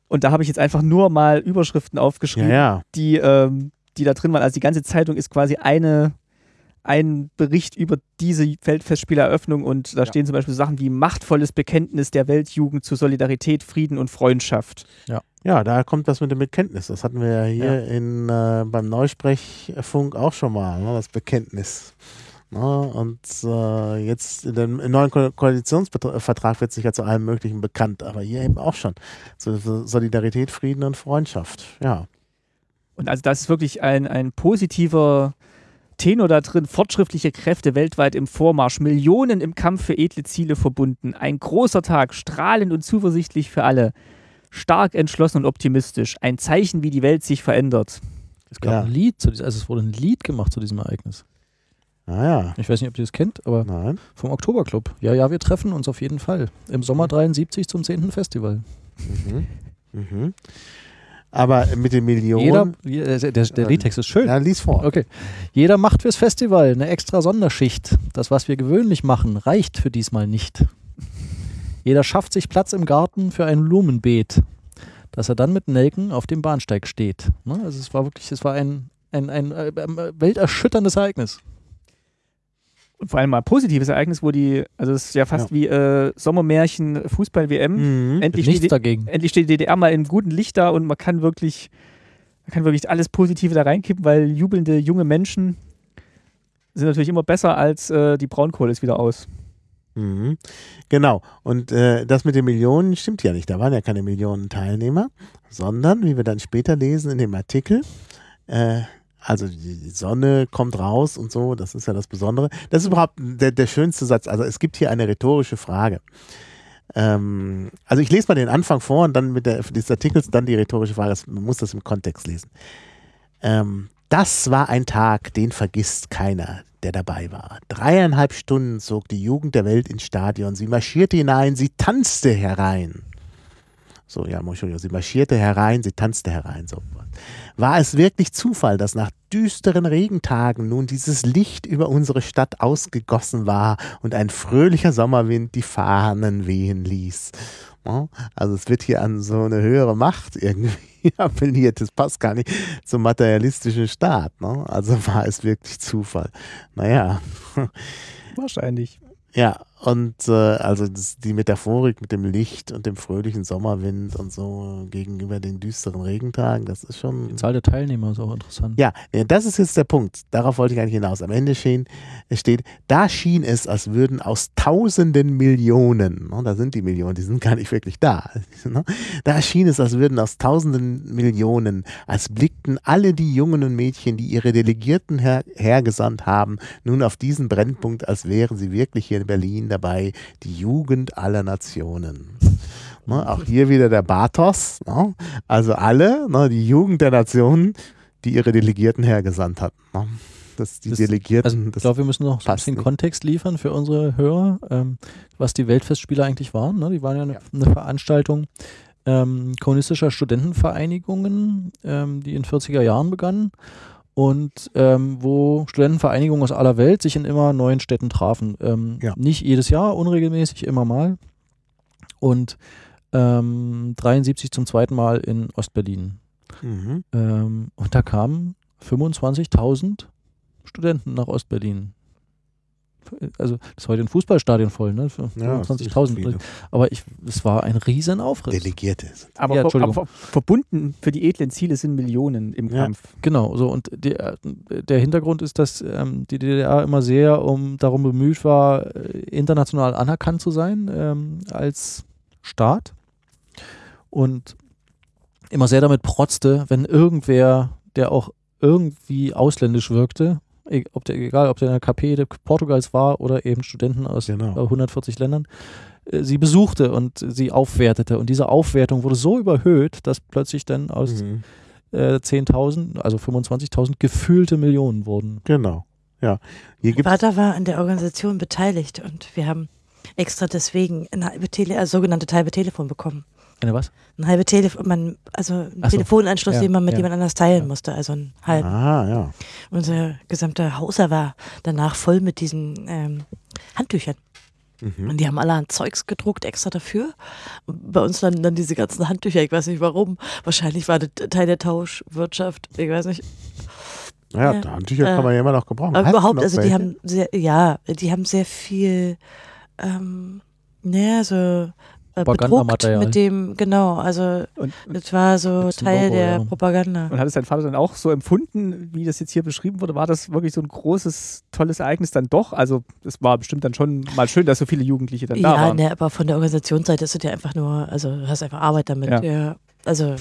Speaker 1: Und da habe ich jetzt einfach nur mal Überschriften
Speaker 3: Ja,
Speaker 1: aufgeschrieben,
Speaker 3: ja.
Speaker 1: Die, ähm, die da drin waren. Also die ganze Zeitung ist quasi eine, ein Bericht über diese Weltfestspieleröffnung und da
Speaker 3: Ja.
Speaker 1: stehen zum Beispiel Sachen wie machtvolles Bekenntnis der Weltjugend zu Solidarität, Frieden und Freundschaft.
Speaker 3: Ja, da kommt das mit dem Bekenntnis. Das hatten wir ja hier In, äh, beim Neusprechfunk auch schon mal, ne, das Bekenntnis. Ne, und äh, jetzt in dem, im neuen Ko Koalitionsvertrag wird sich ja zu allem Möglichen bekannt, aber hier eben auch schon. So, so Solidarität, Frieden und Freundschaft. Ja.
Speaker 1: Und also das ist wirklich ein, ein positiver Tenor da drin. Fortschrittliche Kräfte weltweit im Vormarsch, Millionen im Kampf für edle Ziele verbunden. Ein großer Tag, strahlend und zuversichtlich für alle. Stark, entschlossen und optimistisch. Ein Zeichen, wie die Welt sich verändert.
Speaker 4: Es gab
Speaker 3: Ja.
Speaker 4: ein Lied, zu diesem, also es wurde ein Lied gemacht zu diesem Ereignis.
Speaker 3: Ah ja,
Speaker 4: Ich weiß nicht, ob ihr das kennt, aber
Speaker 3: nein.
Speaker 4: vom Oktoberclub. Ja, ja, wir treffen uns auf jeden Fall. Im Sommer 73 zum 10. Festival.
Speaker 3: Mhm. Mhm. Aber mit den Millionen.
Speaker 4: Jeder, je- der, der, Liedtext ist schön.
Speaker 3: Ja, lies vor.
Speaker 4: Okay. Jeder macht fürs Festival eine extra Sonderschicht. Das, was wir gewöhnlich machen, reicht für diesmal nicht. Jeder schafft sich Platz im Garten für ein Blumenbeet, dass er dann mit Nelken auf dem Bahnsteig steht. Ne? Also es war wirklich, es war ein, ein, ein, äh, äh, welterschütterndes Ereignis.
Speaker 1: Und vor allem mal positives Ereignis, wo die, also es ist ja fast
Speaker 3: Ja.
Speaker 1: wie äh, Sommermärchen, Fußball-WM.
Speaker 3: Mhm.
Speaker 1: Endlich, steht
Speaker 4: dagegen.
Speaker 1: endlich steht die DDR mal in Licht da und man kann wirklich, man kann wirklich alles Positive da reinkippen, weil jubelnde junge Menschen sind natürlich immer besser als äh, die Braunkohle ist wieder aus.
Speaker 3: Mhm. Genau. Und äh, das mit den Millionen stimmt ja nicht. Da waren ja keine Millionen Teilnehmer, sondern, wie wir dann später lesen in dem Artikel, äh, also die Sonne kommt raus und so, das ist ja das Besondere. Das ist überhaupt der, der schönste Satz. Also es gibt hier eine rhetorische Frage. Ähm, also ich lese mal den Anfang vor und dann mit der, des Artikels dann die rhetorische Frage. Man muss das im Kontext lesen. Ähm, das war ein Tag, den vergisst keiner, der dabei war. Dreieinhalb Stunden zog die Jugend der Welt ins Stadion. Sie marschierte hinein, sie tanzte herein. So, ja, Entschuldigung, sie marschierte herein, sie tanzte herein. So. War es wirklich Zufall, dass nach düsteren Regentagen nun dieses Licht über unsere Stadt ausgegossen war und ein fröhlicher Sommerwind die Fahnen wehen ließ? Also es wird hier an so eine höhere Macht irgendwie *laughs* appelliert. Das passt gar nicht zum materialistischen Staat. Ne? Also war es wirklich Zufall. Naja,
Speaker 1: Wahrscheinlich.
Speaker 3: ja, und äh, also das, die Metaphorik mit dem Licht und dem fröhlichen Sommerwind und so gegenüber den düsteren Regentagen, das ist schon.
Speaker 4: Die Zahl der Teilnehmer ist auch interessant.
Speaker 3: Ja, das ist jetzt der Punkt. Darauf wollte ich eigentlich hinaus. Am Ende stehen, es steht, da schien es, als würden aus tausenden Millionen, ne, da sind die Millionen, die sind gar nicht wirklich da, *laughs* ne, da schien es, als würden aus tausenden Millionen, als blickten alle die Jungen und Mädchen, die ihre Delegierten her, hergesandt haben, nun auf diesen Brennpunkt, als wären sie wirklich hier in Berlin dabei, die Jugend aller Nationen. *laughs* Ne, auch hier wieder der Bathos, ne? also alle, ne, die Jugend der Nationen, die ihre Delegierten hergesandt hatten. Ne? Das, die
Speaker 4: Das-
Speaker 3: Delegierten,
Speaker 4: Also ich glaube, wir müssen noch ein bisschen
Speaker 3: nicht.
Speaker 4: Kontext liefern für unsere Hörer, ähm, was die Weltfestspiele eigentlich waren. Ne? Die waren ja eine,
Speaker 3: Ja.
Speaker 4: eine Veranstaltung ähm, kommunistischer Studentenvereinigungen, ähm, die in 40er Jahren begannen und ähm, wo Studentenvereinigungen aus aller Welt sich in immer neuen Städten trafen. Ähm,
Speaker 3: Ja.
Speaker 4: Nicht jedes Jahr, unregelmäßig, immer mal. Und ähm, 73 zum zweiten Mal in Ostberlin.
Speaker 3: mhm.
Speaker 4: Ähm, und da kamen 25.000 Studenten nach Ostberlin. Also das ist heute ein Fußballstadion voll, ne? Für
Speaker 3: ja, das ist
Speaker 4: 25.000.
Speaker 3: viele.
Speaker 4: Aber ich, es war ein riesen Aufriss.
Speaker 3: Delegierte.
Speaker 1: Aber,
Speaker 4: Ja,
Speaker 1: ver-
Speaker 4: Entschuldigung.
Speaker 1: aber ver- verbunden für die edlen Ziele sind Millionen im
Speaker 3: Ja.
Speaker 1: Kampf.
Speaker 4: Genau, so und der, der Hintergrund ist, dass ähm, die DDR immer sehr um darum bemüht war, äh, international anerkannt zu sein ähm, als Staat und immer sehr damit protzte, wenn irgendwer, der auch irgendwie ausländisch wirkte, ob der, egal ob der in der KP Portugals war oder eben Studenten aus
Speaker 3: Genau.
Speaker 4: äh, 140 Ländern, äh, sie besuchte und sie aufwertete. Und diese Aufwertung wurde so überhöht, dass plötzlich dann aus
Speaker 3: Mhm.
Speaker 4: äh, 10.000, also 25.000 gefühlte Millionen wurden.
Speaker 3: Genau. Ja. Hier
Speaker 2: Vater war an der Organisation beteiligt und wir haben extra deswegen ein also sogenannte halbe Telefon bekommen.
Speaker 4: Eine was?
Speaker 2: Ein halbe Telefon, man, also ein
Speaker 4: so.
Speaker 2: Telefonanschluss,
Speaker 4: Ja,
Speaker 2: den man mit
Speaker 4: ja.
Speaker 2: jemand anders teilen
Speaker 4: Ja.
Speaker 2: musste, also ein halb.
Speaker 3: Ah, ja.
Speaker 2: Unser gesamter Hauser war danach voll mit diesen ähm, Handtüchern.
Speaker 3: Mhm.
Speaker 2: Und die haben alle an Zeugs gedruckt, extra dafür. Und bei uns landen dann diese ganzen Handtücher, ich weiß nicht warum. Wahrscheinlich war das Teil der Tauschwirtschaft, ich weiß nicht.
Speaker 3: Ja,
Speaker 2: Ja.
Speaker 3: Handtücher
Speaker 2: Äh,
Speaker 3: kann man ja immer noch gebrauchen.
Speaker 2: Aber
Speaker 3: Hast
Speaker 2: überhaupt, also die
Speaker 3: welche?
Speaker 2: haben sehr, ja, die haben sehr viel, ähm, naja, so
Speaker 4: Propagandamaterial.
Speaker 2: mit dem, genau, also
Speaker 1: Und,
Speaker 2: das war so Teil
Speaker 4: Logo,
Speaker 2: der
Speaker 4: ja.
Speaker 2: Propaganda.
Speaker 1: und hat es dein Vater dann auch so empfunden, wie das jetzt hier beschrieben wurde? War das wirklich so ein großes, tolles Ereignis dann doch? Also es war bestimmt dann schon mal schön, dass so viele Jugendliche dann da
Speaker 2: Ja,
Speaker 1: waren.
Speaker 2: ne, aber von der Organisationsseite ist es ja einfach nur, also du hast einfach Arbeit damit.
Speaker 1: Ja.
Speaker 2: Ja. Also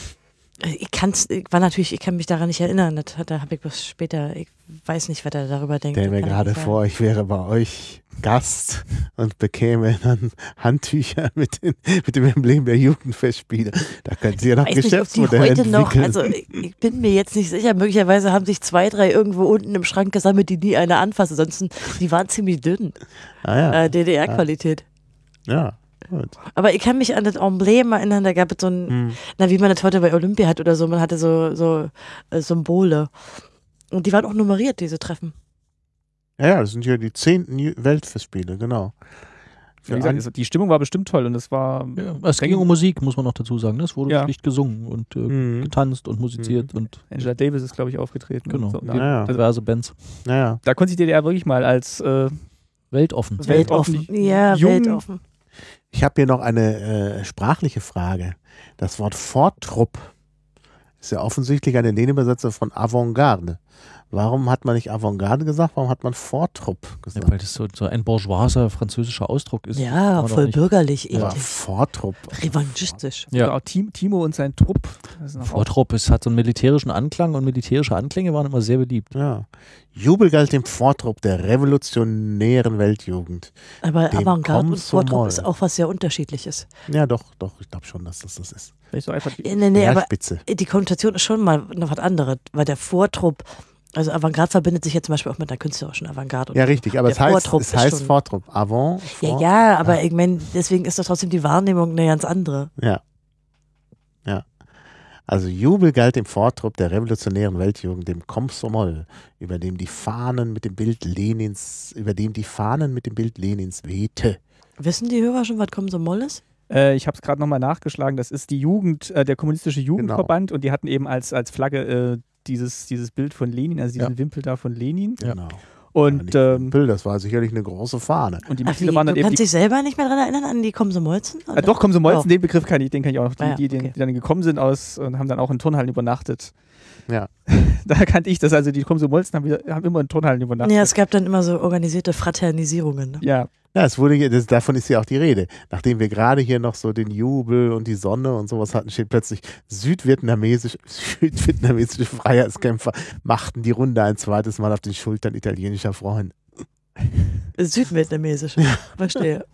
Speaker 2: Ich kann's, ich war natürlich, ich kann mich daran nicht erinnern. Das, hat- da habe ich bloß später, ich weiß nicht, was er darüber denkt.
Speaker 3: Stell mir gerade vor, ich wäre bei euch Gast und bekäme dann Handtücher *laughs* mit, den, mit dem Emblem der Jugendfestspiele. Da können Sie ja noch Geschäftsmodelle
Speaker 2: heute noch,
Speaker 3: entwickeln.
Speaker 2: also ich, bin mir jetzt nicht sicher, möglicherweise haben sich zwei, drei irgendwo unten im Schrank gesammelt, die nie einer anfasst. Ansonsten, die waren ziemlich dünn,
Speaker 3: ah, ja.
Speaker 2: äh, DDR-Qualität.
Speaker 3: ja, gut.
Speaker 2: Aber ich kann mich an das Emblem erinnern, da gab es so ein,
Speaker 3: Hm.
Speaker 2: na wie man das heute bei Olympia hat oder so, man hatte so, so äh, Symbole. Und die waren auch nummeriert, diese Treffen.
Speaker 3: Ja, ja, das sind ja die zehnten Weltfestspiele, genau.
Speaker 1: Wie gesagt, die Stimmung war bestimmt toll und es war.
Speaker 4: Ja, es ging um Musik, muss man noch dazu sagen. ne? Es wurde
Speaker 1: Ja.
Speaker 4: schlicht gesungen und äh,
Speaker 3: Mhm.
Speaker 4: getanzt und musiziert und
Speaker 1: Angela Davis ist, glaube ich, aufgetreten.
Speaker 4: genau,
Speaker 1: so.
Speaker 3: Ja, ja.
Speaker 4: diverse Bands.
Speaker 3: Naja.
Speaker 1: Da konnte sich die DDR wirklich mal als äh,
Speaker 4: Weltoffen.
Speaker 1: Weltoffen.
Speaker 2: Ja,
Speaker 1: Jung-
Speaker 2: weltoffen.
Speaker 3: Ich habe hier noch eine äh, sprachliche Frage. Das Wort Vortrupp ist ja offensichtlich eine Lehnübersetzung von Avantgarde. Warum hat man nicht Avantgarde gesagt? Warum hat man Vortrupp
Speaker 4: Ja,
Speaker 3: gesagt?
Speaker 4: weil das so, so ein bourgeoiser französischer Ausdruck ist.
Speaker 2: Ja, voll bürgerlich, eklig.
Speaker 3: Vortrupp.
Speaker 2: Revanchistisch.
Speaker 4: Ja.
Speaker 1: Genau, Tim, Timo und sein Trupp.
Speaker 4: Vortrupp, es hat so einen militärischen Anklang und militärische Anklänge waren immer sehr beliebt.
Speaker 3: Ja. Jubel galt dem Vortrupp der revolutionären Weltjugend.
Speaker 2: Aber Avantgarde und. Vortrupp ist auch was sehr unterschiedliches.
Speaker 3: Ja, doch, doch, ich glaube schon, dass das das ist.
Speaker 1: Vielleicht so einfach die,
Speaker 2: Ja, Nee, nee, aber die Konnotation ist schon mal noch was anderes, weil der Vortrupp, also Avantgarde verbindet sich jetzt zum Beispiel auch mit einer künstlerischen Avantgarde.
Speaker 3: Ja, richtig, aber es heißt,
Speaker 2: Vortrupp
Speaker 3: es heißt Vortrupp. Avant,
Speaker 2: Ja,
Speaker 3: vor,
Speaker 2: ja, aber ich meine, deswegen ist doch trotzdem die Wahrnehmung eine ganz andere.
Speaker 3: Ja. Ja. Also Jubel galt dem Vortrupp der revolutionären Weltjugend, dem Komsomol, über dem die Fahnen mit dem Bild Lenins, über dem die Fahnen mit dem Bild Lenins wehte.
Speaker 2: Wissen die Hörer schon, was Komsomol ist?
Speaker 1: Äh, ich habe es gerade nochmal nachgeschlagen. Das ist die Jugend, äh, der kommunistische Jugendverband und die hatten eben als, als Flagge äh, dieses, dieses Bild von Lenin, also diesen Wimpel da von Lenin.
Speaker 4: Ja.
Speaker 3: Genau.
Speaker 1: Und,
Speaker 3: Nicht
Speaker 1: ähm,
Speaker 3: Wimpel, das war sicherlich eine große Fahne.
Speaker 1: und die
Speaker 2: Ach,
Speaker 1: waren dann
Speaker 2: du
Speaker 1: eben
Speaker 2: kannst
Speaker 1: die,
Speaker 2: dich selber nicht mehr daran erinnern, an die Komsomolzen?
Speaker 1: äh, doch, kommen so Molzen,
Speaker 2: Oh.
Speaker 1: den Begriff kann ich, den kann ich auch noch, die,
Speaker 2: Ah ja,
Speaker 1: die,
Speaker 2: okay.
Speaker 1: die dann gekommen sind aus und haben dann auch in Turnhallen übernachtet.
Speaker 3: Ja. *laughs*
Speaker 1: Da kannte ich das, also die Komsomolzen haben, haben immer in Turnhallen übernachtet.
Speaker 2: Ja, es gab dann immer so organisierte Fraternisierungen. Ne?
Speaker 1: ja.
Speaker 3: Ja, es wurde, hier- das, davon ist ja auch die Rede. Nachdem wir gerade hier noch so den Jubel und die Sonne und sowas hatten, steht plötzlich südvietnamesisch, *laughs* südvietnamesische Freiheitskämpfer machten die Runde ein zweites Mal auf den Schultern italienischer Freunde.
Speaker 2: Südvietnamesisch. Verstehe.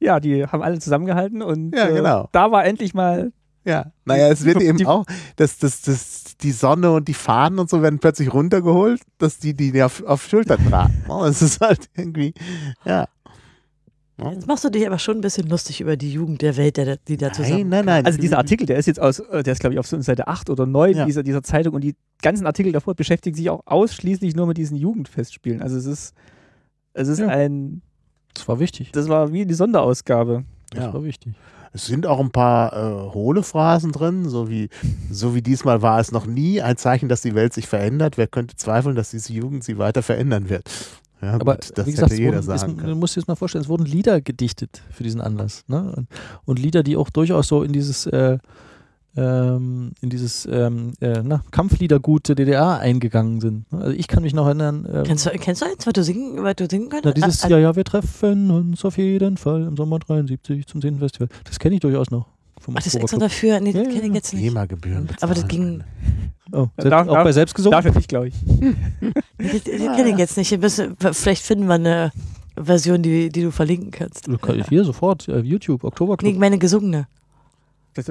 Speaker 1: ja, die haben alle zusammengehalten und
Speaker 3: Ja,
Speaker 1: äh,
Speaker 3: genau.
Speaker 1: da war endlich mal
Speaker 3: Ja, naja, es wird *laughs*
Speaker 1: Die-
Speaker 3: eben
Speaker 1: die-
Speaker 3: auch, dass das, das, die Sonne und die Fahnen und so werden plötzlich runtergeholt, dass die die auf, auf Schultern tragen. Es ist halt irgendwie, ja.
Speaker 2: Jetzt machst du dich aber schon ein bisschen lustig über die Jugend der Welt, der, die da zusammen.
Speaker 3: Nein, nein, nein.
Speaker 1: Also dieser Artikel, der ist jetzt aus, äh, der ist glaube ich auf so Seite 8 oder 9
Speaker 3: Ja.
Speaker 1: dieser, dieser Zeitung und die ganzen Artikel davor beschäftigen sich auch ausschließlich nur mit diesen Jugendfestspielen. Also es ist, es ist
Speaker 4: Ja.
Speaker 1: ein,
Speaker 4: Das war wichtig.
Speaker 1: das war wie die Sonderausgabe.
Speaker 4: Das
Speaker 3: Ja.
Speaker 4: war wichtig.
Speaker 3: Es sind auch ein paar äh, hohle Phrasen drin, so wie, so wie diesmal war es noch nie ein Zeichen, dass die Welt sich verändert. Wer könnte zweifeln, dass diese Jugend sie weiter verändern wird? Ja,
Speaker 4: Aber
Speaker 3: gut, das
Speaker 4: wie gesagt,
Speaker 3: hätte jeder
Speaker 4: wurden,
Speaker 3: sagen
Speaker 4: du musst dir das mal vorstellen, es wurden Lieder gedichtet für diesen Anlass. Ne? Und, und Lieder, die auch durchaus so in dieses, äh, ähm, in dieses ähm, äh, na, Kampfliedergut der DDR eingegangen sind. ne? Also ich kann mich noch erinnern, äh,
Speaker 2: Kennst du, kennst du eins, was du singen, was du singen
Speaker 4: na,
Speaker 2: könntest?
Speaker 4: dieses
Speaker 2: Ah,
Speaker 4: Ja, ja, wir treffen uns auf jeden Fall im Sommer 73 zum 10. Festival. Das kenne ich durchaus noch. Vom
Speaker 2: Ach, das ist extra dafür? Nee, das
Speaker 4: Ja,
Speaker 2: kenne ich
Speaker 4: ja.
Speaker 2: jetzt nicht.
Speaker 3: GEMA-Gebühren.
Speaker 2: Aber das ging-
Speaker 4: Oh, selbst,
Speaker 1: Darf-
Speaker 4: auch
Speaker 1: darf-
Speaker 4: bei selbst gesungen?
Speaker 1: Dafür nicht, glaube ich. *laughs*
Speaker 2: Das, das kenne ich jetzt nicht. Müssen- Vielleicht finden wir eine Version, die, die du verlinken kannst.
Speaker 4: Hier sofort, äh, YouTube,
Speaker 2: Nee,
Speaker 4: Oktoberclub.
Speaker 2: ich meine gesungene.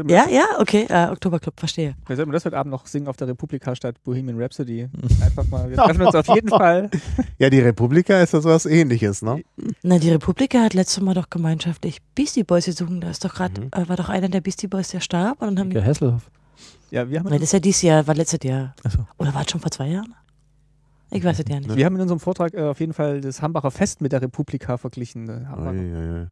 Speaker 2: Ja, ja, okay. Äh, Oktoberclub, verstehe.
Speaker 1: vielleicht sollten wir das heute Abend noch singen auf der Republika statt Bohemian Rhapsody. *laughs* Einfach mal, wir treffen uns auf jeden *laughs* Fall.
Speaker 3: Ja, die Republika ist ja sowas ähnliches, ne?
Speaker 2: Na, die Republika hat letztes Mal doch gemeinschaftlich Beastie Boys gesungen. Da ist doch gerade,
Speaker 3: Mhm.
Speaker 2: äh, war doch einer der Beastie Boys, der starb. Und dann haben die,
Speaker 4: Inge Hasselhoff.
Speaker 1: Ja, wir haben,
Speaker 2: Nein, das ist ja dieses Jahr, war letztes Jahr.
Speaker 4: Achso.
Speaker 2: Oder war es schon vor zwei Jahren? Ich weiß es ja nicht.
Speaker 1: wir haben in unserem Vortrag äh, auf jeden Fall das Hambacher Fest mit der Republika verglichen. Äh, Hambacher-
Speaker 3: Uiuiui.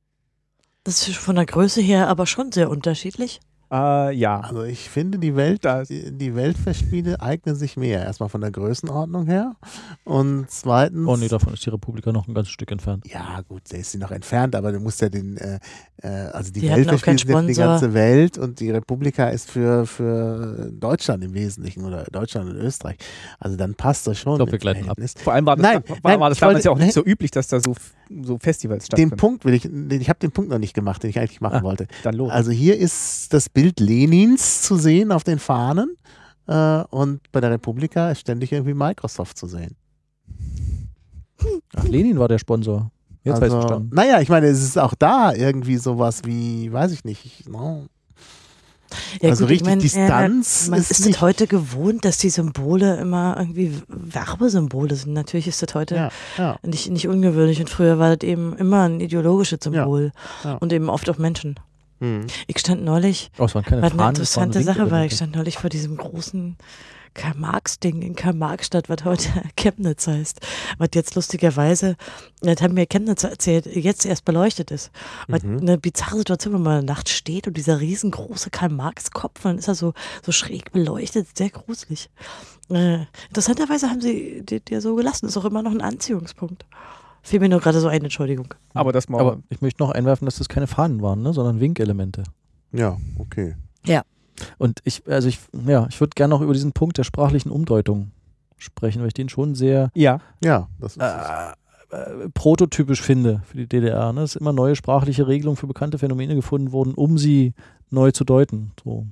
Speaker 2: Das ist von der Größe her aber schon sehr unterschiedlich.
Speaker 1: Äh, ja.
Speaker 3: Also ich finde, die Welt,
Speaker 1: Das-
Speaker 3: die, Weltfestspiele eignen sich mehr. Erstmal von der Größenordnung her. Und zweitens.
Speaker 4: Oh nee, davon ist die Republika noch ein ganzes Stück entfernt.
Speaker 3: Ja, gut, der ist sie noch entfernt, aber du musst ja den, äh, äh, also die,
Speaker 2: Die
Speaker 3: Weltfestspiele sind ja für die ganze Welt und die Republika ist für, für Deutschland im Wesentlichen oder Deutschland und Österreich. Also dann passt das schon.
Speaker 4: Ich glaub, wir gleiten ab.
Speaker 1: Vor allem war das,
Speaker 3: Nein,
Speaker 1: war,
Speaker 3: nein,
Speaker 1: war das damals
Speaker 3: wollte-
Speaker 1: ja auch nicht
Speaker 3: nein.
Speaker 1: so üblich, dass da so so Festivals
Speaker 3: Den
Speaker 1: stattfinden.
Speaker 3: Punkt will ich, ich habe den Punkt noch nicht gemacht, den ich eigentlich machen
Speaker 1: Ah.
Speaker 3: wollte.
Speaker 1: Dann los.
Speaker 3: Also hier ist das Bild Lenins zu sehen auf den Fahnen äh, und bei der Republika ist ständig irgendwie Microsoft zu sehen.
Speaker 4: Ach, Lenin war der Sponsor. Jetzt weiß ich
Speaker 3: also,
Speaker 4: verstanden.
Speaker 3: naja, ich meine, es ist auch da irgendwie sowas wie, weiß ich nicht, no.
Speaker 2: Ja,
Speaker 3: also
Speaker 2: gut, ich
Speaker 3: richtig
Speaker 2: mein,
Speaker 3: Distanz
Speaker 2: äh, man
Speaker 3: ist
Speaker 2: ist
Speaker 3: nicht,
Speaker 2: es heute gewohnt, dass die Symbole immer irgendwie Werbesymbole sind. Natürlich ist das heute
Speaker 3: ja, ja,
Speaker 2: nicht, nicht ungewöhnlich und früher war das eben immer ein ideologisches Symbol
Speaker 3: ja.
Speaker 2: und eben oft auch Menschen.
Speaker 3: hm.
Speaker 2: Ich stand neulich,
Speaker 4: Oh, es waren keine
Speaker 2: war eine
Speaker 4: Fahnen, es waren
Speaker 2: interessante Sache, weil ich stand neulich vor diesem großen Karl-Marx-Ding in Karl-Marx-Stadt, was heute *laughs* Chemnitz heißt. Was jetzt lustigerweise, das haben mir Chemnitz erzählt, jetzt erst beleuchtet ist. Was
Speaker 3: Mhm.
Speaker 2: eine bizarre Situation, wenn man in der Nacht steht und dieser riesengroße Karl-Marx-Kopf, dann ist er so, so schräg beleuchtet, sehr gruselig. Äh, interessanterweise haben sie ja so gelassen, ist auch immer noch ein Anziehungspunkt. Fiel mir nur gerade so ein, Entschuldigung.
Speaker 1: aber das mal.
Speaker 4: Aber ich möchte noch einwerfen, dass das keine Fahnen waren, ne, sondern Winkelemente.
Speaker 3: ja, okay.
Speaker 4: Und ich, also ich, ja, ich würde gerne noch über diesen Punkt der sprachlichen Umdeutung sprechen, weil ich den schon sehr
Speaker 1: ja,
Speaker 3: Ja, das ist
Speaker 4: äh, äh, prototypisch finde für die DDR. Ne? Es sind immer neue sprachliche Regelungen für bekannte Phänomene gefunden worden, um sie neu zu deuten. So.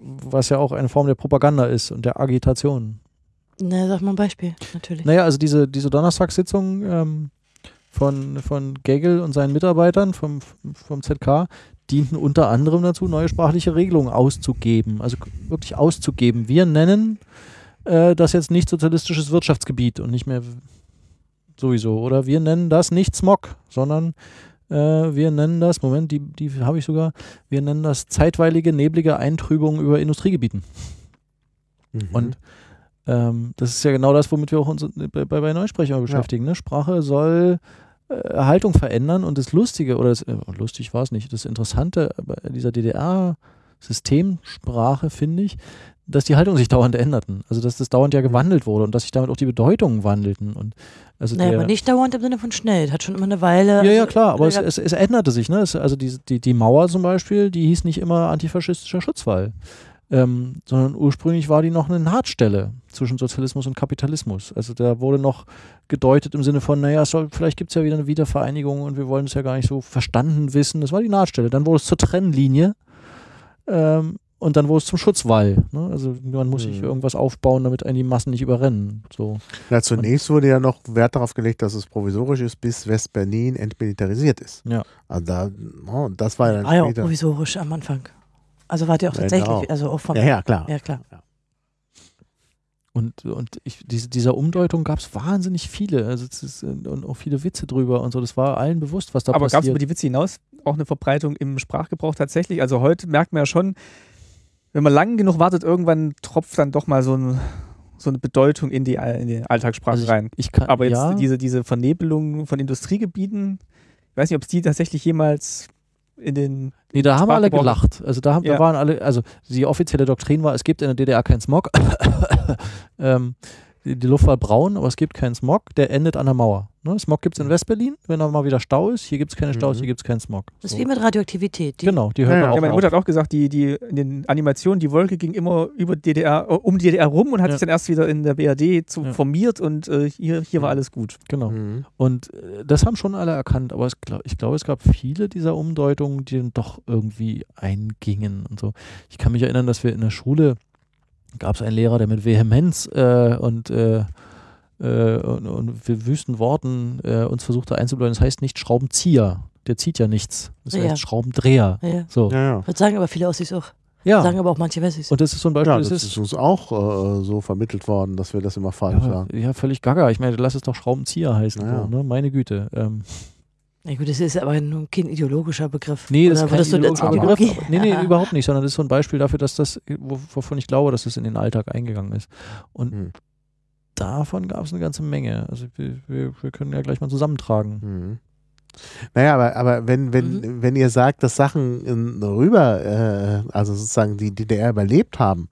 Speaker 4: Was ja auch eine Form der Propaganda ist und der Agitation.
Speaker 2: Na, sag mal ein Beispiel, natürlich.
Speaker 4: Naja, also diese, diese Donnerstagssitzung ähm, von, von Gegel und seinen Mitarbeitern vom, vom ZK dienten unter anderem dazu, neue sprachliche Regelungen auszugeben. Also wirklich auszugeben. Wir nennen äh, das jetzt nicht sozialistisches Wirtschaftsgebiet und nicht mehr sowieso. Oder wir nennen das nicht Smog, sondern äh, wir nennen das, Moment, die, die habe ich sogar, wir nennen das zeitweilige, neblige Eintrübung über Industriegebieten.
Speaker 3: mhm.
Speaker 4: Und ähm, das ist ja genau das, womit wir auch uns bei, bei, bei Neusprechern beschäftigen. Ne? Sprache soll äh, Haltung verändern und das Lustige, oder das, äh, lustig war es nicht, das Interessante bei dieser DDR-Systemsprache finde ich, dass die Haltungen sich dauernd änderten. Also dass das dauernd ja gewandelt wurde und dass sich damit auch die Bedeutungen wandelten. Und also
Speaker 2: Naja,
Speaker 4: der,
Speaker 2: aber nicht dauernd im Sinne von schnell. Das hat schon immer eine Weile.
Speaker 4: ja, ja, klar, aber es, es, es änderte sich. Ne? Es, also die, die, die Mauer zum Beispiel, die hieß nicht immer antifaschistischer Schutzwall, ähm, sondern ursprünglich war die noch eine Nahtstelle zwischen Sozialismus und Kapitalismus. Also da wurde noch gedeutet im Sinne von, naja, soll, vielleicht gibt es ja wieder eine Wiedervereinigung und wir wollen es ja gar nicht so verstanden wissen. Das war die Nahtstelle. Dann wurde es zur Trennlinie ähm, und dann wurde es zum Schutzwall. Ne? Also man muss sich
Speaker 3: Mhm.
Speaker 4: irgendwas aufbauen, damit einen die Massen nicht überrennen. So.
Speaker 3: Ja, zunächst wurde ja noch Wert darauf gelegt, dass es provisorisch ist, bis West-Berlin entmilitarisiert ist.
Speaker 4: Ja.
Speaker 3: Also da, oh, das war ja dann
Speaker 2: war ja provisorisch am Anfang. Also war die auch
Speaker 3: Ja,
Speaker 2: tatsächlich,
Speaker 3: genau.
Speaker 2: also auch vom.
Speaker 3: Ja, ja, klar.
Speaker 2: Ja, klar.
Speaker 4: Und, und ich, diese, dieser Umdeutung gab es wahnsinnig viele. Also es ist, äh, und auch viele Witze drüber und so. Das war allen bewusst, was da
Speaker 1: aber gab es über
Speaker 4: passiert.
Speaker 1: die Witze hinaus auch eine Verbreitung im Sprachgebrauch tatsächlich? Also heute merkt man ja schon, wenn man lang genug wartet, irgendwann tropft dann doch mal so, ein, so eine Bedeutung in die, in die Alltagssprache
Speaker 4: Also ich,
Speaker 1: rein.
Speaker 4: ich kann,
Speaker 1: Aber jetzt
Speaker 4: ja,
Speaker 1: diese, diese Vernebelung von Industriegebieten, ich weiß nicht, ob es die tatsächlich jemals in den.
Speaker 4: nee, da haben alle gelacht. Also da, haben- da
Speaker 1: Ja.
Speaker 4: waren alle, also die offizielle Doktrin war, es gibt in der DDR keinen Smog. *laughs* ähm, die, die Luft war braun, aber es gibt keinen Smog, der endet an der Mauer. Ne? Smog gibt es in Westberlin, wenn da mal wieder Stau ist. Hier gibt es keine Staus,
Speaker 3: Mhm.
Speaker 4: hier gibt es keinen Smog.
Speaker 2: Das ist
Speaker 4: So.
Speaker 2: wie mit Radioaktivität. Die,
Speaker 4: Genau, die hört
Speaker 3: Ja,
Speaker 4: man
Speaker 3: ja.
Speaker 4: auch
Speaker 1: Ja, meine
Speaker 4: auf.
Speaker 1: Mutter hat auch gesagt, die, die in den Animationen, die Wolke ging immer über DDR, äh, um die DDR rum und hat
Speaker 4: Ja.
Speaker 1: sich dann erst wieder in der BRD zu
Speaker 4: Ja.
Speaker 1: formiert und äh, hier, hier war alles gut.
Speaker 4: Genau.
Speaker 3: Mhm.
Speaker 4: Und äh, das haben schon alle erkannt, aber es, glaub, ich glaube, es gab viele dieser Umdeutungen, die dann doch irgendwie eingingen und so. Ich kann mich erinnern, dass wir in der Schule gab es einen Lehrer, der mit Vehemenz äh, und, äh, äh, und, und wir- wüsten Worten äh, uns versuchte einzubläuen. Das heißt nicht Schraubenzieher, der zieht ja nichts. Das
Speaker 2: Ja.
Speaker 4: heißt Schraubendreher.
Speaker 2: ja, ja.
Speaker 4: So.
Speaker 3: Ja, ja.
Speaker 2: Das sagen aber viele Ossis auch.
Speaker 4: Ja.
Speaker 2: Sagen aber auch manche Wessis.
Speaker 4: Und das ist so ein Beispiel,
Speaker 3: Ja,
Speaker 4: das,
Speaker 3: das
Speaker 4: ist,
Speaker 3: ist uns auch äh, so vermittelt worden, dass wir das immer falsch
Speaker 4: ja,
Speaker 3: sagen.
Speaker 4: ja, völlig gaga. Ich meine, lass es doch Schraubenzieher heißen.
Speaker 3: Ja.
Speaker 4: So, ne? Meine Güte. Ähm,
Speaker 2: Na gut, das ist aber nun kein ideologischer Begriff.
Speaker 4: Nee, das ist
Speaker 2: Oder
Speaker 4: kein
Speaker 2: du das
Speaker 4: ideologischer Begriff. Aber- Nee, nee,
Speaker 2: Ja.
Speaker 4: überhaupt nicht, sondern das ist so ein Beispiel dafür, dass das, wo- wovon ich glaube, dass das in den Alltag eingegangen ist. Und
Speaker 3: Hm.
Speaker 4: davon gab es eine ganze Menge. Also wir, wir, wir können ja gleich mal zusammentragen.
Speaker 3: Mhm. Naja, aber, aber wenn, wenn, wenn ihr sagt, dass Sachen in, rüber, äh, also sozusagen die DDR überlebt haben,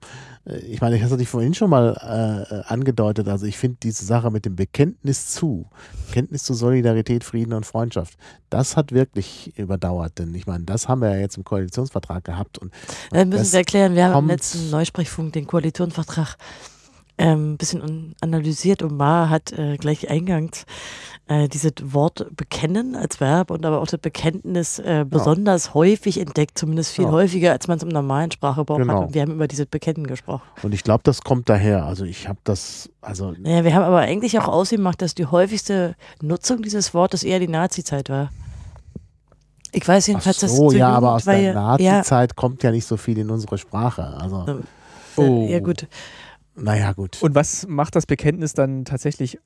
Speaker 3: ich meine, ich hatte dich vorhin schon mal äh, angedeutet, also ich finde diese Sache mit dem Bekenntnis zu, Bekenntnis zu Solidarität, Frieden und Freundschaft, das hat wirklich überdauert, denn ich meine, das haben wir ja jetzt im Koalitionsvertrag gehabt und
Speaker 2: Dann müssen Sie erklären, wir haben im letzten Neusprechfunk den Koalitionsvertrag ähm, ein bisschen un- analysiert und Ma hat äh, gleich eingangs äh, dieses Wort bekennen als Verb und aber auch das Bekenntnis äh, besonders häufig entdeckt, zumindest viel
Speaker 3: Ja.
Speaker 2: häufiger, als man es im normalen Sprachgebrauch
Speaker 3: Genau.
Speaker 2: hat. Und wir haben über dieses Bekennen gesprochen.
Speaker 3: Und ich glaube, das kommt daher. Also ich habe das, also
Speaker 2: Naja, wir haben aber eigentlich auch ausgemacht, dass die häufigste Nutzung dieses Wortes eher die Nazi-Zeit war. Ich weiß
Speaker 3: ach
Speaker 2: jedenfalls, dass
Speaker 3: so,
Speaker 2: zur
Speaker 3: ja, aber aus der
Speaker 2: Jugendweihe- ja,
Speaker 3: Nazi-Zeit kommt ja nicht so viel in unsere Sprache. Also,
Speaker 2: Ähm,
Speaker 4: Oh.
Speaker 2: ja gut.
Speaker 3: naja, gut.
Speaker 1: Und was macht das Bekenntnis dann tatsächlich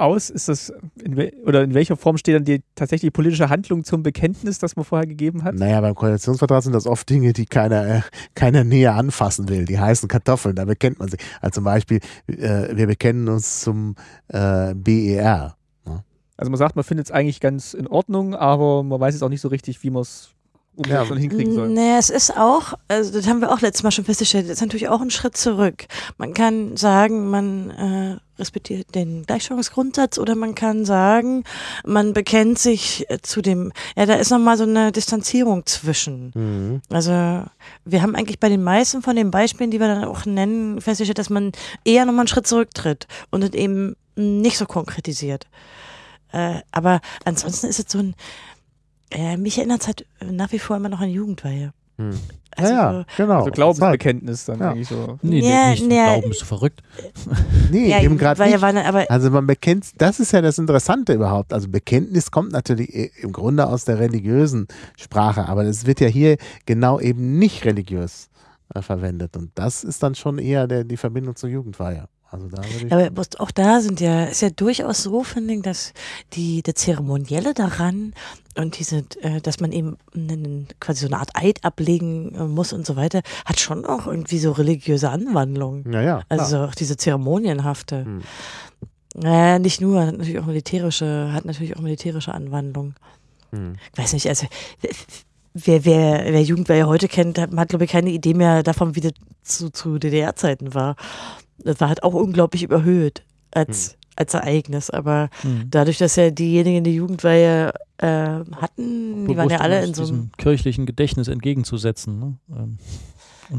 Speaker 1: aus? Ist das in oder in welcher Form steht dann die tatsächlich politische Handlung zum Bekenntnis, das man vorher gegeben hat?
Speaker 3: Naja, beim Koalitionsvertrag sind das oft Dinge, die keiner, äh, keiner näher anfassen will. Die heißen Kartoffeln, da bekennt man sich. Also zum Beispiel, äh, wir bekennen uns zum äh, BER.
Speaker 1: Also man sagt, man findet es eigentlich ganz in Ordnung, aber man weiß jetzt auch nicht so richtig, wie man es
Speaker 3: Ja.
Speaker 1: umsetzen und hinkriegen soll.
Speaker 2: Nee, es ist auch, also das haben wir auch letztes Mal schon festgestellt, das ist natürlich auch ein Schritt zurück. Man kann sagen, man äh, respektiert den Gleichstellungsgrundsatz oder man kann sagen, man bekennt sich äh, zu dem, ja, da ist nochmal so eine Distanzierung zwischen.
Speaker 3: Mhm.
Speaker 2: Also wir haben eigentlich bei den meisten von den Beispielen, die wir dann auch nennen, festgestellt, dass man eher nochmal einen Schritt zurücktritt und es eben nicht so konkretisiert. Äh, aber ansonsten ist es so ein, äh, mich erinnert es halt nach wie vor immer noch an Jugendweihe.
Speaker 3: Mhm.
Speaker 2: Also,
Speaker 3: ja, ja, genau.
Speaker 1: Also Glaubensbekenntnis dann
Speaker 3: Ja.
Speaker 1: eigentlich so.
Speaker 4: Nee,
Speaker 2: Ja,
Speaker 4: nee, nicht
Speaker 2: nee.
Speaker 4: Glauben, bist du verrückt. *laughs*
Speaker 3: Nee,
Speaker 2: ja,
Speaker 3: eben gerade nicht.
Speaker 2: war dann aber
Speaker 3: Also man bekennt, das ist ja das Interessante überhaupt. Also Bekenntnis kommt natürlich im Grunde aus der religiösen Sprache, aber das wird ja hier genau eben nicht religiös äh, verwendet. Und das ist dann schon eher der, die Verbindung zur Jugendweihe. Also da.
Speaker 2: Aber auch da sind ja, ist ja durchaus so, finde ich, dass die, der Zeremonielle daran und diese, äh, dass man eben einen, quasi so eine Art Eid ablegen äh, muss und so weiter, hat schon auch irgendwie so religiöse Anwandlungen.
Speaker 3: ja, ja. klar.
Speaker 2: Also auch diese zeremonienhafte.
Speaker 3: Hm.
Speaker 2: Naja, nicht nur, hat natürlich auch militärische, hat natürlich auch militärische Anwandlungen.
Speaker 3: Hm.
Speaker 2: Ich weiß nicht, also wer, wer, wer Jugendweihe heute kennt, hat, hat glaube ich keine Idee mehr davon, wie das zu, zu DDR-Zeiten war. Das war halt auch unglaublich überhöht als, als Ereignis. Aber
Speaker 4: Mhm.
Speaker 2: dadurch, dass ja diejenigen, die Jugendweihe äh, hatten, die waren ja
Speaker 4: Bewusst,
Speaker 2: alle in so einem.
Speaker 4: kirchlichen Gedächtnis entgegenzusetzen. Ne? Ähm,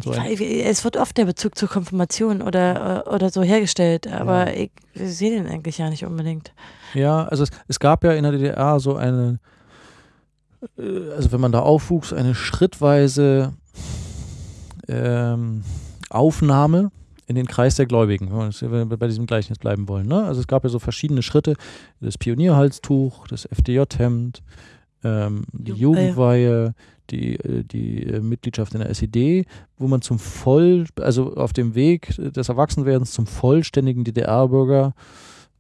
Speaker 4: so
Speaker 2: Es wird oft der Bezug zur Konfirmation oder, äh, oder so hergestellt, aber ich sehe den eigentlich ja nicht unbedingt.
Speaker 4: Ja, also es, es gab ja in der DDR so eine, äh, also wenn man da aufwuchs, eine schrittweise ähm, Aufnahme in den Kreis der Gläubigen, wenn wir bei diesem Gleichnis bleiben wollen. Ne? Also es gab ja so verschiedene Schritte, das Pionierhalstuch, das FDJ-Hemd, ähm, die
Speaker 2: Jugendweihe.
Speaker 4: Jugendweihe, die, äh, die äh, Mitgliedschaft in der SED, wo man zum voll, also auf dem Weg des Erwachsenwerdens zum vollständigen DDR-Bürger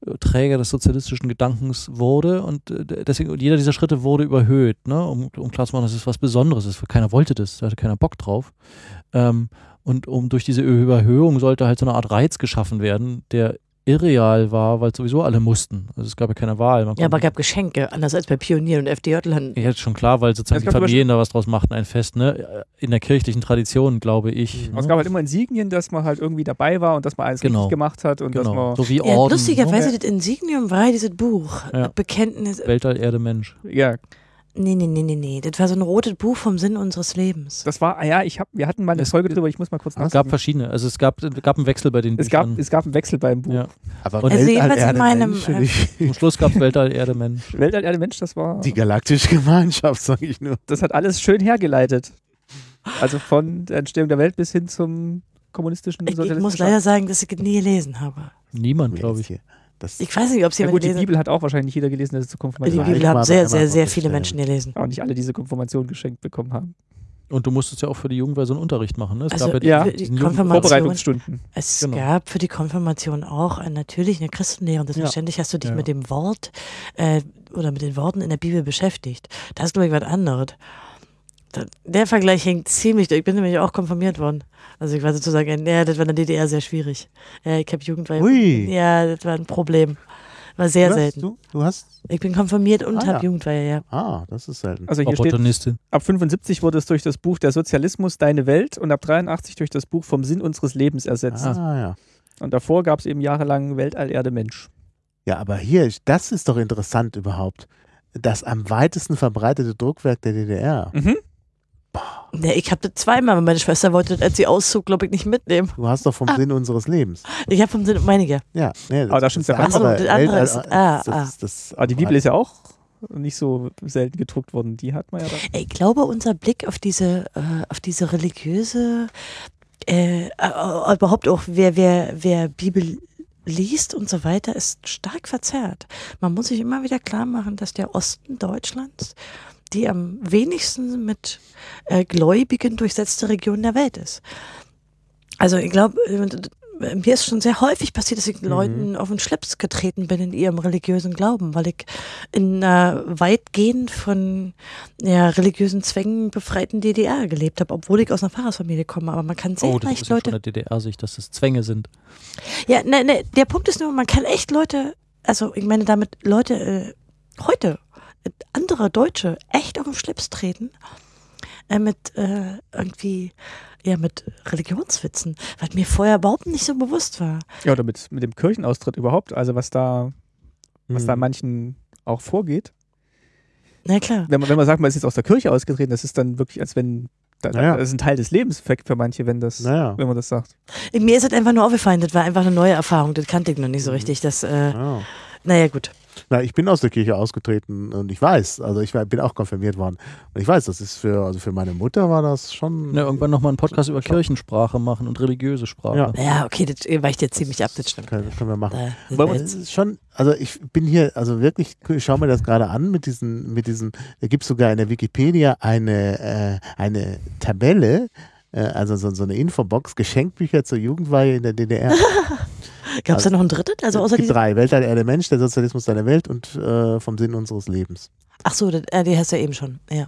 Speaker 4: äh, Träger des sozialistischen Gedankens wurde und äh, deswegen jeder dieser Schritte wurde überhöht, ne, um, um klarzumachen, dass es was Besonderes ist. Keiner wollte das, da hatte keiner Bock drauf. Ähm, und um durch diese Überhöhung sollte halt so eine Art Reiz geschaffen werden, der irreal war, weil sowieso alle mussten. Also es gab ja keine Wahl. Man
Speaker 2: Ja, aber
Speaker 4: konnte-
Speaker 2: gab Geschenke, anders als bei Pionieren und FDJ-Land.
Speaker 4: ja, ist schon klar, weil sozusagen
Speaker 1: Es
Speaker 4: die Familien da was draus machten, ein Fest, ne? In der kirchlichen Tradition, glaube ich.
Speaker 1: Aber es
Speaker 4: ne?
Speaker 1: gab halt immer Insignien, dass man halt irgendwie dabei war und dass man alles
Speaker 4: Genau.
Speaker 1: richtig gemacht hat und dass
Speaker 4: Genau.
Speaker 1: man
Speaker 4: So wie
Speaker 2: Ja,
Speaker 4: Orden.
Speaker 2: lustigerweise,
Speaker 1: ne?
Speaker 2: das Insignium war ja dieses Buch.
Speaker 4: Ja.
Speaker 2: Bekenntnis.
Speaker 4: ne? Weltall, Erde, Mensch.
Speaker 1: ja,
Speaker 2: Nee, nee, nee, nee, nee. Das war so ein rotes Buch vom Sinn unseres Lebens.
Speaker 1: das war, ah ja, ich hab, wir hatten mal eine Folge drüber, ich muss mal kurz
Speaker 4: Es gab verschiedene. Also es gab, es gab einen Wechsel bei den
Speaker 1: Es gab,
Speaker 4: Büchern.
Speaker 1: es gab einen Wechsel beim Buch.
Speaker 4: Ja.
Speaker 3: Aber
Speaker 4: Und-
Speaker 2: Also jedenfalls in meinem,
Speaker 3: Mensch,
Speaker 2: äh,
Speaker 4: Zum Schluss gab es Weltall, Erde, Mensch. *laughs*
Speaker 1: Weltall, Erde, Mensch, das war,
Speaker 3: die galaktische Gemeinschaft, sage ich nur.
Speaker 1: das hat alles schön hergeleitet. Also von der Entstehung der Welt bis hin zum kommunistischen
Speaker 2: Ich, ich muss leider sagen, dass ich es nie gelesen habe.
Speaker 4: Niemand, glaube ich.
Speaker 3: Das,
Speaker 2: Ich weiß nicht, ob es
Speaker 1: Ja
Speaker 2: jemand
Speaker 1: gut, die
Speaker 2: gelesen hat.
Speaker 1: Bibel hat auch wahrscheinlich nicht jeder gelesen, dass es zur
Speaker 2: Die
Speaker 1: Konfirmation
Speaker 3: Ja,
Speaker 2: Bibel haben sehr, sehr, sehr viele. Menschen gelesen.
Speaker 1: auch nicht alle diese Konfirmation geschenkt bekommen haben.
Speaker 4: Und du musstest ja auch für die Jugend so einen Unterricht machen. Ne? Es
Speaker 2: Also
Speaker 4: gab
Speaker 1: ja,
Speaker 2: für die Konfirmation,
Speaker 1: Vorbereitungsstunden.
Speaker 2: es
Speaker 4: Genau.
Speaker 2: gab für die Konfirmation auch äh, natürlich eine Christenlehre. Und selbstverständlich hast du dich
Speaker 4: Ja.
Speaker 2: mit dem Wort äh, oder mit den Worten in der Bibel beschäftigt. Das ist, glaube ich, was anderes. Der Vergleich hängt ziemlich, ich bin nämlich auch konfirmiert worden. Also ich war sozusagen, ja, das war in der DDR sehr schwierig. Ja, ich habe Jugendweihe.
Speaker 3: Ui.
Speaker 2: Ja, das war ein Problem. War sehr
Speaker 3: Was?
Speaker 2: selten.
Speaker 3: Du, du hast.
Speaker 2: Ich bin konfirmiert und
Speaker 3: Ah,
Speaker 2: habe
Speaker 3: ja.
Speaker 2: Jugendweihe, ja.
Speaker 3: Ah, das ist selten.
Speaker 1: Also hier steht, ab 75 wurde es durch das Buch Der Sozialismus Deine Welt und ab 83 durch das Buch Vom Sinn unseres Lebens ersetzt.
Speaker 3: Ah, ja.
Speaker 1: Und davor gab es eben jahrelang Weltall, Erde, Mensch.
Speaker 3: Ja, aber hier, das ist doch interessant überhaupt. Das am weitesten verbreitete Druckwerk der DDR.
Speaker 1: Mhm.
Speaker 2: Nee, ich habe das zweimal, aber meine Schwester wollte das, als sie auszog, glaube ich, nicht mitnehmen.
Speaker 3: Du hast doch vom
Speaker 2: Ah.
Speaker 3: Sinn unseres Lebens.
Speaker 2: Ich habe vom Sinn meinige.
Speaker 3: Ja, nee,
Speaker 1: Aber da stimmt's ja ganz.
Speaker 2: Ach so, das andere ist- ah,
Speaker 3: das,
Speaker 2: ah.
Speaker 3: das, das,
Speaker 1: Aber die Bibel ist ja auch nicht so selten gedruckt worden. Die hat man ja da.
Speaker 2: Ich glaube, unser Blick auf diese, äh, auf diese religiöse, äh, äh, überhaupt auch, wer, wer, wer Bibel liest und so weiter, ist stark verzerrt. Man muss sich immer wieder klar machen, dass der Osten Deutschlands die am wenigsten mit äh, Gläubigen durchsetzte Region der Welt ist. Also ich glaube, äh, mir ist schon sehr häufig passiert, dass ich Leuten auf den Schlips getreten bin in ihrem religiösen Glauben, weil ich in einer weitgehend von ja, religiösen Zwängen befreiten DDR gelebt habe, obwohl ich aus einer Pfarrersfamilie komme. Aber man kann sehr
Speaker 4: Oh, das
Speaker 2: leicht
Speaker 4: ist
Speaker 2: Leute
Speaker 4: von der DDR-Sicht, dass das Zwänge sind.
Speaker 2: ja, ne, ne, der Punkt ist nur, man kann echt Leute, also ich meine damit Leute äh, heute, äh, andere Deutsche, echt auf den Schlips treten äh, mit äh, irgendwie, ja, mit Religionswitzen, was mir vorher überhaupt nicht so bewusst war.
Speaker 1: Ja, oder mit, mit dem Kirchenaustritt überhaupt. Also was da, was da
Speaker 3: Mhm.
Speaker 1: manchen auch vorgeht.
Speaker 2: Na klar.
Speaker 1: Wenn man, wenn man sagt, man ist jetzt aus der Kirche ausgetreten, das ist dann wirklich, als wenn da,
Speaker 3: Naja.
Speaker 1: das ist ein Teil des Lebens für, für manche, wenn das,
Speaker 3: Naja.
Speaker 1: wenn man das sagt.
Speaker 2: Mir ist es einfach nur aufgefallen, das war einfach eine neue Erfahrung, das kannte ich noch nicht so
Speaker 3: Mhm.
Speaker 2: richtig. Das, äh,
Speaker 3: Ja.
Speaker 2: naja, gut.
Speaker 3: Na, ich bin aus der Kirche ausgetreten und ich weiß, also ich war- bin auch konfirmiert worden. Und ich weiß, das ist für, also für meine Mutter war das schon.
Speaker 4: Ja, irgendwann nochmal einen Podcast über. Kirchensprache machen und religiöse Sprache.
Speaker 3: Ja.
Speaker 2: Ja, okay, das weicht jetzt ziemlich ab, das stimmt.
Speaker 3: Können, können wir machen.
Speaker 2: Das
Speaker 3: Aber es ist schon, also ich bin hier, also wirklich, ich schaue mir das gerade an mit diesen, mit diesen, da gibt es sogar in der Wikipedia eine, äh, eine Tabelle, äh, also so, so eine Infobox, Geschenkbücher zur Jugendweihe in der DDR. *laughs*
Speaker 2: Gab es da noch ein drittes? Also außer
Speaker 3: es gibt
Speaker 2: diesem?
Speaker 3: drei, Weltall, Erde, Mensch, der Sozialismus deiner Welt und äh, vom Sinn unseres Lebens.
Speaker 2: Ach so, das, äh, die hast du ja eben schon. Ja.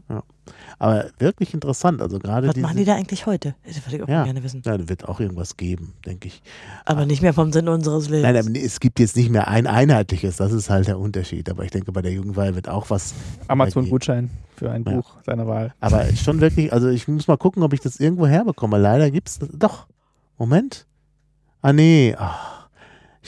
Speaker 3: Aber wirklich interessant, also gerade
Speaker 2: Was
Speaker 3: diese,
Speaker 2: machen die da eigentlich heute? Das würde ich auch
Speaker 3: Ja.
Speaker 2: gerne wissen.
Speaker 3: ja, da wird auch irgendwas geben, denke ich.
Speaker 2: Aber nicht mehr vom Sinn unseres Lebens.
Speaker 3: Nein, es gibt jetzt nicht mehr ein einheitliches, das ist halt der Unterschied. Aber ich denke, bei der Jugendweihe wird auch was
Speaker 1: Amazon-Gutschein für ein
Speaker 3: Ja.
Speaker 1: Buch seiner Wahl.
Speaker 3: Aber schon wirklich, also ich muss mal gucken, ob ich das irgendwo herbekomme. Leider gibt es Doch. Moment. Ah, nee. Ach,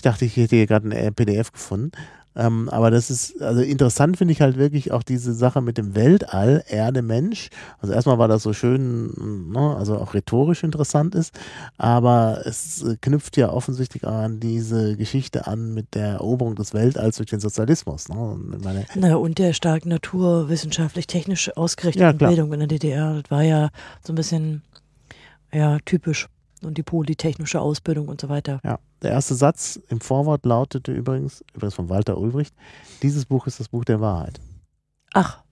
Speaker 3: dachte, ich hätte hier gerade ein äh, PDF gefunden. Ähm, aber das ist, also interessant finde ich halt wirklich auch diese Sache mit dem Weltall, Erde, Mensch. Also erstmal war das so schön, ne, also auch rhetorisch interessant ist, aber es äh, knüpft ja offensichtlich an diese Geschichte an mit der Eroberung des Weltalls durch den Sozialismus. Ne? Und meine,
Speaker 2: Na, und der stark naturwissenschaftlich-technisch ausgerichteten
Speaker 3: Ja.
Speaker 2: Bildung in der DDR. Das war ja so ein bisschen ja, typisch. Und die polytechnische Ausbildung und so weiter.
Speaker 3: Ja, der erste Satz im Vorwort lautete übrigens, übrigens von Walter Ulbricht, dieses Buch ist das Buch der Wahrheit.
Speaker 2: Ach.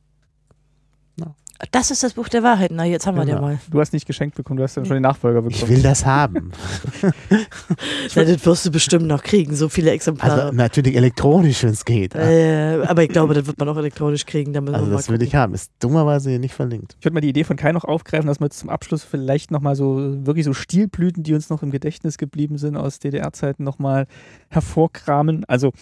Speaker 2: Das ist das Buch der Wahrheit. Na, jetzt haben wir
Speaker 3: Genau.
Speaker 2: den mal.
Speaker 1: Du hast nicht geschenkt bekommen, du hast ja schon den Nachfolger
Speaker 3: Ich
Speaker 1: bekommen.
Speaker 3: will das haben. *laughs* *laughs*
Speaker 2: Na, das wirst du bestimmt noch kriegen, so viele Exemplare.
Speaker 3: Also natürlich elektronisch, wenn es geht.
Speaker 2: äh, aber ich glaube, das wird man auch elektronisch kriegen. Da müssen
Speaker 3: Also das will ich haben. Ist dummerweise hier nicht verlinkt.
Speaker 1: Ich würde mal die Idee von Kai noch aufgreifen, dass wir jetzt zum Abschluss vielleicht nochmal so wirklich so Stilblüten, die uns noch im Gedächtnis geblieben sind aus DDR-Zeiten, nochmal hervorkramen. Also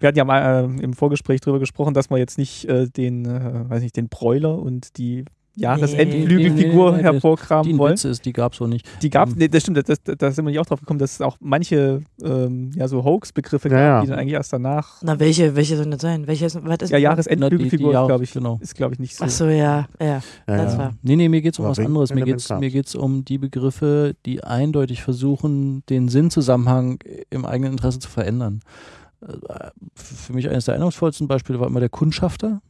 Speaker 1: wir hatten ja mal äh, im Vorgespräch darüber gesprochen, dass wir jetzt nicht äh, den, äh, weiß nicht, den Bräuler und die Jahresendflügelfigur
Speaker 4: Nee, nee, nee,
Speaker 1: hervorkramen
Speaker 4: Die
Speaker 1: wollen.
Speaker 4: Witz ist, die gab es so nicht.
Speaker 1: Die gab es,
Speaker 4: Ähm,
Speaker 1: nee, das stimmt, das, das, da sind wir nicht auch drauf gekommen, dass es auch manche ähm, ja, so Hoax-Begriffe
Speaker 3: Ja,
Speaker 1: gab,
Speaker 3: ja.
Speaker 1: die dann eigentlich erst danach.
Speaker 2: Na, welche, welche sollen das sein? Welche ist, was ist
Speaker 1: Ja, Jahresendflügelfigur, glaube ich,
Speaker 4: genau.
Speaker 1: ist, glaube ich, nicht so.
Speaker 2: Ach so, ja, ja.
Speaker 3: Ja,
Speaker 2: Das
Speaker 3: ja.
Speaker 2: war-
Speaker 4: Nee, nee, mir geht es um
Speaker 3: Aber
Speaker 4: was anderes. Mir geht es
Speaker 3: gab's.
Speaker 4: mir geht's um die Begriffe, die eindeutig versuchen, den Sinnzusammenhang im eigenen Interesse zu verändern. Äh, Für mich eines der eindrucksvollsten Beispiele war immer der Kundschafter.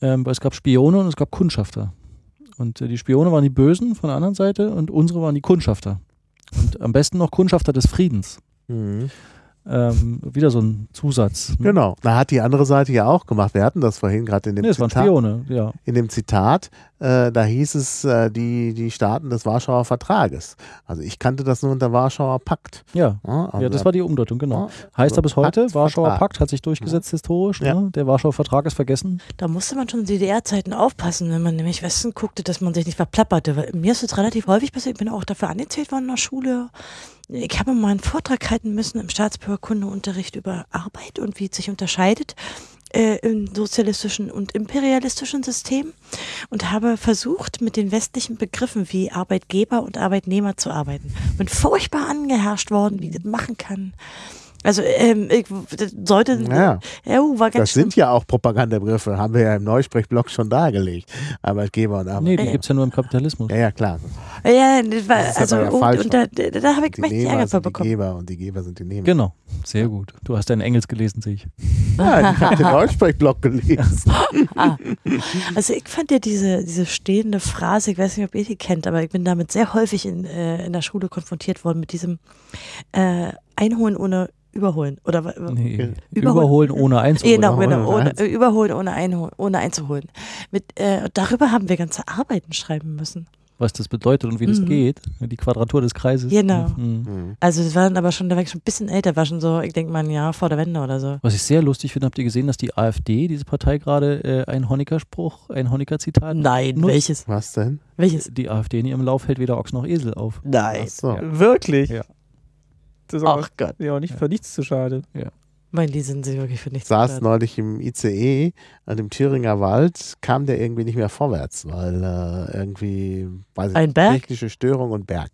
Speaker 4: Ähm, weil es gab Spione und es gab Kundschafter. Und äh, die Spione waren die Bösen von der anderen Seite und unsere waren die Kundschafter. Und am besten noch Kundschafter des Friedens.
Speaker 3: Mhm.
Speaker 4: Ähm, wieder so ein Zusatz. ne?
Speaker 3: Genau. Da hat die andere Seite ja auch gemacht. Wir hatten das vorhin gerade in dem
Speaker 4: Nee, es waren
Speaker 3: Zitat.
Speaker 4: Spione, ja.
Speaker 3: in dem Zitat, äh, da hieß es äh, die, die Staaten des Warschauer Vertrages. Also ich kannte das nur unter Warschauer Pakt.
Speaker 4: Ja,
Speaker 3: Ja, also
Speaker 4: ja das war die Umdeutung, genau.
Speaker 3: ja,
Speaker 4: Heißt er bis heute,
Speaker 3: Pakt,
Speaker 4: Warschauer
Speaker 3: Vertrag.
Speaker 4: Pakt hat sich durchgesetzt historisch.
Speaker 3: Ja.
Speaker 4: Ne? Der Warschauer Vertrag ist vergessen.
Speaker 2: Da musste man schon in DDR-Zeiten aufpassen, wenn man nämlich Westen guckte, dass man sich nicht verplapperte. Weil mir ist es relativ häufig passiert, ich bin auch dafür angezählt worden in der Schule. Ich habe mal einen Vortrag halten müssen im Staatsbürgerkundeunterricht über Arbeit und wie es sich unterscheidet äh, im sozialistischen und imperialistischen System und habe versucht, mit den westlichen Begriffen wie Arbeitgeber und Arbeitnehmer zu arbeiten. Bin furchtbar angeherrscht worden, wie das machen kann. Also, ähm, ich, das sollte.
Speaker 3: Ja.
Speaker 2: Ja, uh, war ganz
Speaker 3: Das sind ja auch Propagandabegriffe, haben wir ja im Neusprechblock schon dargelegt. Arbeitgeber und Arbeitnehmer.
Speaker 4: Nee, die
Speaker 2: Ja.
Speaker 4: gibt es ja nur im Kapitalismus.
Speaker 3: Ja, ja, klar.
Speaker 2: Ja, das war,
Speaker 3: Das
Speaker 2: also,
Speaker 3: ja falsch.
Speaker 2: und da, da, da habe ich mächtig
Speaker 3: Nehmer
Speaker 2: Ärger für
Speaker 3: sind die
Speaker 2: bekommen.
Speaker 3: Geber und die Geber sind die Nehmer.
Speaker 4: Genau, sehr gut. Du hast deinen Engels gelesen, sehe ich.
Speaker 3: Ja, ich habe den Neusprechblock gelesen. *laughs*
Speaker 2: Ah. Also ich fand ja diese, diese stehende Phrase, ich weiß nicht, ob ihr die kennt, aber ich bin damit sehr häufig in, äh, in der Schule konfrontiert worden mit diesem äh, Einholen ohne Überholen. Oder
Speaker 4: Nee.
Speaker 2: Überholen.
Speaker 4: Überholen ohne einzuholen.
Speaker 2: Genau,
Speaker 3: Überholen
Speaker 2: genau,
Speaker 3: ohne
Speaker 2: äh, überholen ohne, einholen, ohne einzuholen. Mit, äh, darüber haben wir ganze Arbeiten schreiben müssen.
Speaker 4: Was das bedeutet und wie das
Speaker 2: Mhm.
Speaker 4: geht. Die Quadratur des Kreises.
Speaker 2: Genau.
Speaker 4: Mhm.
Speaker 3: Hm.
Speaker 2: Also das war dann aber schon, da war ich schon ein bisschen älter, war schon so, ich denke mal ein Jahr vor der Wende oder so.
Speaker 4: Was ich sehr lustig finde, habt ihr gesehen, dass die AfD, diese Partei gerade äh, ein Honecker-Spruch, ein Honecker-Zitat,
Speaker 2: Nein,
Speaker 4: Nutzt-
Speaker 2: welches?
Speaker 3: Was denn?
Speaker 2: Welches?
Speaker 4: die AfD in ihrem Lauf hält weder Ochs noch Esel auf.
Speaker 2: Nein.
Speaker 3: Ach so.
Speaker 1: Wirklich?
Speaker 4: Ja.
Speaker 1: Das ist auch,
Speaker 2: Ach Gott.
Speaker 1: ja auch nicht für nichts zu schade.
Speaker 2: Mein, die sind sich wirklich für nichts
Speaker 3: saß
Speaker 2: wert.
Speaker 3: neulich im ICE an dem Thüringer Wald, kam der irgendwie nicht mehr vorwärts, weil äh, irgendwie, weiß ich
Speaker 2: Ein
Speaker 3: nicht,
Speaker 2: Berg?
Speaker 3: technische Störung und Berg.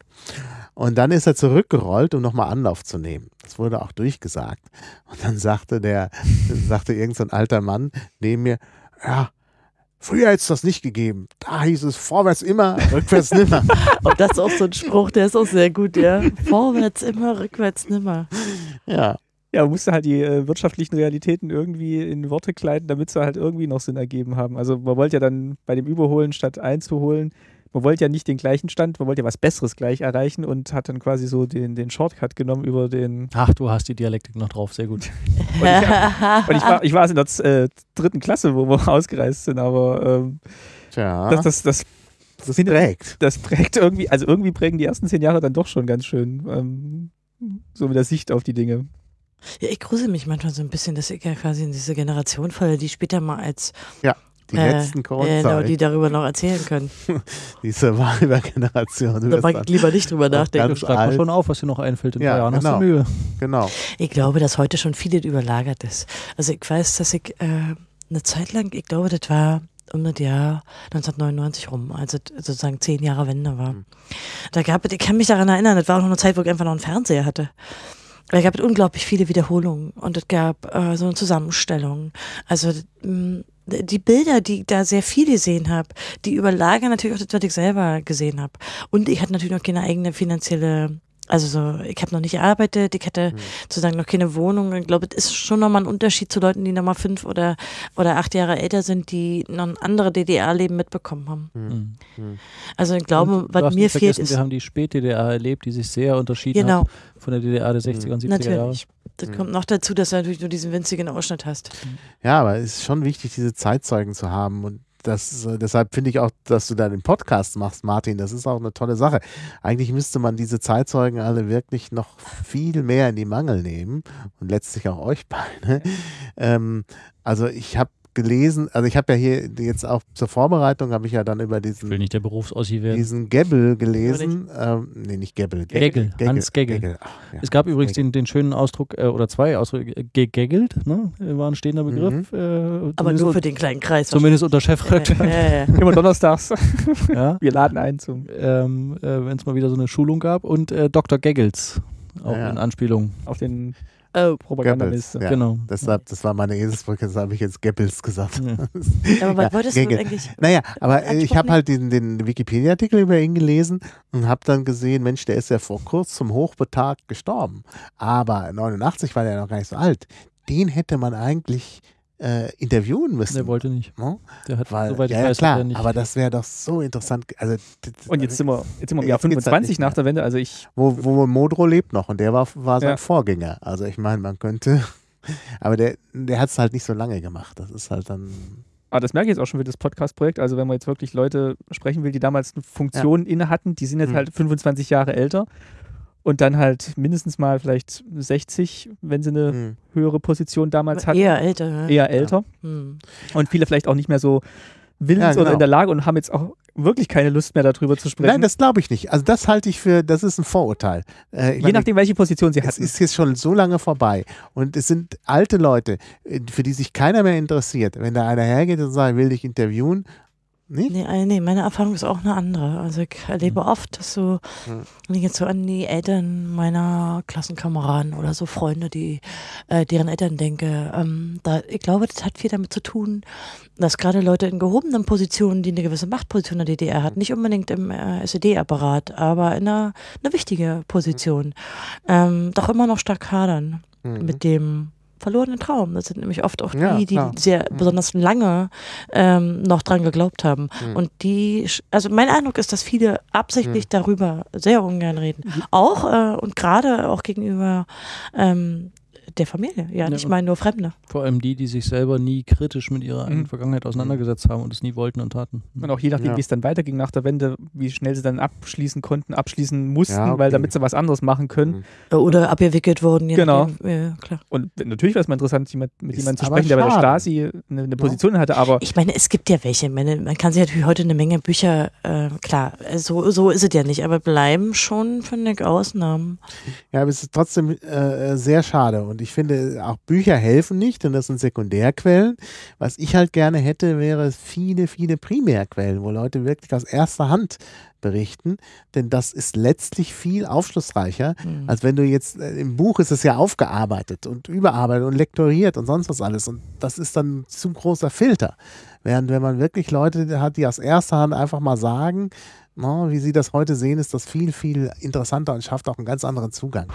Speaker 3: Und dann ist er zurückgerollt, um nochmal Anlauf zu nehmen. Das wurde auch durchgesagt. Und dann sagte der, sagte irgend so ein alter Mann neben mir, ja, früher hätte es das nicht gegeben. Da hieß es vorwärts immer, rückwärts nimmer. *laughs*
Speaker 2: Und das ist auch so ein Spruch, der ist auch sehr gut, ja. Vorwärts immer, rückwärts nimmer.
Speaker 3: ja.
Speaker 1: Ja, man musste halt die äh, wirtschaftlichen Realitäten irgendwie in Worte kleiden, damit sie halt irgendwie noch Sinn ergeben haben. Also man wollte ja dann bei dem Überholen statt einzuholen, man wollte ja nicht den gleichen Stand, man wollte ja was Besseres gleich erreichen und hat dann quasi so den, den Shortcut genommen über den.
Speaker 4: Ach, du hast die Dialektik noch drauf, sehr gut. *laughs*
Speaker 1: Und ich, *laughs* und ich war, ich war in der äh, dritten Klasse, wo wir *laughs* ausgereist sind, aber ähm,
Speaker 3: Tja,
Speaker 1: das, das, das,
Speaker 3: das prägt.
Speaker 1: das prägt irgendwie, also irgendwie prägen die ersten zehn Jahre dann doch schon ganz schön. Ähm, so mit der Sicht auf die Dinge.
Speaker 2: Ja, ich grusel mich manchmal so ein bisschen, dass ich ja quasi in diese Generation falle, die später mal als
Speaker 3: Die
Speaker 2: äh,
Speaker 3: letzten
Speaker 2: äh, genau, die darüber noch erzählen können. *laughs*
Speaker 3: die Survivor-Generation.
Speaker 2: Da mag ich lieber nicht drüber nachdenken.
Speaker 4: Schlag mal schon auf, was dir noch einfällt. In
Speaker 3: Ja,
Speaker 4: Jahren
Speaker 3: genau.
Speaker 4: hast du Mühe.
Speaker 3: Genau.
Speaker 2: Ich glaube, dass heute schon vieles überlagert ist. Also ich weiß, dass ich äh, eine Zeit lang, ich glaube, das war um das Jahr 1999 rum, also t- sozusagen zehn Jahre Wende war.
Speaker 3: Mhm.
Speaker 2: Da gab es, ich kann mich daran erinnern, das war auch noch eine Zeit, wo ich einfach noch einen Fernseher hatte. Da gab es unglaublich viele Wiederholungen und es gab äh, so eine Zusammenstellung. Also mh, die Bilder, die ich da sehr viel gesehen habe, die überlagern natürlich auch das, was ich selber gesehen habe. Und ich hatte natürlich noch keine eigene finanzielle, also so, ich habe noch nicht gearbeitet, ich hatte
Speaker 3: Mhm.
Speaker 2: sozusagen noch keine Wohnung. Ich glaube, es ist schon nochmal ein Unterschied zu Leuten, die nochmal fünf oder, oder acht Jahre älter sind, die noch ein anderes DDR-Leben mitbekommen haben.
Speaker 4: Mhm.
Speaker 3: Mhm.
Speaker 2: Also ich glaube,
Speaker 4: Und du
Speaker 2: was mir fehlt,
Speaker 4: vergessen,
Speaker 2: ist
Speaker 4: Wir haben die Spät-DDR erlebt, die sich sehr unterschieden
Speaker 2: genau,
Speaker 4: hat von der DDR der 60er und 70er Jahre.
Speaker 2: natürlich. Das
Speaker 3: Mhm.
Speaker 2: kommt noch dazu, dass du natürlich nur diesen winzigen Ausschnitt hast.
Speaker 3: Ja, aber es ist schon wichtig, diese Zeitzeugen zu haben. Und das, äh, deshalb finde ich auch, dass du da den Podcast machst, Martin. Das ist auch eine tolle Sache. Eigentlich müsste man diese Zeitzeugen alle wirklich noch viel mehr in die Mangel nehmen und letztlich auch euch beide. Ähm, also ich habe gelesen, also ich habe ja hier jetzt auch zur Vorbereitung, habe ich ja dann über
Speaker 4: Ich will
Speaker 3: diesen,
Speaker 4: nicht der Berufsossi werden.
Speaker 3: diesen Gebbel gelesen. Ähm, nee, nicht Gebbel.
Speaker 4: Geggel, Hans Geggel.
Speaker 3: Ach, ja.
Speaker 4: Es gab übrigens den, den schönen Ausdruck, äh, oder zwei Ausdrücke, äh, gegeggelt, ne? war ein stehender Begriff. Äh,
Speaker 2: Aber nur für den kleinen Kreis.
Speaker 4: zumindest unter
Speaker 2: Ja,
Speaker 4: Chefredakteur.
Speaker 2: ja, ja. *laughs*
Speaker 1: Immer donnerstags.
Speaker 4: ja. *laughs*
Speaker 1: Wir laden ein zum
Speaker 4: ähm, äh, wenn es mal wieder so eine Schulung gab. Und äh, Dr. Gaggles, auch
Speaker 3: Ja.
Speaker 4: in Anspielung.
Speaker 1: auf den
Speaker 2: Oh,
Speaker 1: Propagandaliste.
Speaker 3: Ja.
Speaker 4: Genau.
Speaker 3: Deshalb, das war meine Eselsbrücke, das habe ich jetzt Gebbels gesagt.
Speaker 4: Ja. *laughs*
Speaker 2: aber was
Speaker 3: Ja,
Speaker 2: wolltest du eigentlich?
Speaker 3: Naja, aber äh, ich
Speaker 2: Anspruch
Speaker 3: habe halt den, den Wikipedia-Artikel über ihn gelesen und habe dann gesehen, Mensch, der ist ja vor kurzem Hochbetagt gestorben. Aber 89 war der noch gar nicht so alt. Den hätte man eigentlich äh, interviewen müssen.
Speaker 4: Der wollte nicht.
Speaker 3: Ne?
Speaker 4: Der hat,
Speaker 3: Weil,
Speaker 4: soweit ich
Speaker 3: ja, ja,
Speaker 4: weiß,
Speaker 3: klar,
Speaker 4: nicht.
Speaker 3: aber das wäre doch so interessant. Also,
Speaker 1: Und jetzt sind wir, jetzt sind wir im Jahr
Speaker 3: Jetzt geht's halt
Speaker 1: 25
Speaker 3: nicht
Speaker 1: nach der Wende. Also ich,
Speaker 3: wo, wo Modro lebt noch und der war, war sein
Speaker 1: Ja.
Speaker 3: Vorgänger. Also ich meine, man könnte, *laughs* aber der, der hat es halt nicht so lange gemacht. Das ist halt dann,
Speaker 1: aber das merke ich jetzt auch schon für das Podcast-Projekt. Also wenn man jetzt wirklich Leute sprechen will, die damals eine Funktion inne hatten, die sind jetzt
Speaker 3: Mhm.
Speaker 1: halt 25 Jahre älter und dann halt mindestens mal vielleicht 60, wenn sie eine
Speaker 3: hm.
Speaker 1: höhere Position damals hatten.
Speaker 2: Eher älter. Ja.
Speaker 1: eher älter.
Speaker 2: Hm.
Speaker 1: Und viele vielleicht auch nicht mehr so willens
Speaker 3: Ja,
Speaker 1: oder
Speaker 3: genau.
Speaker 1: in der Lage und haben jetzt auch wirklich keine Lust mehr darüber zu sprechen.
Speaker 3: Nein, das glaube ich nicht. Also das halte ich für, das ist ein Vorurteil. Äh, ich
Speaker 1: Je
Speaker 3: meine,
Speaker 1: nachdem, welche Position sie
Speaker 3: Es
Speaker 1: hatten.
Speaker 3: ist jetzt schon so lange vorbei und es sind alte Leute, äh, für die sich keiner mehr interessiert. Wenn da einer hergeht und sagt, will dich interviewen, Nicht?
Speaker 2: Nee, äh, nee, meine Erfahrung ist auch eine andere. Also ich erlebe oft, dass so,
Speaker 3: Hm.
Speaker 2: wenn ich jetzt so an die Eltern meiner Klassenkameraden oder so Freunde, die äh, deren Eltern denke, ähm, da, ich glaube, das hat viel damit zu tun, dass gerade Leute in gehobenen Positionen, die eine gewisse Machtposition in der DDR hat, nicht unbedingt im äh, SED-Apparat, aber in einer, eine wichtige Position, ähm, doch immer noch stark hadern
Speaker 3: Mhm.
Speaker 2: mit dem verlorenen Traum. Das sind nämlich oft auch die,
Speaker 3: Ja,
Speaker 2: die sehr
Speaker 3: Mhm.
Speaker 2: besonders lange ähm, noch dran geglaubt haben.
Speaker 3: Mhm.
Speaker 2: Und die, also mein Eindruck ist, dass viele absichtlich darüber sehr ungern reden. Auch äh, und gerade auch gegenüber ähm, der Familie. Ja,
Speaker 4: Ja,
Speaker 2: nicht mal nur Fremde.
Speaker 4: Vor allem die, die sich selber nie kritisch mit ihrer eigenen
Speaker 1: Mhm.
Speaker 4: Vergangenheit auseinandergesetzt haben und es nie wollten und taten.
Speaker 1: Und auch je nachdem,
Speaker 3: Ja.
Speaker 1: wie es dann weiterging nach der Wende, wie schnell sie dann abschließen konnten, abschließen mussten,
Speaker 3: Ja, okay.
Speaker 1: weil damit sie was anderes machen können.
Speaker 3: Mhm.
Speaker 2: Oder abgewickelt wurden.
Speaker 1: Genau.
Speaker 2: Ja, klar.
Speaker 1: Und natürlich wäre es mal interessant, jemand, mit jemandem zu sprechen, der bei der. Stasi eine, eine Position hatte, aber
Speaker 2: Ich meine, es gibt ja welche. Man kann sich natürlich heute eine Menge Bücher, äh, klar, äh, so, so ist es ja nicht, aber bleiben schon, finde ich, Ausnahmen.
Speaker 3: Ja, aber es ist trotzdem äh, sehr schade. Und ich finde, auch Bücher helfen nicht, denn das sind Sekundärquellen. Was ich halt gerne hätte, wäre viele, viele Primärquellen, wo Leute wirklich aus erster Hand berichten. Denn das ist letztlich viel aufschlussreicher,
Speaker 2: Mhm.
Speaker 3: als wenn du jetzt, äh, im Buch ist es ja aufgearbeitet und überarbeitet und lektoriert und sonst was alles. Und das ist dann ein zu großer Filter. Während wenn man wirklich Leute hat, die aus erster Hand einfach mal sagen, na, wie sie das heute sehen, ist das viel, viel interessanter und schafft auch einen ganz anderen Zugang.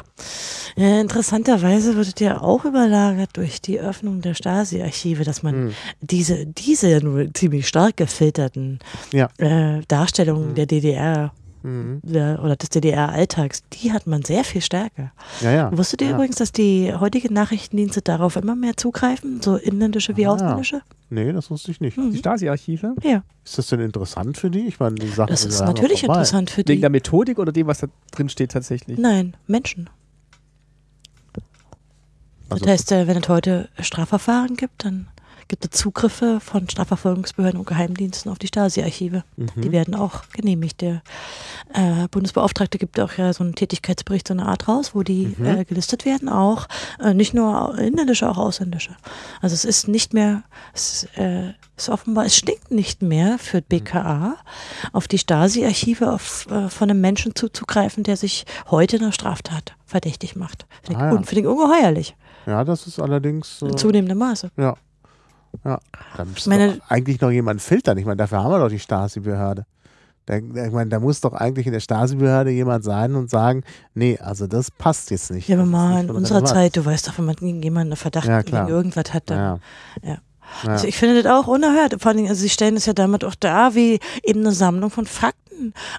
Speaker 2: Ja, interessanterweise wird es ja auch überlagert durch die Öffnung der Stasi-Archive, dass man
Speaker 3: Mhm.
Speaker 2: diese, diese ja nur ziemlich stark gefilterten
Speaker 3: Ja.
Speaker 2: äh, Darstellungen
Speaker 3: Mhm.
Speaker 2: der DDR
Speaker 3: Mhm.
Speaker 2: der, oder des DDR-Alltags, die hat man sehr viel stärker.
Speaker 3: Ja, ja.
Speaker 2: Wusstet ihr
Speaker 3: ja.
Speaker 2: übrigens, dass die heutigen Nachrichtendienste darauf immer mehr zugreifen, so inländische wie
Speaker 3: Ah.
Speaker 2: ausländische?
Speaker 3: Nee, das wusste ich nicht.
Speaker 2: Mhm.
Speaker 1: die Stasi-Archive,
Speaker 2: Ja,
Speaker 3: Ist das denn interessant für die? Ich meine, die Sachen
Speaker 2: das
Speaker 3: sind
Speaker 2: ist natürlich
Speaker 3: vorbei.
Speaker 2: interessant für
Speaker 1: wegen
Speaker 2: die.
Speaker 1: der Methodik oder dem, was da drin steht tatsächlich.
Speaker 2: Nein, Menschen. Das
Speaker 3: Also-
Speaker 2: heißt, äh, wenn es heute Strafverfahren gibt, dann gibt es Zugriffe von Strafverfolgungsbehörden und Geheimdiensten auf die Stasi-Archive. Die
Speaker 3: Mhm.
Speaker 2: werden auch genehmigt. Der äh, Bundesbeauftragte gibt auch ja so einen Tätigkeitsbericht, so eine Art raus, wo die
Speaker 3: Mhm.
Speaker 2: äh, gelistet werden, auch äh, nicht nur inländische, auch ausländische. Also es ist nicht mehr, es äh, ist offenbar, es stinkt nicht mehr für BKA, auf die Stasi-Archive äh, von einem Menschen zuzugreifen, der sich heute einer Straftat verdächtig macht. Finde ich,
Speaker 3: Ah ja.
Speaker 2: ich ungeheuerlich,
Speaker 3: Ja, das ist allerdings.
Speaker 2: in
Speaker 3: Äh,
Speaker 2: zunehmendem Maße.
Speaker 3: ja. Ja. Da müsste
Speaker 2: meine-
Speaker 3: eigentlich noch jemand filtern. Ich meine, dafür haben wir doch die Stasi-Behörde. Ich meine, da muss doch eigentlich in der Stasi-Behörde jemand sein und sagen, nee, also das passt jetzt nicht.
Speaker 2: Ja, aber mal in unserer. Zeit, du weißt doch, wenn man gegen jemanden einen Verdacht
Speaker 3: Ja,
Speaker 2: gegen irgendwas hat, dann
Speaker 3: Ja.
Speaker 2: Ja. Also ich finde das auch unerhört. Vor Dingen, also sie stellen es ja damit auch dar, wie eben eine Sammlung von Fakten,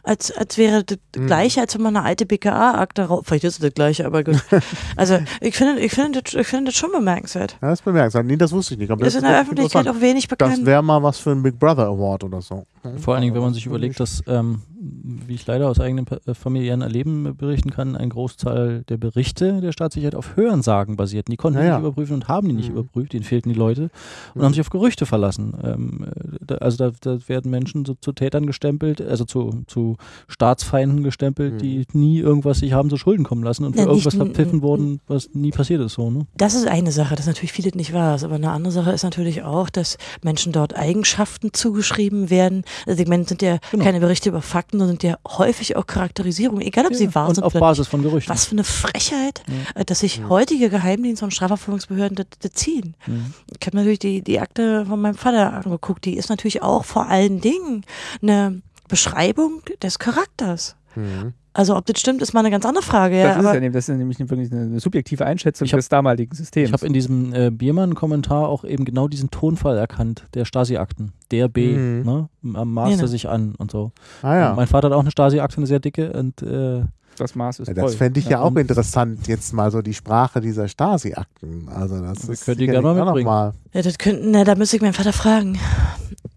Speaker 2: als, als wäre das
Speaker 3: Mhm.
Speaker 2: gleiche, als wenn man eine alte BKA-Akte raus. Vielleicht ist es das gleiche, aber gut. *laughs* also ich finde, ich finde, das, ich finde das schon bemerkenswert.
Speaker 3: Ja, das ist bemerkenswert. Nee, das wusste ich nicht. Aber
Speaker 2: Das ist in der Öffentlichkeit auch wenig
Speaker 3: Das
Speaker 2: bekannt.
Speaker 3: wäre mal was für einen Big Brother Award oder so.
Speaker 4: Vor allen Dingen, wenn man sich überlegt, dass, ähm, wie ich leider aus eigenem äh, familiären Erleben berichten kann, ein Großteil der Berichte der Staatssicherheit auf Hörensagen basierten. Die konnten
Speaker 3: Ja,
Speaker 4: die
Speaker 3: ja.
Speaker 4: nicht überprüfen und haben die nicht
Speaker 3: Mhm.
Speaker 4: überprüft, ihnen fehlten die Leute und
Speaker 3: Mhm.
Speaker 4: haben sich auf Gerüchte verlassen. Ähm, äh, da, also da, da werden Menschen so zu Tätern gestempelt, also zu, zu Staatsfeinden gestempelt,
Speaker 3: Mhm.
Speaker 4: die nie irgendwas sich haben zu Schulden kommen lassen und für
Speaker 2: Ja,
Speaker 4: irgendwas verpfiffen wurden, was nie passiert ist. So, ne?
Speaker 2: Das ist eine Sache, das natürlich vieles nicht wahr ist. Aber eine andere Sache ist natürlich auch, dass Menschen dort Eigenschaften zugeschrieben werden. Also ich meine, sind ja
Speaker 4: Genau.
Speaker 2: keine Berichte über Fakten, sondern sind ja häufig auch Charakterisierungen, egal ob sie wahr
Speaker 4: und
Speaker 2: sind
Speaker 4: auf
Speaker 2: oder
Speaker 4: Basis von Gerüchten.
Speaker 2: Was für eine Frechheit,
Speaker 4: Ja.
Speaker 2: äh, dass sich
Speaker 3: Ja.
Speaker 2: heutige Geheimdienste und Strafverfolgungsbehörden das, das ziehen.
Speaker 4: Mhm.
Speaker 2: Ich habe natürlich die, die Akte von meinem Vater angeguckt. Die ist natürlich auch vor allen Dingen eine Beschreibung des Charakters.
Speaker 3: Mhm.
Speaker 2: Also ob das stimmt, ist mal eine ganz andere Frage. Ja,
Speaker 1: das, ist ja, nämlich- das ist nämlich wirklich eine, eine subjektive Einschätzung
Speaker 4: Ich hab-
Speaker 1: des damaligen Systems.
Speaker 4: Ich habe in diesem äh, Biermann-Kommentar auch eben genau diesen Tonfall erkannt, der Stasi-Akten. Der B,
Speaker 3: Mhm.
Speaker 4: ne? Maß er sich an und so.
Speaker 3: Ah ja.
Speaker 4: Mein Vater hat auch eine Stasi-Akte, eine sehr dicke und äh,
Speaker 1: das Maß ist
Speaker 3: ja das fände ich ja,
Speaker 4: Ja,
Speaker 3: auch interessant, jetzt mal so die Sprache dieser Stasi-Akten. Also das
Speaker 4: Wir
Speaker 3: ist
Speaker 4: können die
Speaker 3: sicherlich
Speaker 4: gerne mal mitbringen.
Speaker 3: mal.
Speaker 2: ja, das könnten, na, da müsste ich meinen Vater fragen.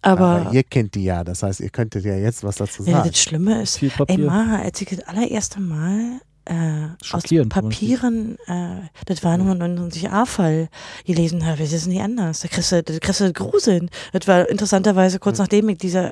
Speaker 2: Aber,
Speaker 3: Aber ihr kennt die ja, das heißt, ihr könntet ja jetzt was dazu
Speaker 2: ja,
Speaker 3: sagen.
Speaker 2: das Schlimme ist, ey. Maha, als ich das allererste Mal äh, aus Papieren, äh, das war nur ein 99a-Fall gelesen habe. Das ist nicht anders. Da kriegst du, da kriegst du Gruseln. Das war interessanterweise kurz nachdem ich diese,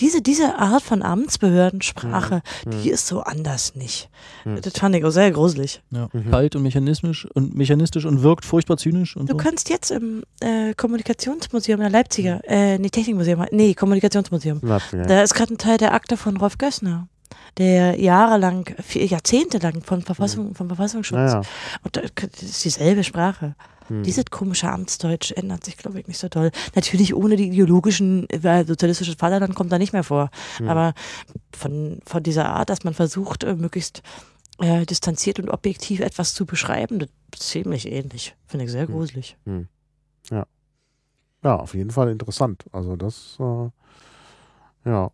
Speaker 2: diese, diese Art von Amtsbehördensprache, die ist so anders nicht.
Speaker 3: Mhm.
Speaker 2: Das fand ich auch sehr gruselig.
Speaker 4: Ja.
Speaker 3: Mhm.
Speaker 4: Kalt und mechanistisch und mechanistisch und wirkt furchtbar zynisch und
Speaker 2: Du
Speaker 4: so.
Speaker 2: kannst jetzt im äh, Kommunikationsmuseum in der Leipziger, äh, nee, Technikmuseum, nee, Kommunikationsmuseum. Da ist gerade ein Teil der Akte von Rolf Gössner, der jahrelang, vier, Jahrzehnte lang von Verfassung, vom Verfassungsschutz.
Speaker 3: Naja.
Speaker 2: Und da- das ist dieselbe Sprache.
Speaker 3: Hm.
Speaker 2: Dieses komische Amtsdeutsch ändert sich, glaube ich, nicht so doll. Natürlich ohne die ideologischen, weil sozialistisches Vaterland kommt da nicht mehr vor.
Speaker 3: Hm.
Speaker 2: Aber von, von dieser Art, dass man versucht, äh, möglichst äh, distanziert und objektiv etwas zu beschreiben, das ist ziemlich ähnlich. Finde ich sehr
Speaker 3: Hm.
Speaker 2: gruselig.
Speaker 3: Ja, auf jeden Fall interessant. Also das, äh, ja.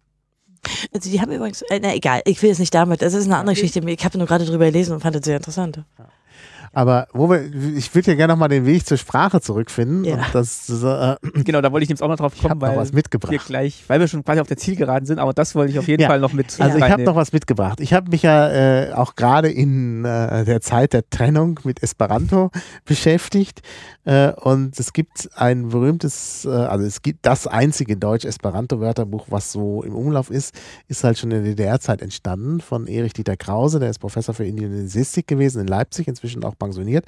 Speaker 2: Also die haben übrigens, äh, na egal, ich will jetzt nicht damit, das ist eine andere Geschichte. Ich habe nur gerade drüber gelesen und fand das sehr interessant.
Speaker 3: Aber wo wir, ich würde ja gerne nochmal den Weg zur Sprache zurückfinden.
Speaker 2: Ja.
Speaker 3: Und das, äh,
Speaker 1: Genau, da wollte ich jetzt auch noch drauf
Speaker 3: ich
Speaker 1: kommen,
Speaker 3: habe noch
Speaker 1: weil
Speaker 3: was
Speaker 1: wir
Speaker 3: mitgebracht.
Speaker 1: gleich, weil wir schon quasi auf der Zielgeraden sind, aber das wollte ich auf jeden
Speaker 3: Ja.
Speaker 1: Fall noch mit
Speaker 3: Also ich habe noch was mitgebracht. Ich habe mich ja äh, auch gerade in äh, der Zeit der Trennung mit Esperanto beschäftigt äh, und es gibt ein berühmtes, äh, also es gibt das einzige Deutsch-Esperanto-Wörterbuch, was so im Umlauf ist, ist halt schon in der DDR-Zeit entstanden von Erich Dieter Krause, der ist Professor für Indianistik gewesen in Leipzig, inzwischen auch pensioniert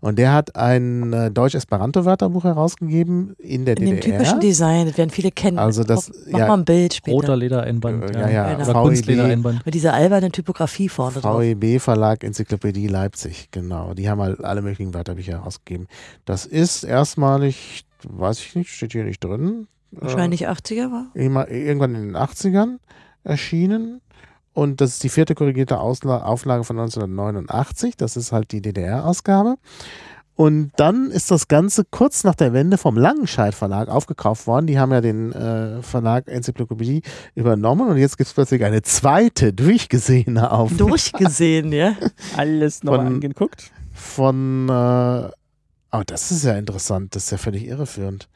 Speaker 3: und der hat ein äh, Deutsch-Esperanto-Wörterbuch herausgegeben in der
Speaker 2: In dem
Speaker 3: DDR.
Speaker 2: typischen Design, das werden viele kennen.
Speaker 3: Also das-
Speaker 2: Mach
Speaker 3: ja.
Speaker 2: mal ein Bild später.
Speaker 4: Roter Ledereinband.
Speaker 3: Ja, ja,
Speaker 2: Genau.
Speaker 4: Oder
Speaker 3: VEB.
Speaker 4: Kunstledereinband.
Speaker 2: Mit dieser albernen Typografie vorne drauf.
Speaker 3: VEB Verlag Enzyklopädie Leipzig, genau. Die haben halt alle möglichen Wörterbücher herausgegeben. Das ist erstmalig, weiß ich nicht, steht hier nicht drin.
Speaker 2: Wahrscheinlich 80er war.
Speaker 3: Äh, immer- irgendwann in den 80ern erschienen. Und das ist die vierte korrigierte Ausla Auflage von 1989. Das ist halt die DDR-Ausgabe. Und dann ist das Ganze kurz nach der Wende vom Langenscheidt Verlag aufgekauft worden. Die haben ja den äh, Verlag Enzyklopädie übernommen und jetzt gibt es plötzlich eine zweite, durchgesehene Auflage
Speaker 2: Durchgesehen, ja. *laughs*
Speaker 1: alles noch
Speaker 3: Von-
Speaker 1: angeguckt.
Speaker 3: von, äh, oh, das ist ja interessant, das ist ja völlig irreführend.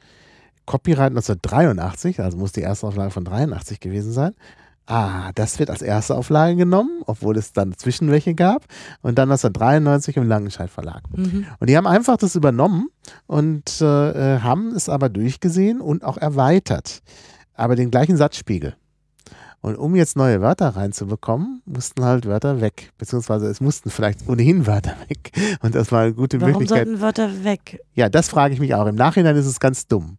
Speaker 3: Copyright 1983, also muss die erste Auflage von 83 gewesen sein. Ah, das wird als erste Auflage genommen, obwohl es dann Zwischenwelche gab. Und dann 1993 im Langenscheidt Verlag.
Speaker 2: Mhm.
Speaker 3: Und die haben einfach das übernommen und äh, äh, haben es aber durchgesehen und auch erweitert. Aber den gleichen Satzspiegel. Und um jetzt neue Wörter reinzubekommen, mussten halt Wörter weg. Beziehungsweise es mussten vielleicht ohnehin Wörter *laughs* weg. Und das war eine gute
Speaker 2: Warum
Speaker 3: Möglichkeit.
Speaker 2: sollten Wörter weg?
Speaker 3: Ja, das frage ich mich auch. Im Nachhinein ist es ganz dumm.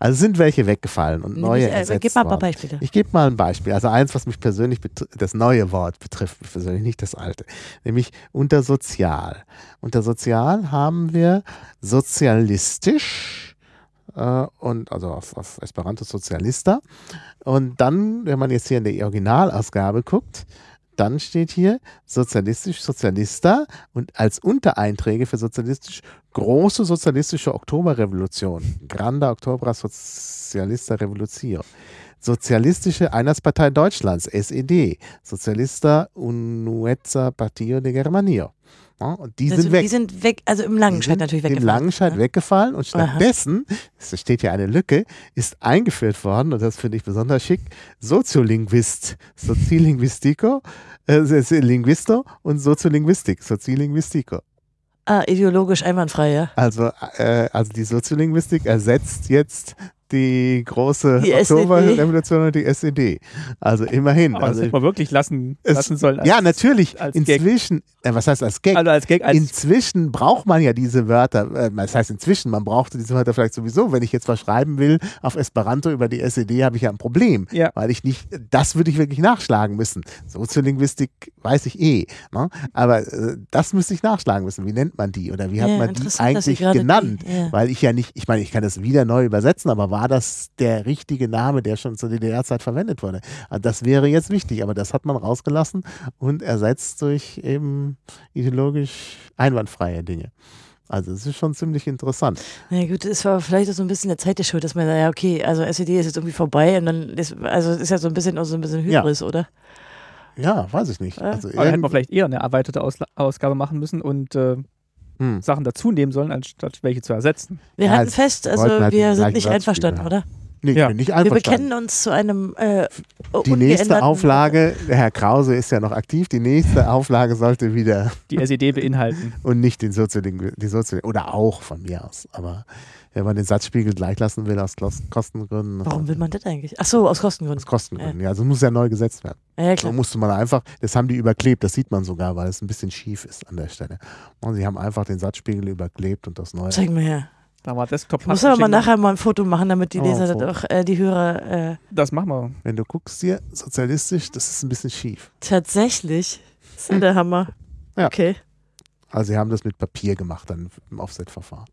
Speaker 3: Also sind welche weggefallen und neue
Speaker 2: Nämlich, äh,
Speaker 3: ersetzt
Speaker 2: Gib mal ein paar. Beispiele.
Speaker 3: Ich gebe mal ein Beispiel. Also eins, was mich persönlich das neue Wort betrifft, mich persönlich nicht das alte, nämlich unter sozial. Unter sozial haben wir sozialistisch äh, und also auf, auf Esperanto Sozialista. Und dann, wenn man jetzt hier in die Originalausgabe guckt, dann steht hier sozialistisch Sozialista und als Untereinträge für sozialistisch große sozialistische Oktoberrevolution, Grande Octobra Socialista Revolution. Sozialistische Einheitspartei Deutschlands, SED, Socialista Unuezza Partio de Germania. Und die
Speaker 2: Also,
Speaker 3: sind weg.
Speaker 2: Die sind weg, also im Langenscheid natürlich
Speaker 3: Im
Speaker 2: weggefallen.
Speaker 3: Langenscheid
Speaker 2: Ja.
Speaker 3: weggefallen und stattdessen, es steht hier eine Lücke, ist eingeführt worden, und das finde ich besonders schick, Soziolinguist, Soziolinguistico, äh, Linguisto und Soziolinguistik, Soziolinguistico.
Speaker 2: Ah, ideologisch einwandfrei, ja.
Speaker 3: Also, äh, also die Soziolinguistik ersetzt jetzt die große
Speaker 2: Die SED.
Speaker 3: Oktoberrevolution und die SED. Also immerhin.
Speaker 1: Aber das
Speaker 3: also,
Speaker 1: hätte man wirklich lassen,
Speaker 3: es-
Speaker 1: lassen sollen. als-
Speaker 3: ja, natürlich. Inzwischen, äh, was heißt als Gag?
Speaker 1: Also als Gag, als
Speaker 3: Inzwischen braucht man ja diese Wörter, äh, das heißt inzwischen, man brauchte diese Wörter vielleicht sowieso, wenn ich jetzt was schreiben will auf Esperanto über die SED, habe ich ja ein Problem,
Speaker 1: Ja.
Speaker 3: weil ich nicht, das würde ich wirklich nachschlagen müssen. Soziolinguistik weiß ich eh, ne? aber äh, das müsste ich nachschlagen müssen. Wie nennt man die oder wie hat
Speaker 2: Ja,
Speaker 3: man die eigentlich genannt?
Speaker 2: ja.
Speaker 3: Weil ich ja nicht, ich meine, ich kann das wieder neu übersetzen, aber war das der richtige Name, der schon zur DDR-Zeit verwendet wurde? Also das wäre jetzt wichtig, aber das hat man rausgelassen und ersetzt durch eben ideologisch einwandfreie Dinge. Also es ist schon ziemlich interessant.
Speaker 2: Na gut, es war vielleicht auch so ein bisschen der Zeit der Schuld, dass man sagt, ja, okay, also SED ist jetzt irgendwie vorbei und dann ist, also ist ja so ein bisschen auch so ein bisschen
Speaker 3: Ja.
Speaker 2: Hybris, oder?
Speaker 3: Ja, weiß ich nicht.
Speaker 2: Ja.
Speaker 3: Also
Speaker 1: aber da hätten wir vielleicht eher eine erweiterte Ausla Ausgabe machen müssen und äh,
Speaker 3: hm.
Speaker 1: Sachen dazu nehmen sollen, anstatt welche zu ersetzen.
Speaker 2: Wir
Speaker 3: Ja,
Speaker 2: halten
Speaker 3: es
Speaker 2: fest, also
Speaker 3: halt
Speaker 2: wir sind nicht einverstanden, oder?
Speaker 3: Nee,
Speaker 1: Ja.
Speaker 3: ich bin nicht
Speaker 2: Wir bekennen uns zu einem äh,
Speaker 3: Die nächste Auflage, der Herr Krause ist ja noch aktiv, die nächste Auflage sollte wieder
Speaker 1: Die SED beinhalten. *laughs*
Speaker 3: und nicht den Sozioling, die Sozioling oder auch von mir aus. Aber wenn man den Satzspiegel gleich lassen will aus Kos- Kostengründen,
Speaker 2: Warum will man das eigentlich? Ach so, aus Kostengründen.
Speaker 3: aus Kostengründen, ja, also muss ja neu gesetzt werden.
Speaker 2: Ja, klar.
Speaker 3: musste man einfach, das haben die überklebt, das sieht man sogar, weil es ein bisschen schief ist an der Stelle. Und sie haben einfach den Satzspiegel überklebt und das neue.
Speaker 2: Zeig mal her.
Speaker 1: Da war Desktop
Speaker 2: muss aber mal nachher mal ein Foto machen, damit die
Speaker 3: Oh,
Speaker 2: Leser das auch, äh, die Hörer äh,
Speaker 1: Das machen wir.
Speaker 3: Wenn du guckst hier, sozialistisch, das ist ein bisschen schief.
Speaker 2: tatsächlich. Das ist der Hammer.
Speaker 3: Ja.
Speaker 2: Okay.
Speaker 3: Also sie haben das mit Papier gemacht, dann im Offset-Verfahren.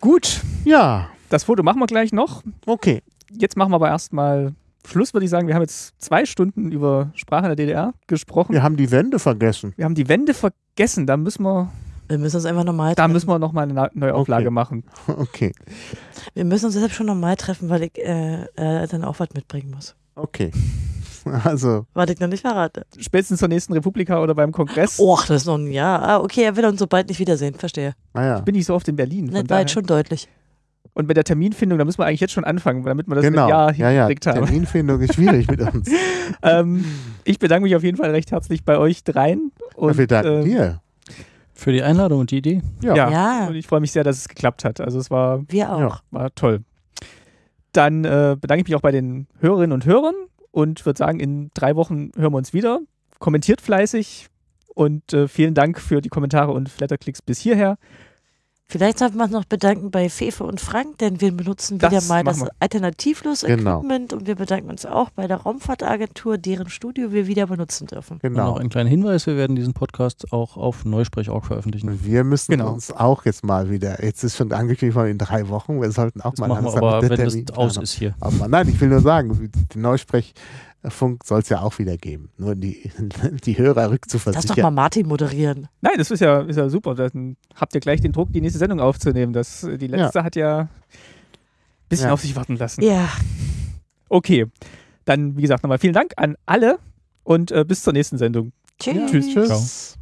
Speaker 1: Gut,
Speaker 3: Ja,
Speaker 1: das Foto machen wir gleich noch.
Speaker 3: okay.
Speaker 1: Jetzt machen wir aber erstmal Schluss, würde ich sagen. Wir haben jetzt zwei Stunden über Sprache in der DDR gesprochen.
Speaker 3: Wir haben die Wände vergessen.
Speaker 1: Wir haben die Wände vergessen. Da müssen wir,
Speaker 2: Wir müssen uns einfach normal
Speaker 1: da
Speaker 2: treffen.
Speaker 1: müssen wir nochmal eine Na- neue Auflage
Speaker 3: Okay.
Speaker 1: machen. *laughs*
Speaker 3: Okay,
Speaker 2: wir müssen uns deshalb schon normal treffen, weil ich äh, äh, dann auch was mitbringen muss.
Speaker 3: okay. *laughs* Also,
Speaker 2: Was ich noch nicht verrate.
Speaker 1: Spätestens zur nächsten Republika oder beim Kongress.
Speaker 2: Och, das ist noch ein Jahr. Ah, okay, er will uns so bald nicht wiedersehen. Verstehe.
Speaker 3: naja.
Speaker 1: Bin ich so oft in Berlin. Von
Speaker 2: Das war
Speaker 1: daher.
Speaker 2: jetzt schon deutlich.
Speaker 1: Und mit der Terminfindung, da müssen wir eigentlich jetzt schon anfangen, damit wir das
Speaker 3: Genau.
Speaker 1: mit Ja
Speaker 3: ja, ja.
Speaker 1: hingekriegt haben.
Speaker 3: Terminfindung ist schwierig mit *laughs* uns.
Speaker 1: ähm, ich bedanke mich auf jeden Fall recht herzlich bei euch dreien. Und,
Speaker 3: wir danken
Speaker 1: ähm,
Speaker 3: dir.
Speaker 4: Für die Einladung und die Idee.
Speaker 3: Ja.
Speaker 1: Ja.
Speaker 2: Ja,
Speaker 1: Und ich freue mich sehr, dass es geklappt hat. Also es war,
Speaker 2: wir auch.
Speaker 3: Ja.
Speaker 1: war toll. Dann äh, bedanke ich mich auch bei den Hörerinnen und Hörern und würde sagen, in drei Wochen hören wir uns wieder. Kommentiert fleißig und äh, vielen Dank für die Kommentare und Flatterklicks bis hierher.
Speaker 2: Vielleicht sollten wir uns noch bedanken bei Fefe und Frank, denn wir benutzen
Speaker 1: Das
Speaker 2: wieder mal das
Speaker 1: wir.
Speaker 2: alternativlos
Speaker 3: Genau.
Speaker 2: Equipment und wir bedanken uns auch bei der Raumfahrtagentur, deren Studio wir wieder benutzen dürfen.
Speaker 4: Und
Speaker 3: Genau.
Speaker 4: noch einen kleinen Hinweis, wir werden diesen Podcast auch auf Neusprech.org veröffentlichen.
Speaker 3: Und wir müssen
Speaker 1: Genau.
Speaker 3: uns auch jetzt mal wieder, jetzt ist schon angekündigt worden in drei Wochen, wir sollten auch
Speaker 4: Das
Speaker 3: mal
Speaker 4: machen wir aber,
Speaker 3: mit der
Speaker 4: wenn das aus ist hier.
Speaker 3: Aber nein, ich will nur sagen, den Neusprechfunk soll es ja auch wieder geben. Nur die, *laughs* die Hörer
Speaker 2: Lass doch
Speaker 3: rückzuversichern.
Speaker 2: mal Martin moderieren.
Speaker 1: Nein, das ist ja, ist ja super. Dann habt ihr gleich den Druck, die nächste Sendung aufzunehmen. Das, die letzte hat ja ein bisschen
Speaker 3: Ja.
Speaker 1: auf sich warten lassen.
Speaker 2: Ja,
Speaker 1: Okay, dann wie gesagt nochmal vielen Dank an alle und äh, bis zur nächsten Sendung.
Speaker 2: tschüss.
Speaker 1: Tschüss.
Speaker 3: Tschüss.